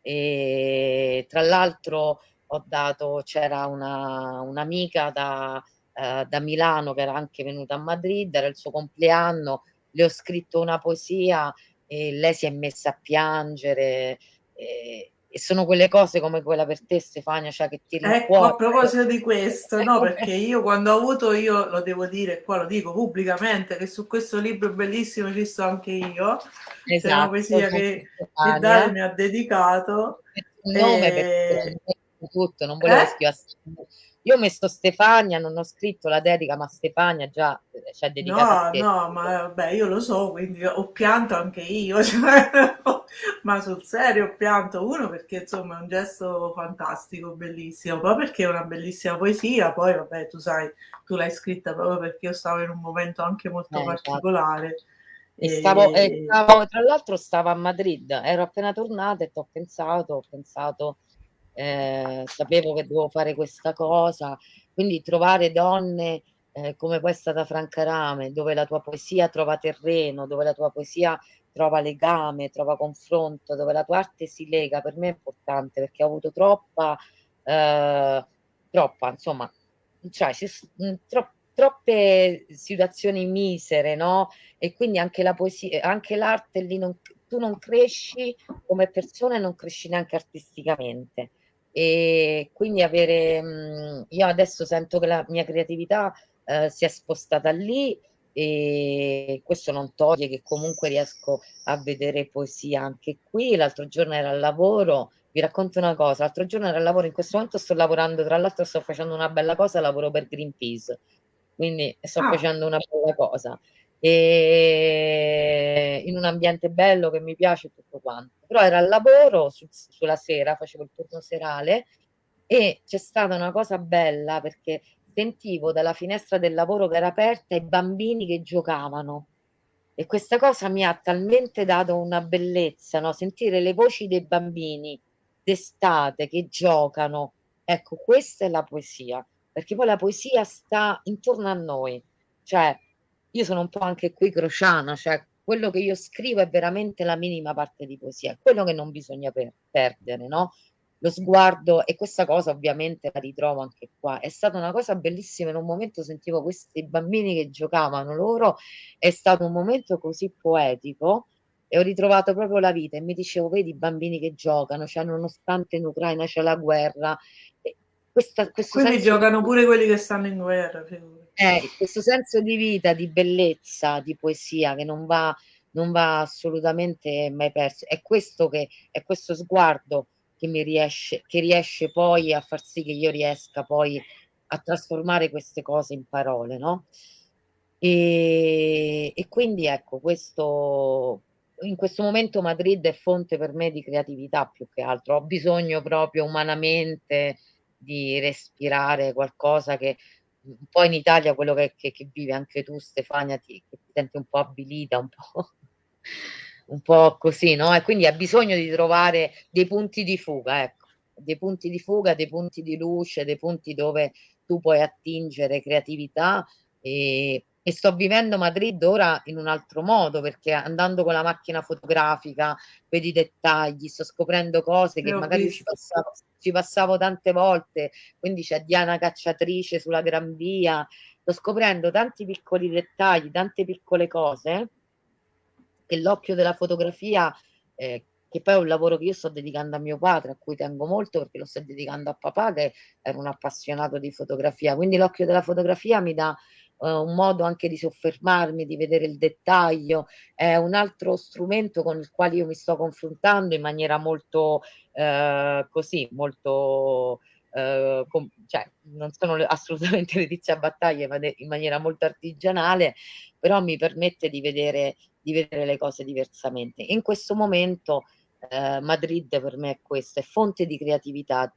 e tra l'altro ho dato, c'era una, un'amica da, eh, da Milano che era anche venuta a Madrid, era il suo compleanno, le ho scritto una poesia e lei si è messa a piangere. E, e sono quelle cose come quella per te Stefania, cioè che ti. Ecco, a proposito di questo, no, perché io quando ho avuto, io lo devo dire, qua lo dico pubblicamente, che su questo libro bellissimo ci sto anche io, esatto, poesia che, che Dario mi ha dedicato. Il nome e... per tutto, non volevo eh? scrivere io ho messo Stefania, non ho scritto la dedica, ma Stefania già eh, ci ha dedicato. No, no, ma vabbè, io lo so, quindi ho pianto anche io, cioè, ma sul serio ho pianto uno perché insomma è un gesto fantastico, bellissimo, poi perché è una bellissima poesia, poi vabbè, tu sai, tu l'hai scritta proprio perché io stavo in un momento anche molto eh, particolare. E stavo, e... stavo, tra l'altro stavo a Madrid, ero appena tornata e ho pensato, ho pensato eh, sapevo che dovevo fare questa cosa, quindi trovare donne eh, come è stata Franca Rame, dove la tua poesia trova terreno, dove la tua poesia trova legame, trova confronto, dove la tua arte si lega, per me è importante perché ho avuto troppa, eh, troppa, insomma, cioè, mm, tro- troppe situazioni misere, no? E quindi anche la poesia, anche l'arte lì non, tu non cresci come persona e non cresci neanche artisticamente e quindi avere mh, io adesso sento che la mia creatività eh, si è spostata lì e questo non toglie che comunque riesco a vedere poesia anche qui. L'altro giorno era al lavoro. Vi racconto una cosa. L'altro giorno era al lavoro. In questo momento sto lavorando tra l'altro sto facendo una bella cosa. Lavoro per Greenpeace. Quindi sto ah. facendo una bella cosa e in un ambiente bello che mi piace tutto quanto. Però era al lavoro su, sulla sera, facevo il turno serale e c'è stata una cosa bella perché sentivo dalla finestra del lavoro che era aperta i bambini che giocavano e questa cosa mi ha talmente dato una bellezza, no? sentire le voci dei bambini d'estate che giocano. Ecco, questa è la poesia, perché poi la poesia sta intorno a noi, cioè io sono un po' anche qui crociana, cioè quello che io scrivo è veramente la minima parte di poesia, quello che non bisogna per perdere, no? Lo sguardo, e questa cosa ovviamente la ritrovo anche qua, è stata una cosa bellissima, in un momento sentivo questi bambini che giocavano loro, è stato un momento così poetico, e ho ritrovato proprio la vita e mi dicevo, vedi i bambini che giocano, cioè nonostante in Ucraina c'è la guerra. Questa, Quindi giocano pure quelli che stanno in guerra. Eh, questo senso di vita, di bellezza, di poesia che non va, non va assolutamente mai perso. È questo che è questo sguardo che mi riesce, che riesce poi a far sì che io riesca poi a trasformare queste cose in parole, no? E, e quindi ecco, questo in questo momento Madrid è fonte per me di creatività più che altro. Ho bisogno proprio umanamente di respirare qualcosa che un po' in Italia quello che, che, che vive anche tu Stefania ti, ti senti un po' abilita, un po', un po' così, no? E quindi ha bisogno di trovare dei punti di fuga, ecco, dei punti di fuga, dei punti di luce, dei punti dove tu puoi attingere creatività e, e sto vivendo Madrid ora in un altro modo perché andando con la macchina fotografica vedi i dettagli, sto scoprendo cose che magari ci passavo, ci passavo, tante volte, quindi c'è Diana Cacciatrice sulla Gran Via, sto scoprendo tanti piccoli dettagli, tante piccole cose che l'occhio della fotografia, eh, che poi è un lavoro che io sto dedicando a mio padre, a cui tengo molto perché lo sto dedicando a papà che era un appassionato di fotografia, quindi l'occhio della fotografia mi dà uh, un modo anche di soffermarmi, di vedere il dettaglio, è un altro strumento con il quale io mi sto confrontando in maniera molto uh, così, molto Uh, com- cioè, non sono assolutamente Letizia Battaglia ma de- in maniera molto artigianale, però mi permette di vedere, di vedere le cose diversamente. In questo momento uh, Madrid per me è questa, è fonte di creatività,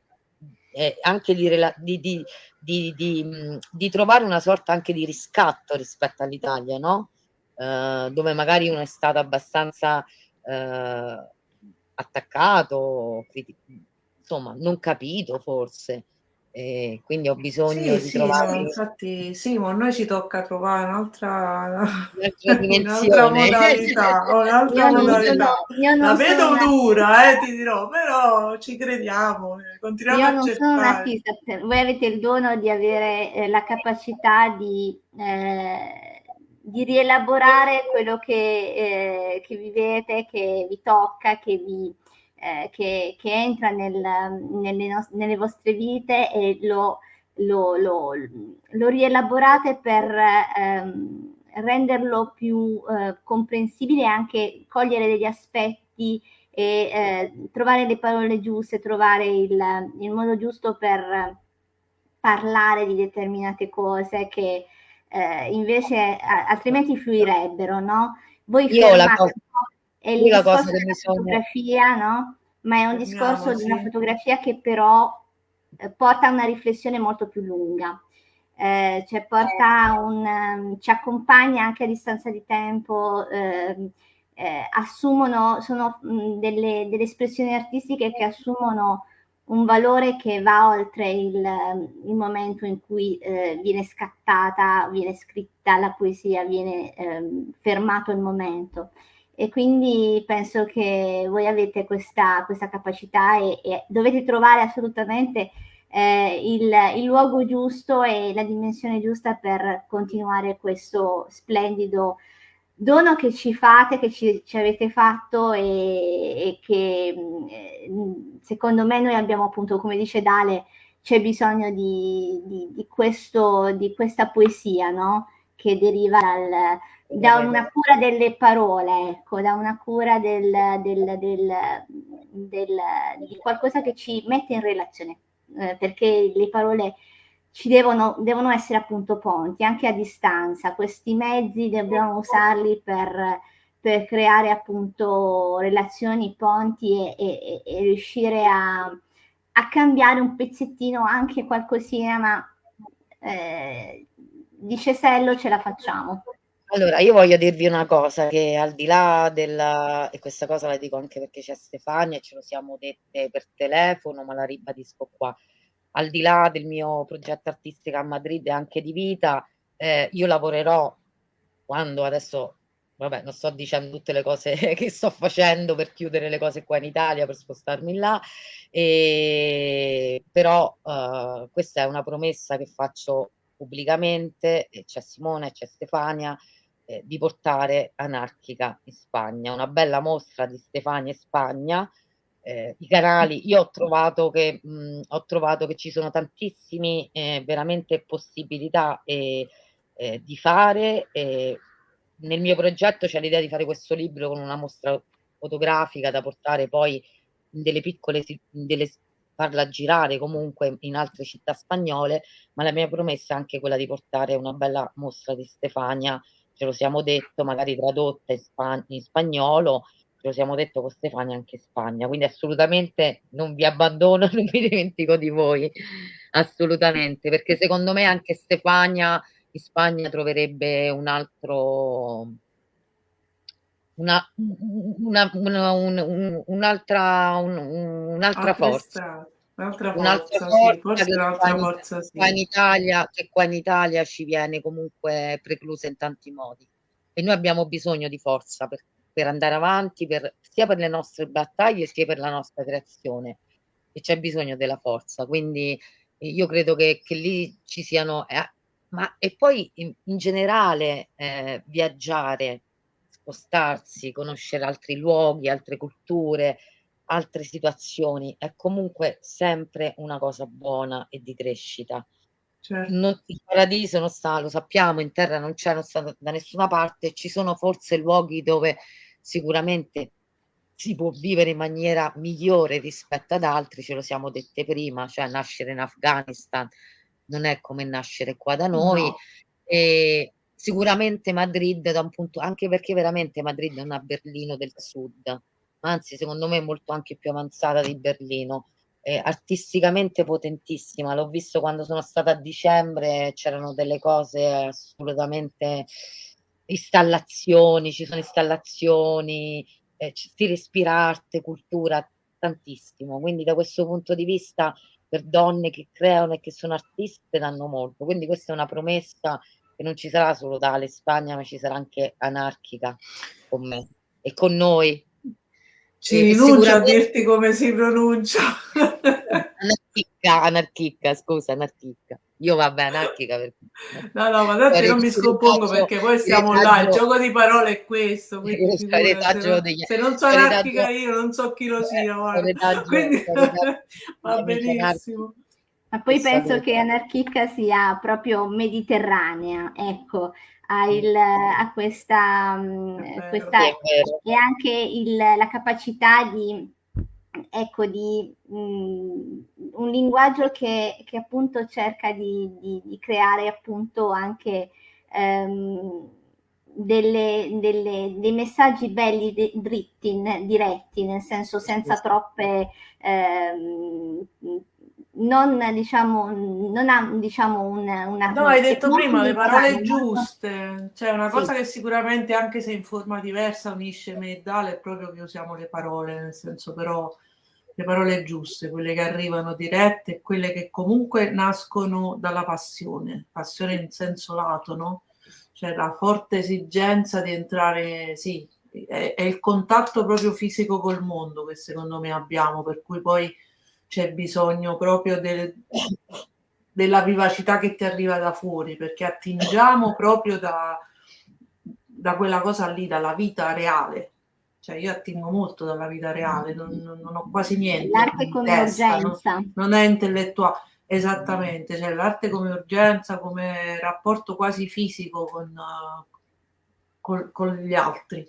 eh, anche di, di, di, di, trovare una sorta anche di riscatto rispetto all'Italia, no? Eh, dove magari uno è stato abbastanza eh, attaccato, insomma, non capito forse. E quindi ho bisogno sì, di sì, trovare. No, infatti, sì, ma a noi ci tocca trovare un'altra, un'altra modalità. un'altra modalità. Sono, La vedo una... dura, eh, ti dirò, però ci crediamo. Eh, continuiamo io non sono un artista, voi avete il dono di avere eh, la capacità di, eh, di rielaborare quello che, eh, che vivete, che vi tocca, che vi eh, che, che, entra nel, nelle, no- nelle, vostre vite e lo, lo, lo, lo rielaborate per ehm, renderlo più eh, comprensibile e anche cogliere degli aspetti e eh, trovare le parole giuste, trovare il, il, modo giusto per parlare di determinate cose che eh, invece altrimenti fluirebbero, no? Voi Io la cosa è il discorso della fotografia, no? Ma è un discorso di una fotografia che però eh, porta a una riflessione molto più lunga. Eh, cioè porta un, um, ci accompagna anche a distanza di tempo, eh, eh, assumono, sono mh, delle, delle, espressioni artistiche che assumono un valore che va oltre il, il momento in cui eh, viene scattata, viene scritta la poesia, viene ehm, fermato il momento e quindi penso che voi avete questa, questa capacità e, e, dovete trovare assolutamente eh, il, il, luogo giusto e la dimensione giusta per continuare questo splendido dono che ci fate, che ci, ci avete fatto e, e che mm, secondo me noi abbiamo appunto, come dice Dale, c'è bisogno di, di, di, questo, di questa poesia, no? Che deriva dal, da una cura delle parole, ecco, da una cura del, del, del, del, di qualcosa che ci mette in relazione, eh, perché le parole ci devono, devono essere appunto ponti anche a distanza. Questi mezzi dobbiamo usarli per, per creare appunto relazioni, ponti e, e, e riuscire a, a, cambiare un pezzettino anche qualcosina, ma eh, di Cesello ce la facciamo. Allora, io voglio dirvi una cosa, che al di là della, e questa cosa la dico anche perché c'è Stefania e ce lo siamo dette per telefono, ma la ribadisco qua, al di là del mio progetto artistico a Madrid e anche di vita, eh, io lavorerò quando adesso, vabbè, non sto dicendo tutte le cose che sto facendo per chiudere le cose qua in Italia, per spostarmi là, e, però eh, questa è una promessa che faccio pubblicamente, c'è Simone, c'è Stefania, eh, di portare Anarchica in Spagna, una bella mostra di Stefania in Spagna, eh, i canali, io ho trovato che, mh, ho trovato che ci sono tantissime eh, veramente possibilità eh, di fare. nel mio progetto c'è l'idea di fare questo libro con una mostra fotografica da portare poi in delle piccole, in delle, farla girare comunque in altre città spagnole, ma la mia promessa è anche quella di portare una bella mostra di Stefania, ce lo siamo detto, magari tradotta in, spa in spagnolo, ce lo siamo detto con Stefania anche in Spagna, quindi assolutamente non vi abbandono, non mi dimentico di voi, assolutamente, perché secondo me anche Stefania in Spagna troverebbe un altro una, una, una, un, un'altra, un, un'altra forza. Un'altra forza, forza, sì, forse un'altra forza, sì. qua in Italia, che qua in Italia ci viene comunque preclusa in tanti modi. E noi abbiamo bisogno di forza per per andare avanti, per, sia per le nostre battaglie sia per la nostra creazione. E c'è bisogno della forza. Quindi io credo che, che lì ci siano... Eh, ma e poi in, in generale eh, viaggiare, spostarsi, conoscere altri luoghi, altre culture, altre situazioni è comunque sempre una cosa buona e di crescita. Certo. Non, il paradiso non sta, lo sappiamo, in terra non c'è, non sta da nessuna parte, ci sono forse luoghi dove sicuramente si può vivere in maniera migliore rispetto ad altri, ce lo siamo dette prima, cioè nascere in Afghanistan non è come nascere qua da noi. No. E sicuramente Madrid da un punto, anche perché veramente Madrid è una Berlino del sud, anzi secondo me molto anche più avanzata di Berlino, eh, artisticamente potentissima, l'ho visto quando sono stata a dicembre, c'erano delle cose assolutamente installazioni, ci sono installazioni, eh, si respira arte, cultura, tantissimo. Quindi da questo punto di vista per donne che creano e che sono artiste danno molto. Quindi questa è una promessa che non ci sarà solo tale Spagna, ma ci sarà anche anarchica con me e con noi. Ci rinuncia a dirti come si pronuncia. anarchica, anarchica, scusa, anarchica. Io vabbè, anarchica perché... No, no, ma tanto non mi scompongo perché poi siamo là, il gioco di parole è questo. Quindi se, non, se non so anarchica io non so chi lo sia, guarda. Quindi va benissimo. Ma poi penso che anarchica sia proprio mediterranea, ecco, ha, il, ha questa, questa e anche il, la capacità di ecco, di mh, mhmm, un linguaggio che, che appunto cerca di, di, di, creare appunto anche ehm, delle, delle, dei messaggi belli de, dritti, diretti, nel senso senza troppe ehm, non diciamo non ha diciamo una, una no hai detto prima le parole giuste cioè una cosa sì. che sicuramente anche se in forma diversa unisce me e Dale è proprio che usiamo le parole nel senso però le parole giuste, quelle che arrivano dirette quelle che comunque nascono dalla passione, passione in senso lato, no? Cioè la forte esigenza di entrare, sì, è, è il contatto proprio fisico col mondo che secondo me abbiamo, per cui poi c'è bisogno proprio del, della vivacità che ti arriva da fuori, perché attingiamo proprio da, da quella cosa lì, dalla vita reale, cioè io attingo molto dalla vita reale, non, non ho quasi niente. L'arte come testa, urgenza. Non, non, è intellettuale, esattamente, cioè l'arte come urgenza, come rapporto quasi fisico con, con, con gli altri.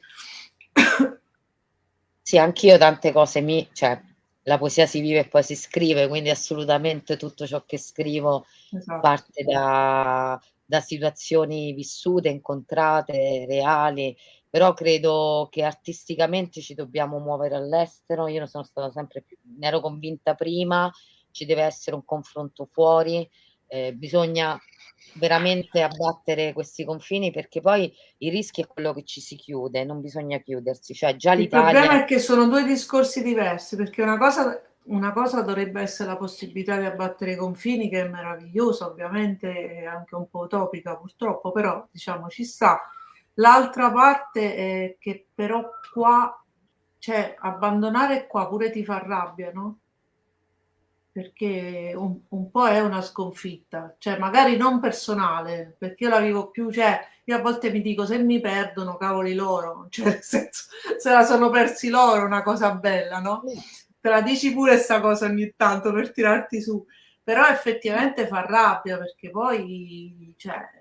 Sì, anch'io tante cose mi, cioè, la poesia si vive e poi si scrive, quindi assolutamente tutto ciò che scrivo esatto. parte da, da situazioni vissute, incontrate, reali, però credo che artisticamente ci dobbiamo muovere all'estero, io ne sono stata sempre più, ne ero convinta prima, ci deve essere un confronto fuori, eh, bisogna veramente abbattere questi confini perché poi il rischio è quello che ci si chiude, non bisogna chiudersi, cioè già l'Italia... Il problema è che sono due discorsi diversi perché una cosa, una cosa dovrebbe essere la possibilità di abbattere i confini che è meravigliosa, ovviamente è anche un po' utopica purtroppo, però diciamo ci sta. L'altra parte è che però qua, cioè abbandonare qua pure ti fa rabbia, no? Perché un, un, po' è una sconfitta, cioè magari non personale, perché io la vivo più, cioè io a volte mi dico se mi perdono, cavoli loro, cioè nel senso, se la sono persi loro una cosa bella, no? Te la dici pure sta cosa ogni tanto per tirarti su, però effettivamente fa rabbia perché poi, cioè...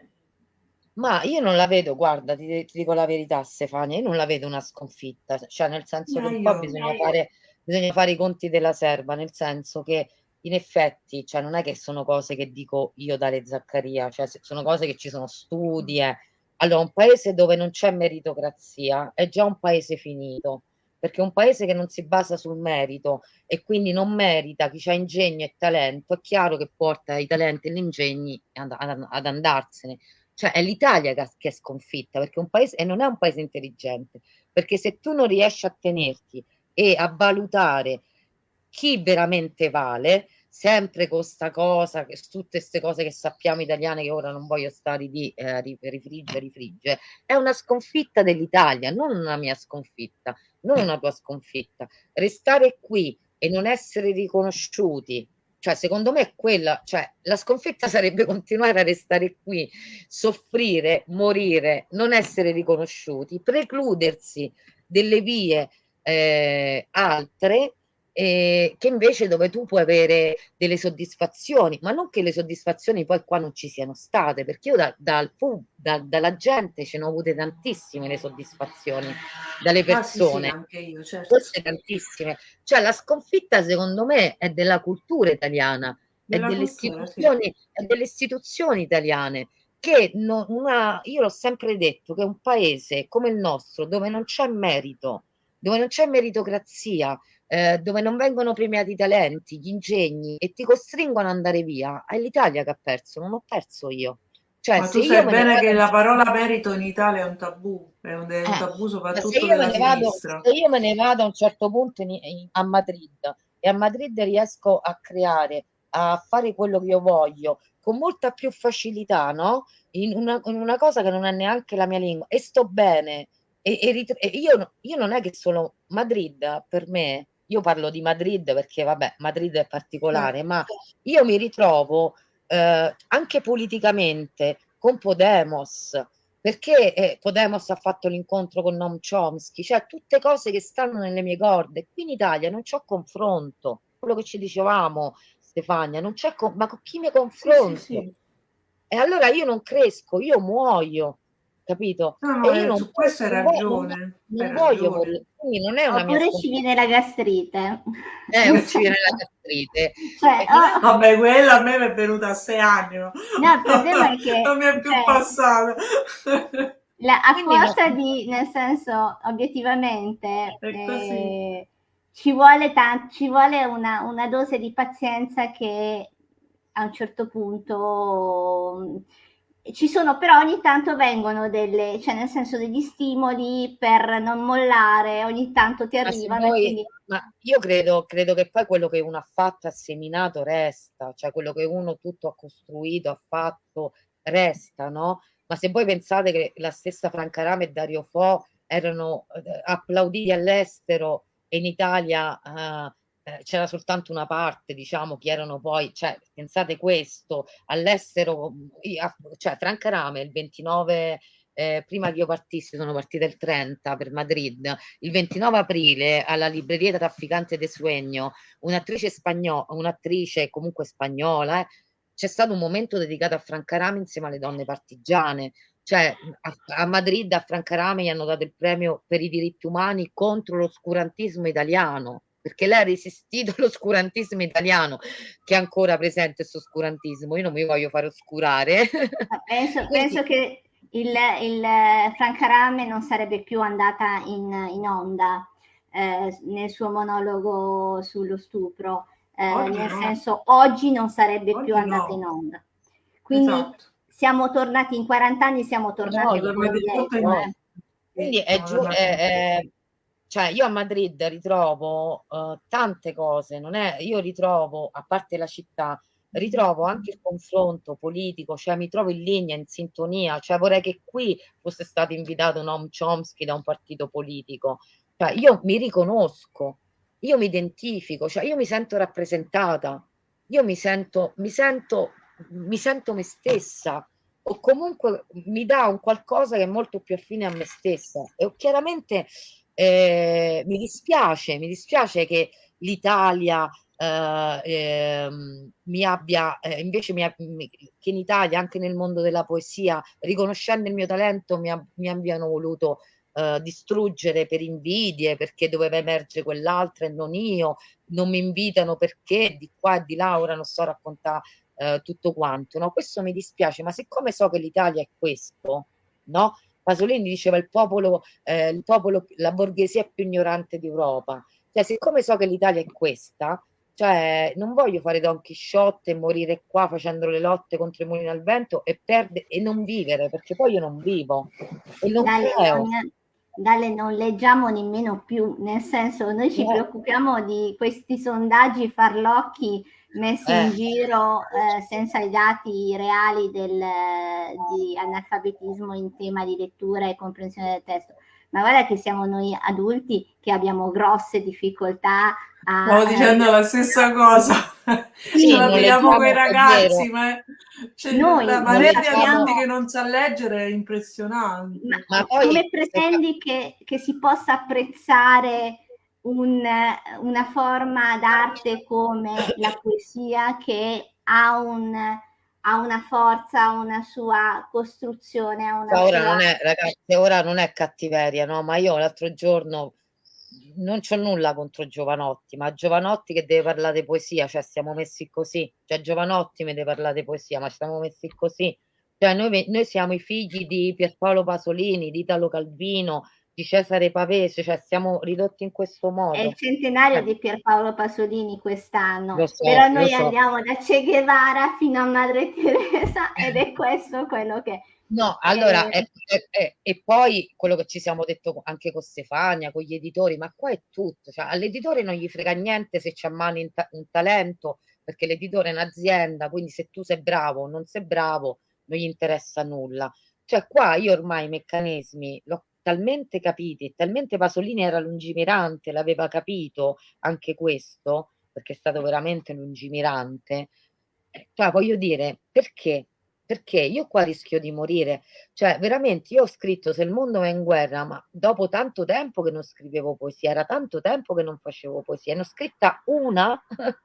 Ma io non la vedo, guarda, ti, ti dico la verità Stefania, io non la vedo una sconfitta, cioè nel senso che un po' bisogna fare, bisogna fare i conti della serva, nel senso che in effetti, cioè non è che sono cose che dico io Dale Zaccaria, cioè sono cose che ci sono studi. Eh. Allora, un paese dove non c'è meritocrazia è già un paese finito, perché un paese che non si basa sul merito e quindi non merita chi ha ingegno e talento, è chiaro che porta i talenti e gli ingegni ad, ad, ad andarsene. Cioè è l'Italia che, che è sconfitta, perché un paese, e non è un paese intelligente, perché se tu non riesci a tenerti e a valutare chi veramente vale, sempre con sta cosa, che, tutte queste cose che sappiamo italiane che ora non voglio stare di eh, rifrigge, rifrigge, è una sconfitta dell'Italia, non una mia sconfitta, non una tua sconfitta. Restare qui e non essere riconosciuti, cioè secondo me è quella, cioè la sconfitta sarebbe continuare a restare qui, soffrire, morire, non essere riconosciuti, precludersi delle vie eh, altre eh, che invece dove tu puoi avere delle soddisfazioni, ma non che le soddisfazioni poi qua non ci siano state, perché io da, da, da, dalla gente ce ne ho avute tantissime le soddisfazioni, dalle persone, ah, sì, sì, io, certo. forse tantissime. Cioè la sconfitta secondo me è della cultura italiana, è delle, cultura, istituzioni, sì. è delle istituzioni italiane che non, una, io l'ho sempre detto che un paese come il nostro dove non c'è merito, dove non c'è meritocrazia, eh, dove non vengono premiati i talenti, gli ingegni e ti costringono ad andare via, è l'Italia che ha perso, non ho perso io. Cioè, Ma tu sai bene che la parola merito in Italia è un tabù, è un, è un eh, tabù soprattutto della sinistra. Vado, se io me ne vado a un certo punto in, in, a Madrid e a Madrid riesco a creare, a fare quello che io voglio con molta più facilità, no? In una, in una cosa che non è neanche la mia lingua e sto bene. E, e, e io, io non è che solo Madrid per me io parlo di Madrid perché vabbè, Madrid è particolare, ma io mi ritrovo eh, anche politicamente con Podemos, perché eh, Podemos ha fatto l'incontro con Noam Chomsky, cioè tutte cose che stanno nelle mie corde. Qui in Italia non c'è confronto, quello che ci dicevamo Stefania, non c'è con- ma con chi mi confronto? Sì, sì, sì. E allora io non cresco, io muoio capito? No, no, e io non, su questo hai ragione. Non, non voglio morire, quindi non è una Oppure mia ci viene la gastrite. Eh, ci viene la gastrite. Cioè, oh. Vabbè, quella a me mi è venuta a sei anni. No, il problema è che... non mi è più cioè, passata. La, a quindi forza no. di, nel senso, obiettivamente... Eh, ci vuole, ci vuole una, una dose di pazienza che a un certo punto ci sono però ogni tanto vengono delle, cioè nel senso degli stimoli per non mollare, ogni tanto ti arrivano. Noi, quindi... Ma io credo, credo che poi quello che uno ha fatto, ha seminato, resta, cioè quello che uno tutto ha costruito, ha fatto, resta, no? Ma se voi pensate che la stessa Franca Rame e Dario Fo erano eh, applauditi all'estero e in Italia eh, eh, c'era soltanto una parte, diciamo, che erano poi, cioè, pensate questo, all'estero, cioè Franca Rame il 29 eh, prima che io partissi, sono partita il 30 per Madrid, il 29 aprile alla libreria Trafficante de Sueño, un'attrice spagnola, un'attrice comunque spagnola, eh, c'è stato un momento dedicato a Franca Rame insieme alle donne partigiane, cioè a, a Madrid a Franca Rame gli hanno dato il premio per i diritti umani contro l'oscurantismo italiano, perché lei ha resistito all'oscurantismo italiano che è ancora presente questo oscurantismo io non mi voglio fare oscurare penso, penso che il, il Franca Rame non sarebbe più andata in, in onda eh, nel suo monologo sullo stupro eh, nel no. senso oggi non sarebbe oggi più andata no. in onda quindi esatto. siamo tornati in 40 anni siamo tornati no, no. quindi è, giù, è, è cioè io a Madrid ritrovo uh, tante cose, non è, io ritrovo, a parte la città, ritrovo anche il confronto politico, cioè mi trovo in linea, in sintonia, cioè vorrei che qui fosse stato invitato Noam Chomsky da un partito politico, cioè io mi riconosco, io mi identifico, cioè io mi sento rappresentata, io mi sento, mi sento, mi sento me stessa, o comunque mi dà un qualcosa che è molto più affine a me stessa. E chiaramente eh, mi dispiace, mi dispiace che l'Italia eh, eh, mi abbia, eh, invece mi, che in Italia, anche nel mondo della poesia, riconoscendo il mio talento, mi, mi abbiano voluto eh, distruggere per invidie, perché doveva emergere quell'altra e non io, non mi invitano perché di qua e di là ora non so raccontare eh, tutto quanto, no? Questo mi dispiace, ma siccome so che l'Italia è questo, no? Pasolini diceva il popolo, eh, il popolo, la borghesia più ignorante d'Europa. Cioè, siccome so che l'Italia è questa, cioè, non voglio fare Don Chisciotte e morire qua facendo le lotte contro i mulini al vento e, perde, e non vivere, perché poi io non vivo e non Dalle, creo. Dalle non leggiamo nemmeno più, nel senso noi ci eh. preoccupiamo di questi sondaggi farlocchi messi eh. in giro eh, senza i dati reali del, di analfabetismo in tema di lettura e comprensione del testo. Ma guarda che siamo noi adulti che abbiamo grosse difficoltà a... Stavo dicendo la stessa cosa. Sì, Ce l'abbiamo con i ragazzi, ma cioè, noi, la marea di adulti che non sa leggere è impressionante. Ma, ma poi, come pretendi che, che si possa apprezzare un, una forma d'arte come la poesia che ha, un, ha una forza, una sua costruzione. Una ora, sua... Non è, ragazzi, ora non è cattiveria, no? ma io l'altro giorno non c'ho nulla contro Giovanotti, ma Giovanotti che deve parlare di poesia, cioè siamo messi così, cioè Giovanotti mi deve parlare di poesia, ma siamo messi così. Cioè noi, noi siamo i figli di Pierpaolo Pasolini, di Italo Calvino, di Cesare Pavese, cioè siamo ridotti in questo modo. È il centenario eh. di Pierpaolo Pasolini quest'anno, so, però noi so. andiamo da Che Guevara fino a Madre Teresa ed è questo quello che... No, allora, eh, e, e, poi quello che ci siamo detto anche con Stefania, con gli editori, ma qua è tutto, cioè, all'editore non gli frega niente se c'è a mano un, ta un talento, perché l'editore è un'azienda, quindi se tu sei bravo o non sei bravo, non gli interessa nulla. Cioè qua io ormai i meccanismi l'ho talmente capiti, talmente Pasolini era lungimirante, l'aveva capito anche questo, perché è stato veramente lungimirante. Cioè, voglio dire, perché? Perché io qua rischio di morire. Cioè, veramente, io ho scritto Se il mondo è in guerra, ma dopo tanto tempo che non scrivevo poesia, era tanto tempo che non facevo poesia, ne ho scritta una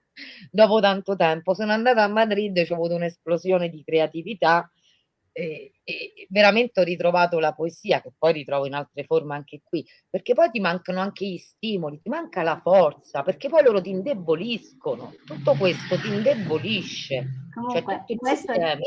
dopo tanto tempo. Sono andata a Madrid, ho avuto un'esplosione di creatività e, e, veramente ho ritrovato la poesia, che poi ritrovo in altre forme anche qui, perché poi ti mancano anche gli stimoli, ti manca la forza, perché poi loro ti indeboliscono, tutto questo ti indebolisce. Cioè, Comunque, cioè, questo, è,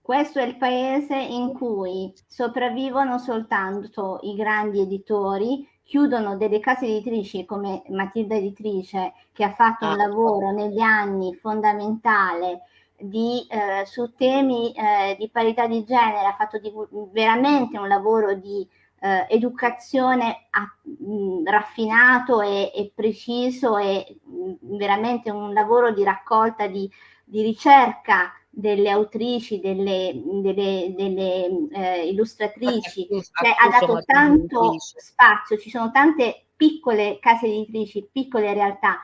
questo è il paese in cui sopravvivono soltanto i grandi editori, chiudono delle case editrici come Matilda Editrice, che ha fatto ah, un lavoro negli anni fondamentale di, eh, su temi eh, di parità di genere, ha fatto di, veramente un lavoro di eh, educazione a, mh, raffinato e, e, preciso e mh, veramente un lavoro di raccolta, di, di ricerca delle autrici, delle, delle, delle eh, illustratrici, cioè, ha dato tanto spazio, ci sono tante piccole case editrici, piccole realtà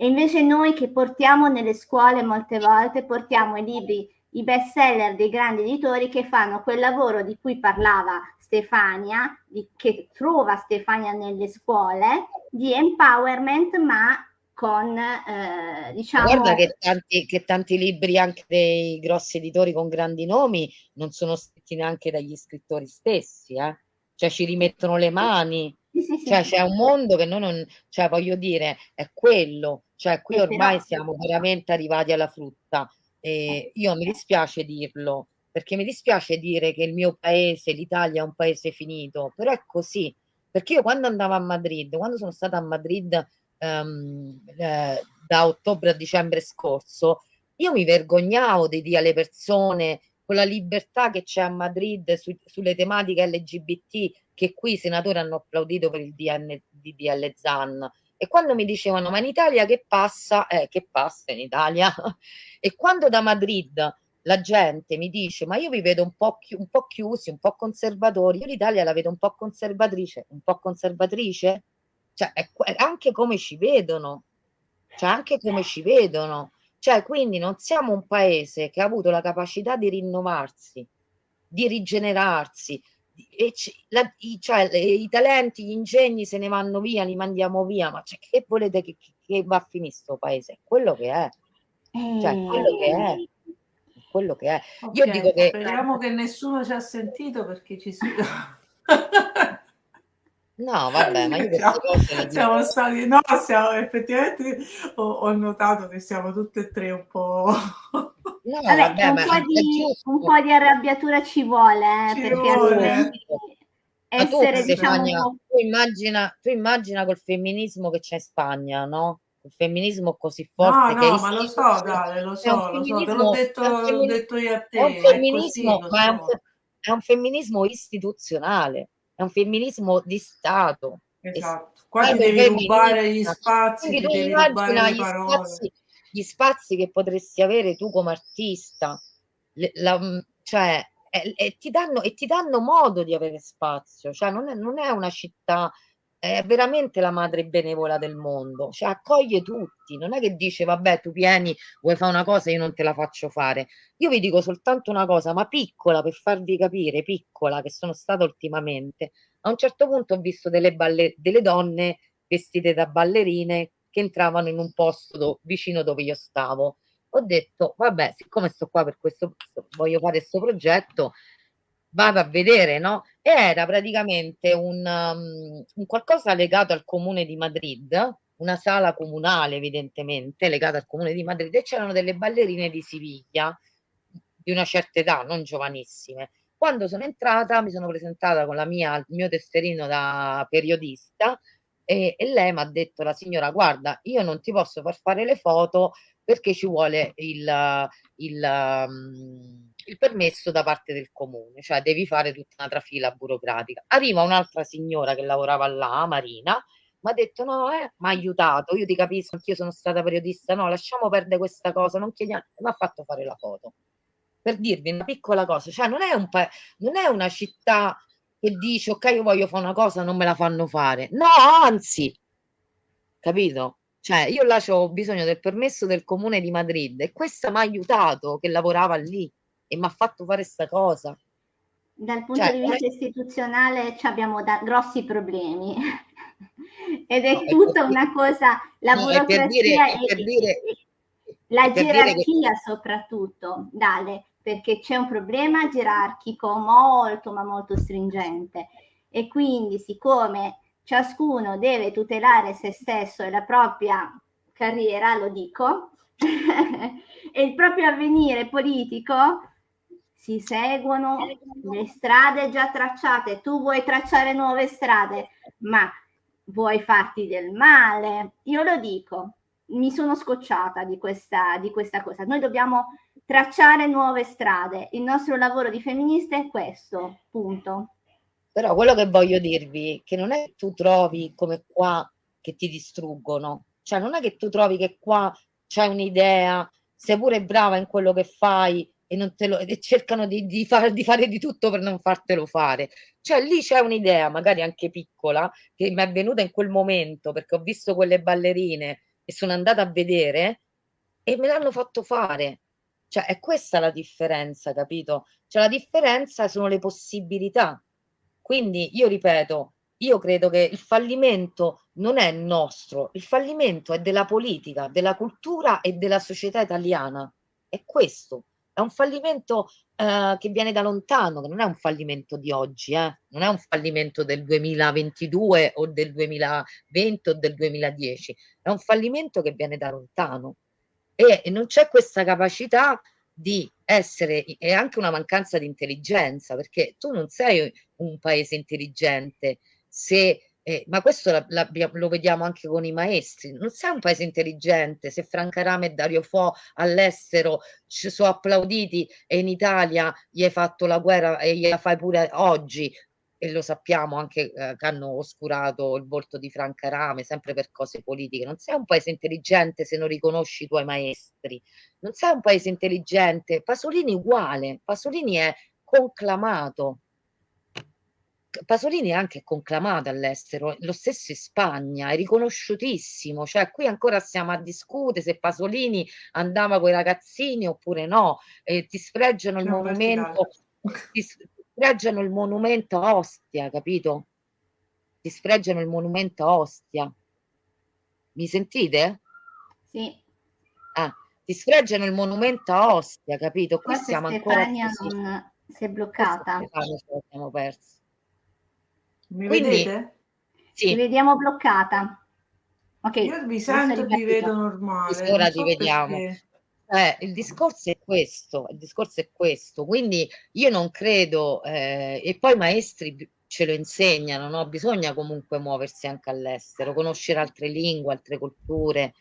e invece noi che portiamo nelle scuole molte volte, portiamo i libri, i best seller dei grandi editori che fanno quel lavoro di cui parlava Stefania, di, che trova Stefania nelle scuole, di empowerment, ma con eh, diciamo guarda che tanti, che tanti, libri anche dei grossi editori con grandi nomi non sono scritti neanche dagli scrittori stessi eh? cioè ci rimettono le mani Sì, sì, sì. Cioè c'è un mondo che noi non, cioè voglio dire, è quello, cioè qui ormai siamo veramente arrivati alla frutta. E io mi dispiace dirlo, perché mi dispiace dire che il mio paese, l'Italia, è un paese finito, però è così. Perché io quando andavo a Madrid, quando sono stata a Madrid ehm, eh, da ottobre a dicembre scorso, io mi vergognavo di dire alle persone con la libertà che c'è a Madrid su, sulle tematiche LGBT che qui i senatori hanno applaudito per il DN, DDL ZAN e quando mi dicevano ma in Italia che passa? Eh, che passa in Italia? e quando da Madrid la gente mi dice ma io vi vedo un po', chi- un po' chiusi, un po' conservatori, io l'Italia la vedo un po' conservatrice, un po' conservatrice? Cioè è, è anche come ci vedono, cioè anche come ci vedono. Cioè, quindi non siamo un paese che ha avuto la capacità di rinnovarsi, di rigenerarsi, e la, i, cioè, le, i talenti, gli ingegni se ne vanno via, li mandiamo via, ma cioè, che volete che, che, va a finire questo paese? È quello che è. Cioè, quello che è. Quello che è. Okay, Io dico che... Speriamo che nessuno ci ha sentito perché ci si... No, vabbè, ma io queste cose siamo stati, no, siamo effettivamente ho, ho notato che siamo tutte e tre un po'. No, Vabbè, vabbè, un, po è di, un po' di arrabbiatura ci vuole, eh, Ci perché vuole. tu, essere diciamo un Stefania, po' tu immagina, tu immagina col femminismo che c'è in Spagna, no? Il femminismo così No, forte che è no, ma lo so. Dale, lo È un so, lo so, te l'ho detto, è un detto io a te, è un è così, femminismo, lo ma è un, è un femminismo istituzionale, è un femminismo di Stato. Esatto. Qua ti devi rubare gli spazi, ti tu devi rubare le parole. spazi, gli spazi che potresti avere tu come artista, la- cioè, e, e ti danno, e ti danno modo di avere spazio, cioè non è, non è una città, è veramente la madre benevola del mondo, cioè accoglie tutti, non è che dice vabbè tu vieni, vuoi fare una cosa, io non te la faccio fare. Io vi dico soltanto una cosa, ma piccola per farvi capire, piccola che sono stata ultimamente, a un certo punto ho visto delle, balle, delle donne vestite da ballerine che entravano in un posto do- vicino dove io stavo ho detto, vabbè, siccome sto qua per questo, voglio fare questo progetto, vado a vedere, no? E era praticamente un, um, un qualcosa legato al comune di Madrid, una sala comunale evidentemente legata al comune di Madrid e c'erano delle ballerine di Siviglia di una certa età, non giovanissime. Quando sono entrata mi sono presentata con mia, il mio tesserino da periodista e, e lei mi ha detto, la signora, guarda, io non ti posso far fare le foto perché ci vuole il, il, um, il permesso da parte del comune, cioè devi fare tutta una trafila burocratica. Arriva un'altra signora che lavorava là, Marina, mi ha detto no, eh, mi ha aiutato, io ti capisco, anch'io sono stata periodista, no, lasciamo perdere questa cosa, non chiediamo, mi ha fatto fare la foto. Per dirvi una piccola cosa, cioè non è, un non è una città che dice ok, io voglio fare una cosa, non me la fanno fare. No, anzi, capito? Cioè, io là ho bisogno del permesso del comune di Madrid e questa mi ha aiutato che lavorava lì e mi ha fatto fare questa cosa. dal punto Cioè, di è- vista istituzionale ci abbiamo da- grossi problemi ed è No, è tutta per- una cosa, la no, è per burocrazia dire- è e, per dire- e- la è per dire che- gerarchia soprattutto, Dale, perché c'è un problema gerarchico molto ma molto stringente e quindi siccome ciascuno deve tutelare se stesso e la propria carriera, lo dico, e il proprio avvenire politico, si seguono le strade già tracciate. Tu vuoi tracciare nuove strade, ma vuoi farti del male. Io lo dico, mi sono scocciata di questa, di questa cosa. Noi dobbiamo tracciare nuove strade. Il nostro lavoro di femminista è questo, punto. Però quello che voglio dirvi è che non è che tu trovi come qua che ti distruggono, cioè non è che tu trovi che qua c'hai un'idea, sei pure brava in quello che fai e, non te lo, e cercano di, di, far, di fare di tutto per non fartelo fare. Cioè lì c'è un'idea, magari anche piccola, che mi è venuta in quel momento perché ho visto quelle ballerine e sono andata a vedere e me l'hanno fatto fare. Cioè è questa la differenza, capito? Cioè la differenza sono le possibilità. Quindi io ripeto, io credo che il fallimento non è nostro, il fallimento è della politica, della cultura e della società italiana. È questo. è un fallimento eh, che viene da lontano, che non è un fallimento di oggi, eh? non è un fallimento del 2022 o del 2020 o del 2010, è un fallimento che viene da lontano e, non c'è questa capacità di essere, è anche una mancanza di intelligenza, perché tu non sei un paese intelligente se eh, ma questo la, la, lo vediamo anche con i maestri. Non sei un paese intelligente se Franca Rame e Dario Fo all'estero ci sono applauditi e in Italia gli hai fatto la guerra e gliela fai pure oggi. E lo sappiamo anche eh, che hanno oscurato il volto di Franca Rame sempre per cose politiche. Non sei un paese intelligente se non riconosci i tuoi maestri. Non sei un paese intelligente. Pasolini uguale. Pasolini è conclamato Pasolini è anche conclamato all'estero, lo stesso in Spagna, è riconosciutissimo, cioè qui ancora stiamo a discutere se Pasolini andava con i ragazzini oppure no, e ti sfreggiano il monumento, ti sfreggiano il monumento a Ostia, capito? Ti sfreggiano il monumento a Ostia. Mi sentite? Sì. Ah, ti sfreggiano il monumento a Ostia, capito? Qui Forse siamo ancora Stefania non si è bloccata. Stefania perso. Mi Quindi- vedete? Ti Sì, vediamo bloccata. Ok. Io vi sento e vi vedo normale. Ora non ti so vediamo. perché. Eh, il discorso è questo, il discorso è questo, quindi io non credo, eh, e poi i maestri ce lo insegnano, no? Bisogna comunque muoversi anche all'estero, conoscere altre lingue, altre culture.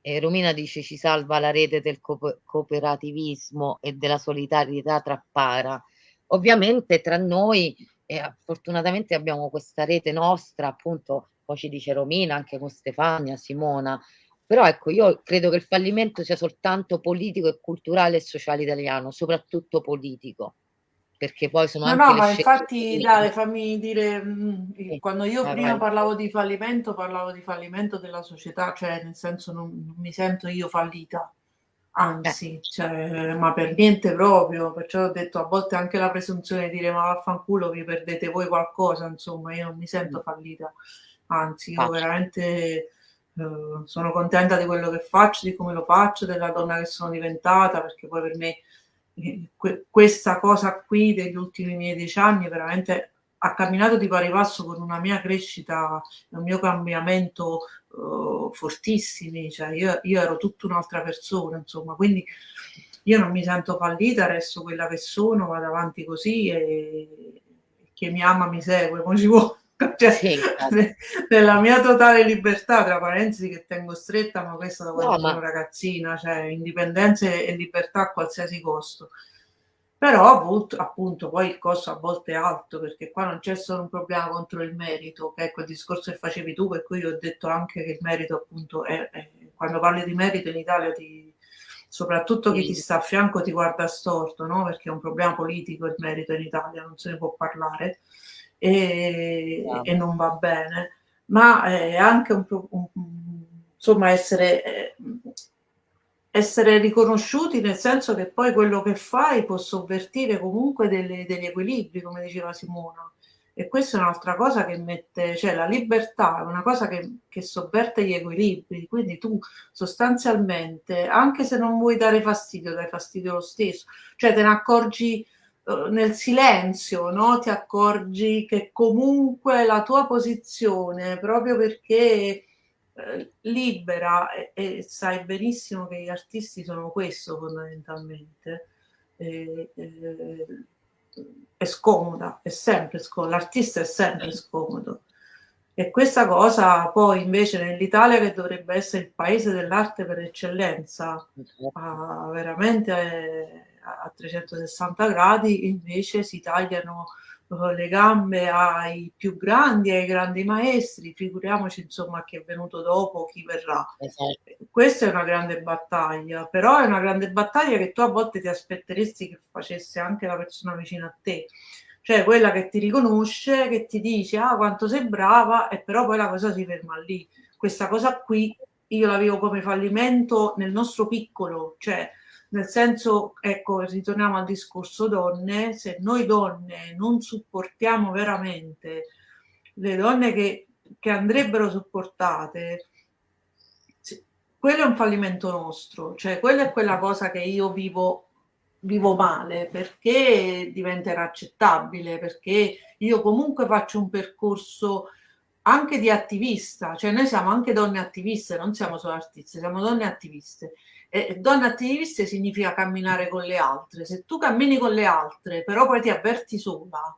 Eh, Romina dice ci salva la rete del co- cooperativismo e della solidarietà tra para. Ovviamente tra noi, eh, fortunatamente abbiamo questa rete nostra, appunto, poi ci dice Romina, anche con Stefania, Simona, però ecco, io credo che il fallimento sia soltanto politico e culturale e sociale italiano, soprattutto politico, perché poi sono No, anche no, ma infatti, dai, fammi dire, mm, Sì, quando io vai, prima vai. parlavo di fallimento, parlavo di fallimento della società, cioè nel senso non, non mi sento io fallita, Eh, anzi, cioè, ma per niente proprio, perciò ho detto a volte anche la presunzione di dire ma vaffanculo vi perdete voi qualcosa, insomma, io non mi mm, sento fallita, anzi, io infatti, veramente eh, sono contenta di quello che faccio, di come lo faccio, della donna che sono diventata, perché poi per me eh, que- questa cosa qui degli ultimi miei dieci anni veramente ha camminato di pari passo con una mia crescita, un mio cambiamento eh, fortissimi, cioè io, io ero tutta un'altra persona, insomma, quindi io non mi sento fallita, resto quella che sono, vado avanti così e chi mi ama mi segue, come ci vuole. Cioè, sì, nella mia totale libertà, tra parentesi che tengo stretta, ma questo da quando No, sono ma ragazzina, cioè indipendenza e libertà a qualsiasi costo. Però appunto, appunto poi il costo a volte è alto perché qua non c'è solo un problema contro il merito, che è quel discorso che facevi tu, per cui io ho detto anche che il merito appunto è, è- quando parli di merito in Italia ti, soprattutto chi ti sta a fianco ti guarda storto, no? Perché è un problema politico il merito in Italia, non se ne può parlare e, bravo. e non va bene, ma è anche un, un- insomma essere, eh, essere riconosciuti nel senso che poi quello che fai può sovvertire comunque delle- degli equilibri, come diceva Simona. E questa è un'altra cosa che mette, cioè la libertà è una cosa che, che sovverte gli equilibri, quindi tu sostanzialmente, anche se non vuoi dare fastidio, dai fastidio lo stesso, cioè te ne accorgi eh, nel silenzio, no? Ti accorgi che comunque la tua posizione, proprio perché eh, libera e, e sai benissimo che gli artisti sono questo fondamentalmente, eh, eh, è scomoda, è sempre scomoda, l'artista è sempre scomodo. E questa cosa poi invece nell'Italia che dovrebbe essere il paese dell'arte per eccellenza, a, veramente eh, a 360 gradi, invece si tagliano eh, le gambe ai più grandi, ai grandi maestri, figuriamoci insomma chi è venuto dopo, chi verrà. Esatto. Questa è una grande battaglia, però è una grande battaglia che tu a volte ti aspetteresti che facesse anche la persona vicina a te, cioè quella che ti riconosce, che ti dice ah quanto sei brava e però poi la cosa si ferma lì. Questa cosa qui io la vivo come fallimento nel nostro piccolo, cioè nel senso, ecco, ritorniamo al discorso donne, se noi donne non supportiamo veramente le donne che, che andrebbero supportate, quello è un fallimento nostro, cioè quella è quella cosa che io vivo vivo male perché diventa inaccettabile, perché io comunque faccio un percorso anche di attivista, cioè noi siamo anche donne attiviste, non siamo solo artiste, siamo donne attiviste. E donne attiviste significa camminare con le altre. Se tu cammini con le altre, però poi ti avverti sola,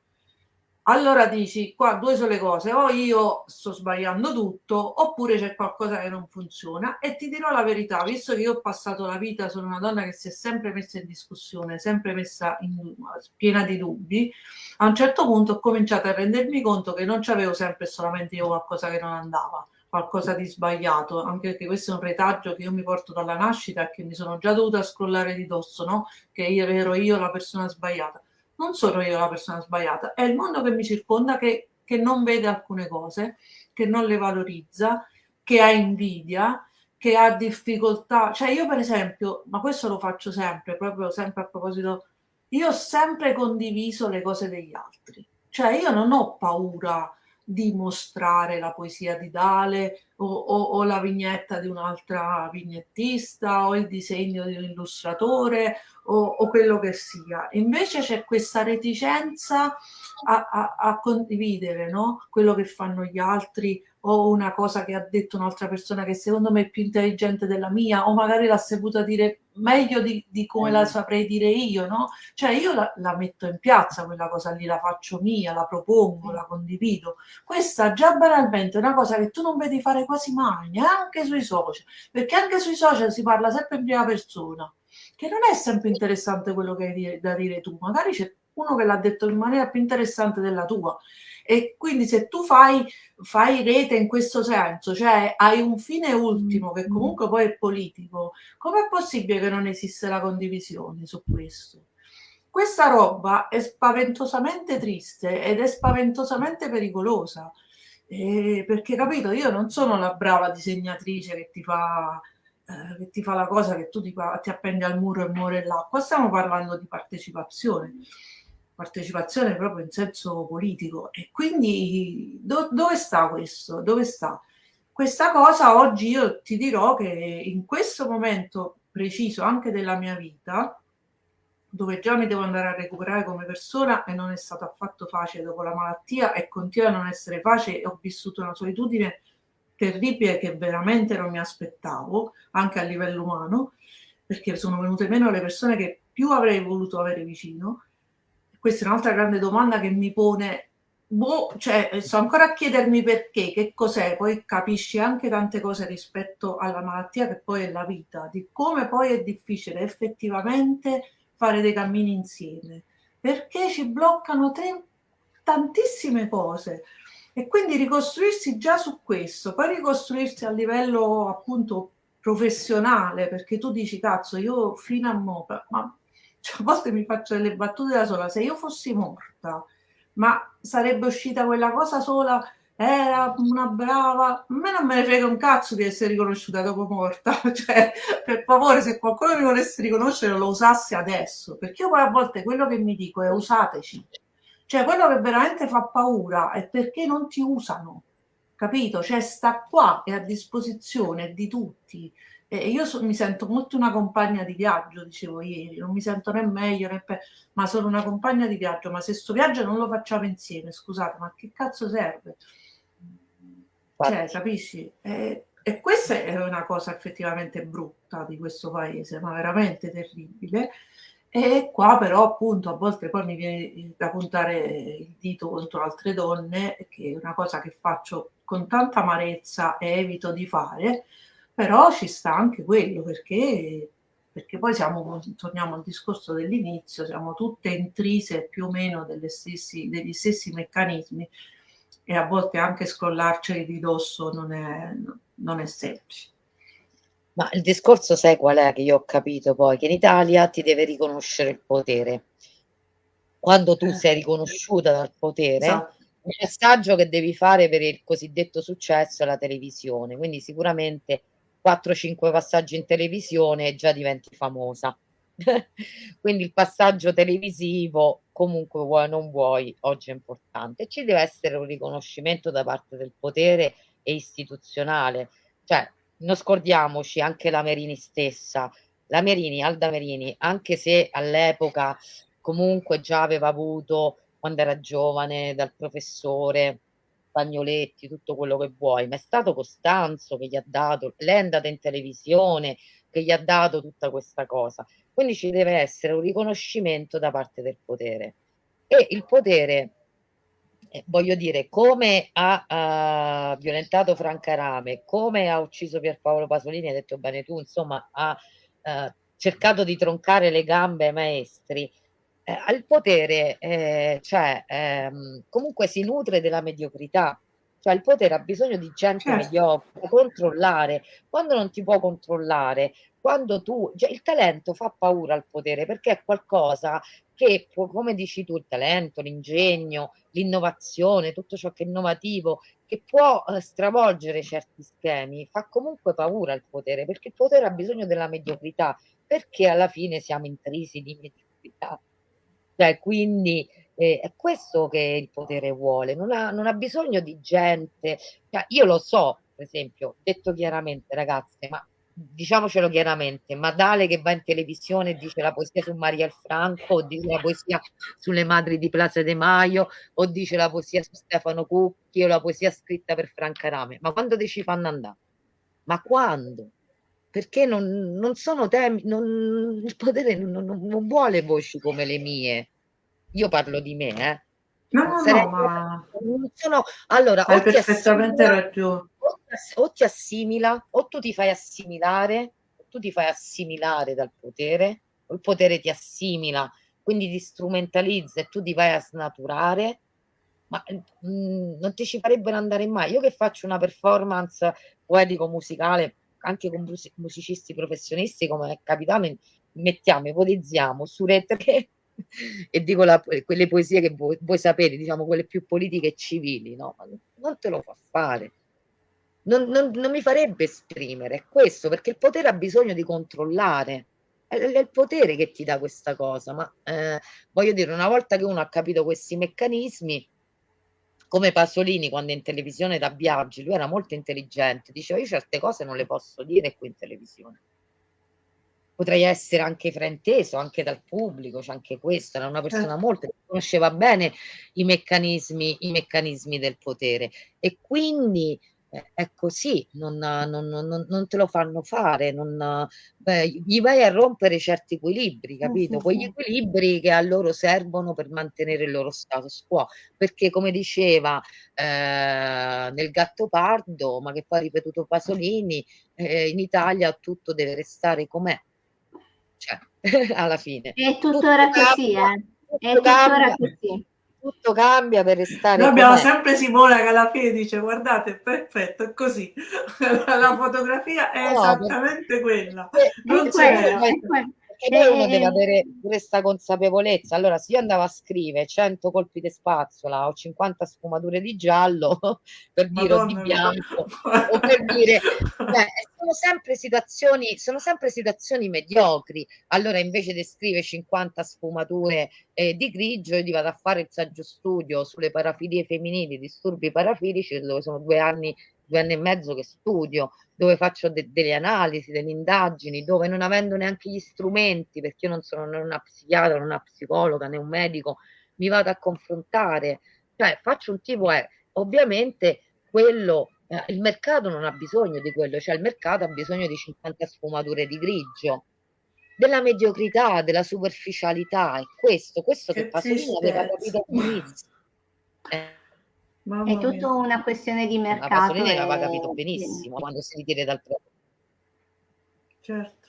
allora dici qua due sono le cose, o io sto sbagliando tutto oppure c'è qualcosa che non funziona e ti dirò la verità, visto che io ho passato la vita, sono una donna che si è sempre messa in discussione, sempre messa in, piena di dubbi, a un certo punto ho cominciato a rendermi conto che non c'avevo sempre solamente io qualcosa che non andava, qualcosa di sbagliato, anche perché questo è un retaggio che io mi porto dalla nascita e che mi sono già dovuta scrollare di dosso, no? che io ero io la persona sbagliata non sono io la persona sbagliata, è il mondo che mi circonda che, che non vede alcune cose, che non le valorizza, che ha invidia, che ha difficoltà. Cioè io per esempio, ma questo lo faccio sempre, proprio sempre a proposito, io ho sempre condiviso le cose degli altri. Cioè io non ho paura di mostrare la poesia di Dale o, o, o la vignetta di un'altra vignettista o il disegno di un illustratore o, o quello che sia. Invece c'è questa reticenza a, a, a condividere no? quello che fanno gli altri o una cosa che ha detto un'altra persona che secondo me è più intelligente della mia o magari l'ha saputa dire meglio di, di come la mm. saprei dire io, no? Cioè io la, la, metto in piazza quella cosa lì, la faccio mia, la propongo, la condivido. Questa già banalmente è una cosa che tu non vedi fare quasi mai, neanche sui social, perché anche sui social si parla sempre in prima persona, che non è sempre interessante quello che hai da dire tu, magari c'è uno che l'ha detto in maniera più interessante della tua e quindi se tu fai, fai rete in questo senso, cioè hai un fine ultimo che mm. comunque poi è politico, com'è possibile che non esiste la condivisione su questo? Questa roba è spaventosamente triste ed è spaventosamente pericolosa. Eh, perché capito, io non sono la brava disegnatrice che ti fa, eh, che ti fa la cosa che tu ti, ti appendi al muro e muore là. Qua stiamo parlando di partecipazione partecipazione proprio in senso politico. E quindi do, dove sta questo? Dove sta? Questa cosa oggi io ti dirò che in questo momento preciso anche della mia vita, dove già mi devo andare a recuperare come persona e non è stato affatto facile dopo la malattia e continua a non essere facile, ho vissuto una solitudine terribile che veramente non mi aspettavo, anche a livello umano, perché sono venute meno le persone che più avrei voluto avere vicino questa è un'altra grande domanda che mi pone, boh, cioè sto ancora a chiedermi perché, che cos'è, poi capisci anche tante cose rispetto alla malattia che poi è la vita, di come poi è difficile effettivamente fare dei cammini insieme, perché ci bloccano te, tantissime cose. E quindi ricostruirsi già su questo, poi ricostruirsi a livello appunto professionale, perché tu dici cazzo io fino a mo, ma cioè, a volte mi faccio delle battute da sola, se io fossi morta, ma sarebbe uscita quella cosa sola, era una brava, a me non me ne frega un cazzo di essere riconosciuta dopo morta, cioè, per favore, se qualcuno mi volesse riconoscere lo usasse adesso, perché io poi a volte quello che mi dico è usateci, cioè quello che veramente fa paura è perché non ti usano, capito? Cioè sta qua, è a disposizione di tutti, e io so, mi sento molto una compagna di viaggio, dicevo ieri, non mi sento né meglio né peggio, ma sono una compagna di viaggio, ma se sto viaggio non lo facciamo insieme, scusate, ma che cazzo serve? Cioè, capisci? E, e questa è una cosa effettivamente brutta di questo paese, ma veramente terribile. E qua però appunto a volte poi mi viene da puntare il dito contro altre donne, che è una cosa che faccio con tanta amarezza e evito di fare, però ci sta anche quello perché, perché poi siamo, torniamo al discorso dell'inizio, siamo tutte intrise più o meno stessi, degli stessi meccanismi e a volte anche scrollarceli di dosso non è, non è semplice. Ma il discorso sai qual è che io ho capito poi? Che in Italia ti deve riconoscere il potere. Quando tu eh. sei riconosciuta dal potere, esatto. il messaggio che devi fare per il cosiddetto successo è la televisione. Quindi sicuramente 4-5 passaggi in televisione e già diventi famosa. Quindi il passaggio televisivo, comunque vuoi o non vuoi, oggi è importante. Ci deve essere un riconoscimento da parte del potere e istituzionale. Cioè, non scordiamoci anche la Merini stessa, la Merini, Alda Merini, anche se all'epoca comunque già aveva avuto, quando era giovane, dal professore Pagnoletti, tutto quello che vuoi, ma è stato Costanzo che gli ha dato, lei è andata in televisione, che gli ha dato tutta questa cosa. Quindi ci deve essere un riconoscimento da parte del potere. E il potere, eh, voglio dire, come ha, uh, violentato Franca Rame, come ha ucciso Pierpaolo Pasolini, hai detto bene tu, insomma, ha uh, cercato di troncare le gambe ai maestri, eh, al potere, eh, cioè, ehm, comunque si nutre della mediocrità. Cioè il potere ha bisogno di gente certo. mediocre, controllare. Quando non ti può controllare, quando tu, cioè il talento fa paura al potere perché è qualcosa che, come dici tu, il talento, l'ingegno, l'innovazione, tutto ciò che è innovativo, che può eh, stravolgere certi schemi, fa comunque paura al potere perché il potere ha bisogno della mediocrità, perché alla fine siamo intrisi di mediocrità. Cioè, quindi eh, è questo che il potere vuole, non ha, non ha bisogno di gente. Cioè, io lo so, per esempio, detto chiaramente, ragazze, ma diciamocelo chiaramente, Madale che va in televisione e dice la poesia su Maria Franco, o dice la poesia sulle madri di Plaza De Maio, o dice la poesia su Stefano Cucchi, o la poesia scritta per Franca Rame, ma quando ti ci fanno andare? Ma quando? Perché non, non sono temi, non, il potere non, non, vuole voci come le mie. Io parlo di me, eh. No, no, Sarebbe, no, ma... sono, allora, hai perfettamente ragione. O ti assimila, o tu ti fai assimilare, o tu ti fai assimilare dal potere, o il potere ti assimila, quindi ti strumentalizza e tu ti vai a snaturare, ma mh, mm, non ti ci farebbero andare mai. Io che faccio una performance poetico-musicale anche con musicisti professionisti come è capitato, mettiamo, ipotizziamo su Re 3 e dico la, quelle poesie che voi, voi, sapete, diciamo quelle più politiche e civili, no? Non te lo fa fare. Non, non, non mi farebbe esprimere, questo, perché il potere ha bisogno di controllare. È, è il potere che ti dà questa cosa, ma eh, voglio dire, una volta che uno ha capito questi meccanismi, come Pasolini quando in televisione da Biaggi, lui era molto intelligente, diceva io certe cose non le posso dire qui in televisione. Potrei essere anche frainteso, anche dal pubblico, c'è anche questo, era una persona certo. molto che conosceva bene i meccanismi, i meccanismi del potere e quindi è così, non, non, non, non, te lo fanno fare, beh, gli vai a rompere certi equilibri, capito? Quegli equilibri che a loro servono per mantenere il loro status quo, perché come diceva eh, nel Gattopardo, ma che poi ha ripetuto Pasolini, eh, in Italia tutto deve restare com'è, cioè, alla fine. È tuttora così, eh? È tuttora così tutto cambia per restare. Noi abbiamo sempre Simona che alla fine dice: Guardate, perfetto, è così. la fotografia è no, esattamente per... quella. Non è c'è. Poi uno deve avere questa consapevolezza. Allora, se io andavo a scrivere 100 colpi di spazzola o 50 sfumature di giallo per dire o di bianco o per dire cioè, sono sempre situazioni sono sempre situazioni mediocri. Allora, invece di scrivere 50 sfumature eh, di grigio, io vado a fare il saggio studio sulle parafilie femminili, disturbi parafilici, dove sono due anni due anni e mezzo che studio, dove faccio de delle analisi, delle indagini, dove non avendo neanche gli strumenti, perché io non sono né una psichiatra, né una psicologa, né un medico, mi vado a confrontare, cioè faccio un tipo, è ovviamente quello, eh, il mercato non ha bisogno di quello, cioè il mercato ha bisogno di 50 sfumature di grigio, della mediocrità, della superficialità, è questo, questo che, che Pasolini aveva capito all'inizio. Eh, Mamma è tutta una questione di mercato. La Pasolini l'aveva capito benissimo sì. quando si ritira dal premio. Certo.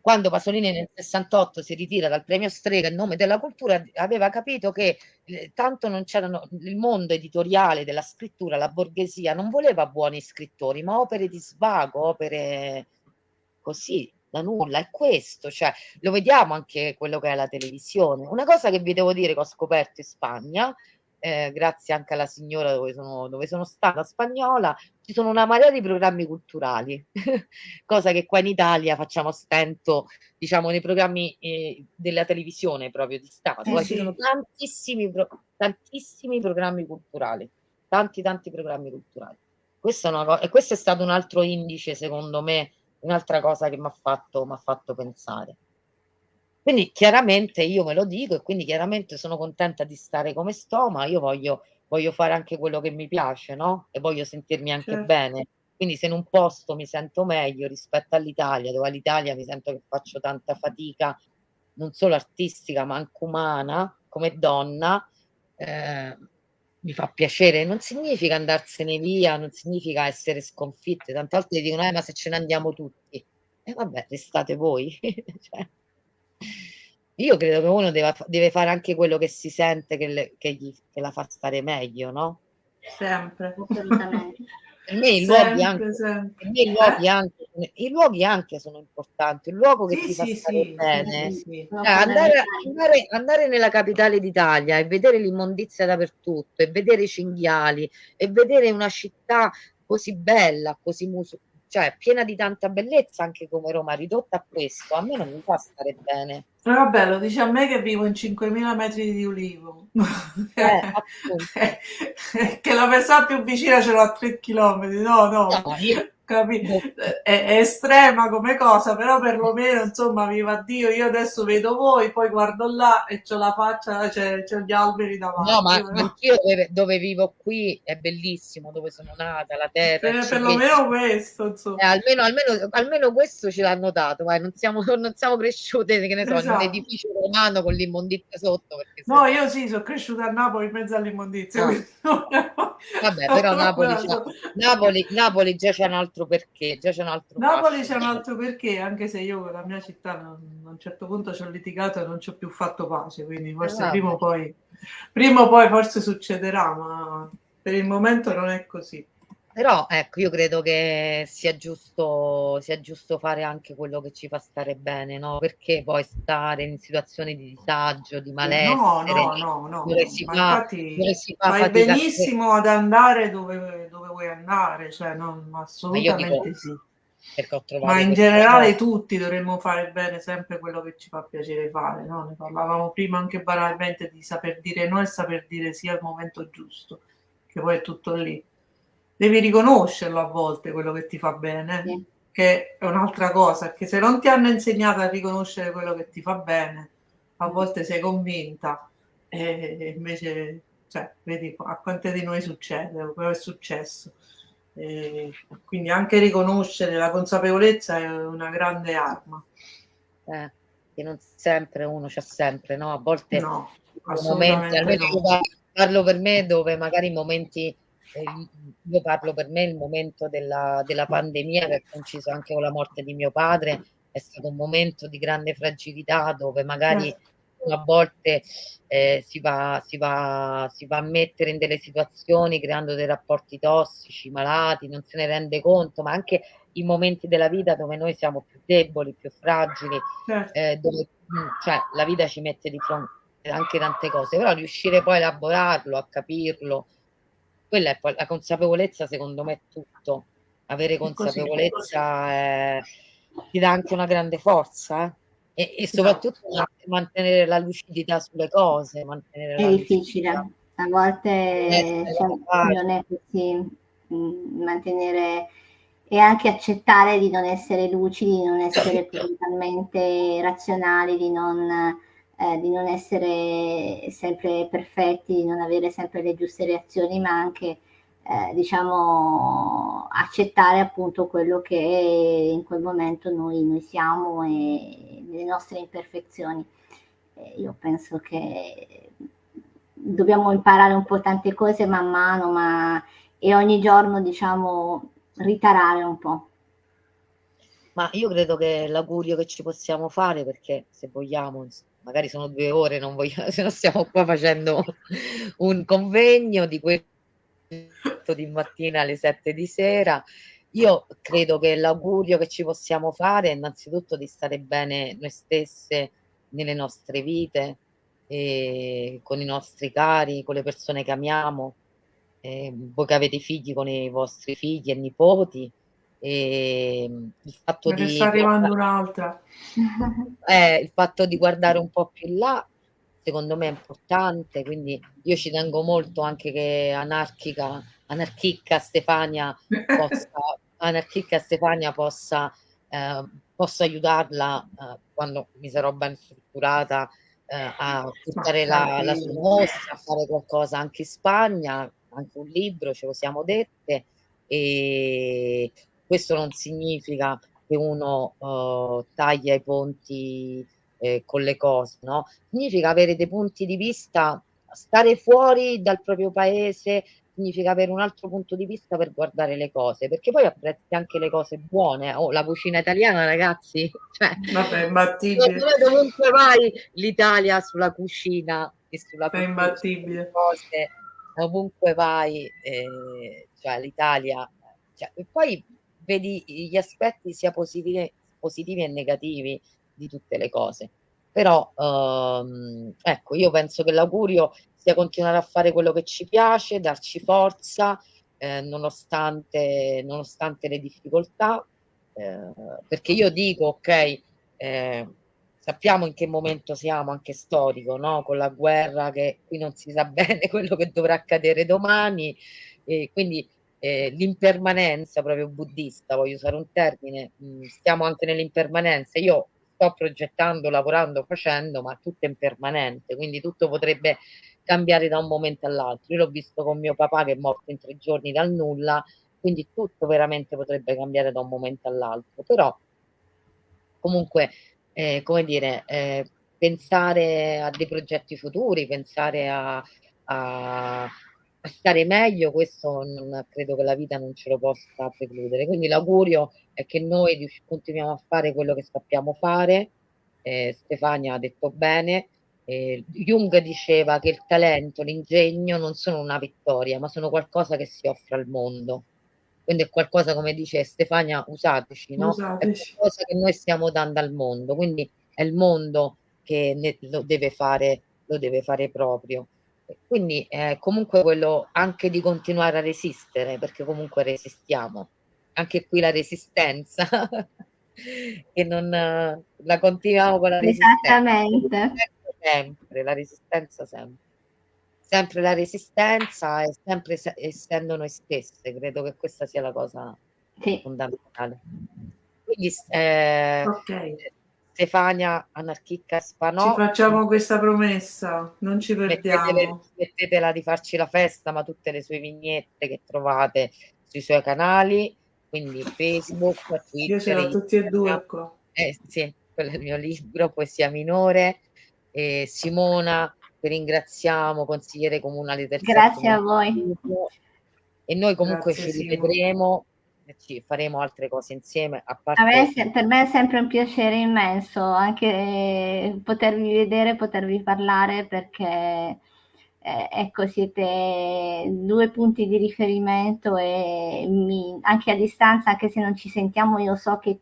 Quando Pasolini nel 68 si ritira dal premio Strega in nome della cultura, aveva capito che eh, tanto non c'erano il mondo editoriale della scrittura, la borghesia non voleva buoni scrittori, ma opere di svago, opere così da nulla. È questo, cioè lo vediamo anche quello che è la televisione. Una cosa che vi devo dire che ho scoperto in Spagna eh, grazie anche alla signora dove sono, dove sono stata spagnola, ci sono una marea di programmi culturali, cosa che qua in Italia facciamo stento, diciamo, nei programmi eh, della televisione proprio di Stato. Eh sì. Ci sono tantissimi, tantissimi programmi culturali, tanti tanti programmi culturali. Questa è una e questo è stato un altro indice, secondo me, un'altra cosa che mi ha fatto, fatto pensare. Quindi chiaramente io me lo dico e quindi chiaramente sono contenta di stare come sto, ma io voglio, voglio fare anche quello che mi piace, no? E voglio sentirmi anche certo. bene. Quindi se in un posto mi sento meglio rispetto all'Italia, dove all'Italia mi sento che faccio tanta fatica, non solo artistica, ma anche umana, come donna, eh, mi fa piacere. Non significa andarsene via, non significa essere sconfitte. Tante volte dicono, eh, ma se ce ne andiamo tutti. E eh, vabbè, restate voi. cioè, io credo che uno deve, deve, fare anche quello che si sente che, le, che, gli, che la fa stare meglio, no? Sempre. Per me i luoghi, anche, per me i, luoghi anche, i luoghi anche sono importanti, il luogo che sì, ti fa sì, stare sì, bene. Cioè, andare, andare, andare, nella capitale d'Italia e vedere l'immondizia dappertutto, e vedere i cinghiali, e vedere una città così bella, così mus- cioè piena di tanta bellezza anche come Roma, ridotta a questo, a me non mi fa stare bene. Eh, vabbè, lo dice a me che vivo in 5.000 metri di ulivo, eh, che la persona più vicina ce l'ho a 3 km, no, no. no io, capito? È, è, estrema come cosa, però perlomeno insomma, viva Dio, io adesso vedo voi, poi guardo là e c'ho la faccia, c'è, gli alberi davanti. No, ma no? anch'io dove, dove, vivo qui è bellissimo, dove sono nata, la terra. Per, perlomeno questo, insomma. Eh, almeno, almeno, almeno, questo ce l'hanno dato, vai, non siamo, non siamo cresciute, che ne so, esatto. in un esatto. edificio romano con l'immondizia sotto. no, io sì, sono cresciuta a Napoli in mezzo all'immondizia. No. Vabbè, però Napoli, Napoli, Napoli già c'è un altro altro perché, già c'è un altro Napoli c'è un altro perché, anche se io con la mia città non, a un certo punto ci ho litigato e non ci ho più fatto pace, quindi forse eh, prima o poi, prima o poi forse succederà, ma per il momento non è così. Però ecco, io credo che sia giusto, sia giusto fare anche quello che ci fa stare bene, no? Perché poi stare in situazioni di disagio, di malessere, no, no, no, no. dove si fa, infatti, dove si fa fai benissimo ad andare dove, dove, vuoi andare, cioè non, assolutamente dico, sì. Ma in generale cosa. tutti dovremmo fare bene sempre quello che ci fa piacere fare, no? Ne parlavamo prima anche banalmente di saper dire no e saper dire sì al momento giusto, che poi è tutto lì devi riconoscerlo a volte quello che ti fa bene, sì. che è un'altra cosa, che se non ti hanno insegnato a riconoscere quello che ti fa bene, a volte sei convinta e invece, cioè, vedi a quante di noi succede, quello è successo. E quindi anche riconoscere la consapevolezza è una grande arma. Eh, che non sempre uno c'ha sempre, no? A volte no, momenti, almeno no. parlo per me dove magari momenti io parlo per me il momento della, della pandemia che ha coinciso anche con la morte di mio padre, è stato un momento di grande fragilità dove magari certo. a volte eh, si, va, si, va, si va a mettere in delle situazioni creando dei rapporti tossici, malati, non se ne rende conto, ma anche i momenti della vita dove noi siamo più deboli, più fragili, certo. eh, dove mm, cioè, la vita ci mette di fronte anche tante cose, però riuscire poi a elaborarlo, a capirlo, quella è poi la consapevolezza, secondo me, è tutto. Avere consapevolezza è, ti dà anche una grande forza eh? e, e, soprattutto esatto. mantenere la lucidità sulle cose. Mantenere è difficile, lucidità. a volte eh, cioè, non è così. Mm, mantenere e anche accettare di non essere lucidi, di non essere totalmente razionali, di non eh, di non essere sempre perfetti, di non avere sempre le giuste reazioni, ma anche eh, diciamo accettare appunto quello che in quel momento noi, noi siamo e le nostre imperfezioni. Eh, io penso che dobbiamo imparare un po' tante cose man mano, ma e ogni giorno diciamo ritarare un po'. Ma io credo che l'augurio che ci possiamo fare, perché se vogliamo, magari sono due ore, non voglio, se no stiamo qua facendo un convegno di questo di mattina alle sette di sera. Io credo che l'augurio che ci possiamo fare è innanzitutto di stare bene noi stesse nelle nostre vite, con i nostri cari, con le persone che amiamo, eh, voi che avete figli con i vostri figli e nipoti, e ehm, il fatto Me di sta arrivando un'altra. Eh, il fatto di guardare un po' più là, secondo me è importante, quindi io ci tengo molto anche che anarchica, anarchica Stefania possa, anarchica Stefania possa eh, posso aiutarla eh, quando mi sarò ben strutturata eh, a portare la, la sua mostra, a fare qualcosa anche in Spagna, anche un libro, ce lo siamo dette e questo non significa che uno uh, taglia i ponti eh, con le cose, no? Significa avere dei punti di vista, stare fuori dal proprio paese, significa avere un altro punto di vista per guardare le cose, perché poi apprezzi anche le cose buone. Oh, la cucina italiana, ragazzi, cioè, Vabbè, imbattibile. Dovunque vai, l'Italia sulla cucina e sulla è imbattibile. cose, ovunque vai, eh, cioè l'Italia. Cioè, e poi vedi gli aspetti sia positivi, positivi e negativi di tutte le cose. Però, ehm, ecco, io penso che l'augurio sia continuare a fare quello che ci piace, darci forza, eh, nonostante, nonostante le difficoltà, eh, perché io dico, ok, eh, sappiamo in che momento siamo, anche storico, no? con la guerra che qui non si sa bene quello che dovrà accadere domani, e quindi eh, l'impermanenza proprio buddista, voglio usare un termine, mm, stiamo anche nell'impermanenza. Io sto progettando, lavorando, facendo, ma tutto è impermanente, quindi tutto potrebbe cambiare da un momento all'altro. Io l'ho visto con mio papà che è morto in tre giorni dal nulla, quindi tutto veramente potrebbe cambiare da un momento all'altro. Però comunque, eh, come dire, eh, pensare a dei progetti futuri, pensare a, a a stare meglio, questo non, credo che la vita non ce lo possa precludere. Quindi l'augurio è che noi continuiamo a fare quello che sappiamo fare. Eh, Stefania ha detto bene. Eh, Jung diceva che il talento, l'ingegno non sono una vittoria, ma sono qualcosa che si offre al mondo. Quindi è qualcosa, come dice Stefania, usateci, no? Usateci. È qualcosa che noi stiamo dando al mondo. Quindi è il mondo che ne, lo deve fare, lo deve fare proprio. Quindi eh, comunque quello anche di continuare a resistere, perché comunque resistiamo. Anche qui la resistenza, che non la continuiamo con la resistenza. Esattamente. Sempre, la resistenza sempre. Sempre la resistenza e sempre essendo noi stesse, credo che questa sia la cosa sì. fondamentale. Quindi eh, okay. Stefania Anarchica Spanò. Ci facciamo questa promessa, non ci perdiamo. Mettetela, mettetela di farci la festa, ma tutte le sue vignette che trovate sui suoi canali, quindi Facebook, Twitter. Io ce l'ho tutti e due qua. Eh, sì, quello è il mio libro, Poesia Minore. E Simona, che ringraziamo, consigliere comunale del Grazie a voi. E noi comunque Grazie, ci rivedremo ci faremo altre cose insieme. A parte... A me, per me è sempre un piacere immenso anche potervi vedere, potervi parlare perché eh, ecco, siete due punti di riferimento e mi, anche a distanza, anche se non ci sentiamo, io so che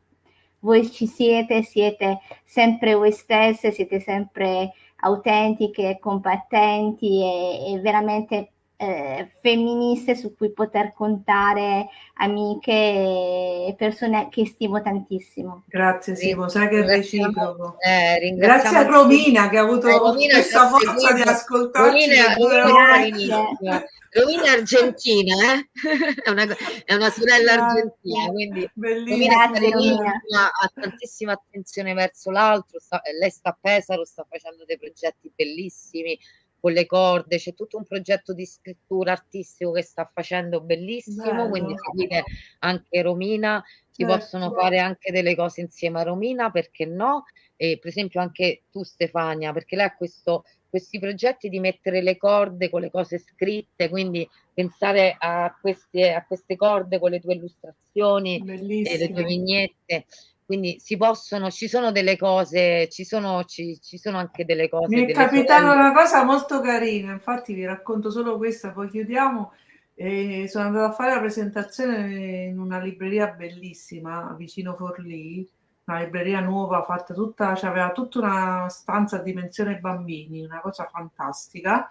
voi ci siete, siete sempre voi stesse, siete sempre autentiche, compattenti e, e veramente eh, femministe su cui poter contare, amiche e persone che stimo tantissimo. Grazie Simo, sai che è reciproco. Eh, Grazie a Romina che ha avuto eh, Romina questa forza di ascoltarci. Romina, Romina è argentina, eh? è, una, è, una, sorella Grazie. argentina, quindi Romina, Romina ha tantissima attenzione verso l'altro, lei sta a Pesaro, sta facendo dei progetti bellissimi, con le corde, c'è tutto un progetto di scrittura artistico che sta facendo bellissimo, Bello. quindi seguite anche Romina, si certo. possono fare anche delle cose insieme a Romina, perché no? E per esempio anche tu Stefania, perché lei ha questo, questi progetti di mettere le corde con le cose scritte, quindi pensare a queste, a queste corde con le tue illustrazioni, e le tue vignette quindi si possono, ci sono delle cose, ci sono, ci, ci sono anche delle cose. Mi è capitata una cosa molto carina, infatti vi racconto solo questa, poi chiudiamo. Eh, sono andata a fare la presentazione in una libreria bellissima vicino Forlì, una libreria nuova fatta tutta, cioè aveva tutta una stanza a dimensione bambini, una cosa fantastica.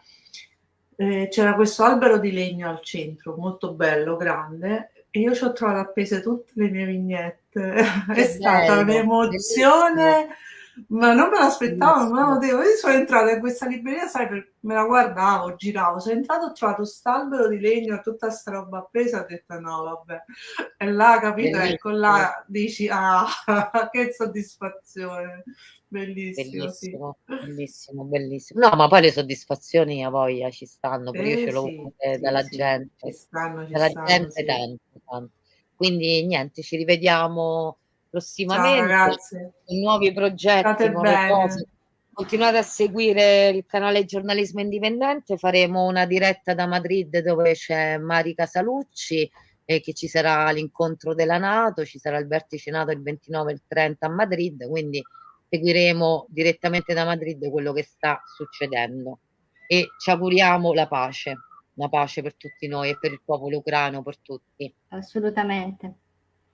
Eh, c'era questo albero di legno al centro, molto bello, grande, e io ci ho trovato appese tutte le mie vignette. È stata un'emozione Ma non me l'aspettavo, non me lo devo. Io sono entrata in questa libreria, sai, per, me la guardavo, giravo, sono entrato, ho trovato quest'albero di legno, tutta sta roba appesa, ho detto no, vabbè. E là, capito, ecco là, dici, ah, che soddisfazione. Bellissimo, bellissimo, sì. bellissimo, bellissimo. No, ma poi le soddisfazioni a voglia ci stanno, perché eh, io ce l'ho sì, sì, dalla gente, ci stanno, ci dalla stanno, gente tanto, tanto. Quindi niente, ci rivediamo prossimamente con nuovi progetti. Continuate a seguire il canale Giornalismo Indipendente, faremo una diretta da Madrid dove c'è Mari Casalucci e che ci sarà l'incontro della Nato, ci sarà il vertice Nato il 29 e il 30 a Madrid, quindi seguiremo direttamente da Madrid quello che sta succedendo. E ci auguriamo la pace, la pace per tutti noi e per il popolo ucraino, per tutti. Assolutamente.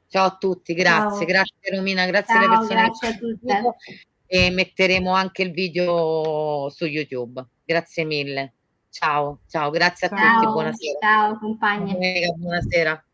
Ciao a tutti, grazie, Ciao. grazie Romina, grazie Ciao, alle persone grazie a tutte. e metteremo anche il video su YouTube. Grazie mille. Ciao, ciao, grazie a ciao, tutti, buonasera. Ciao compagni. Buonasera.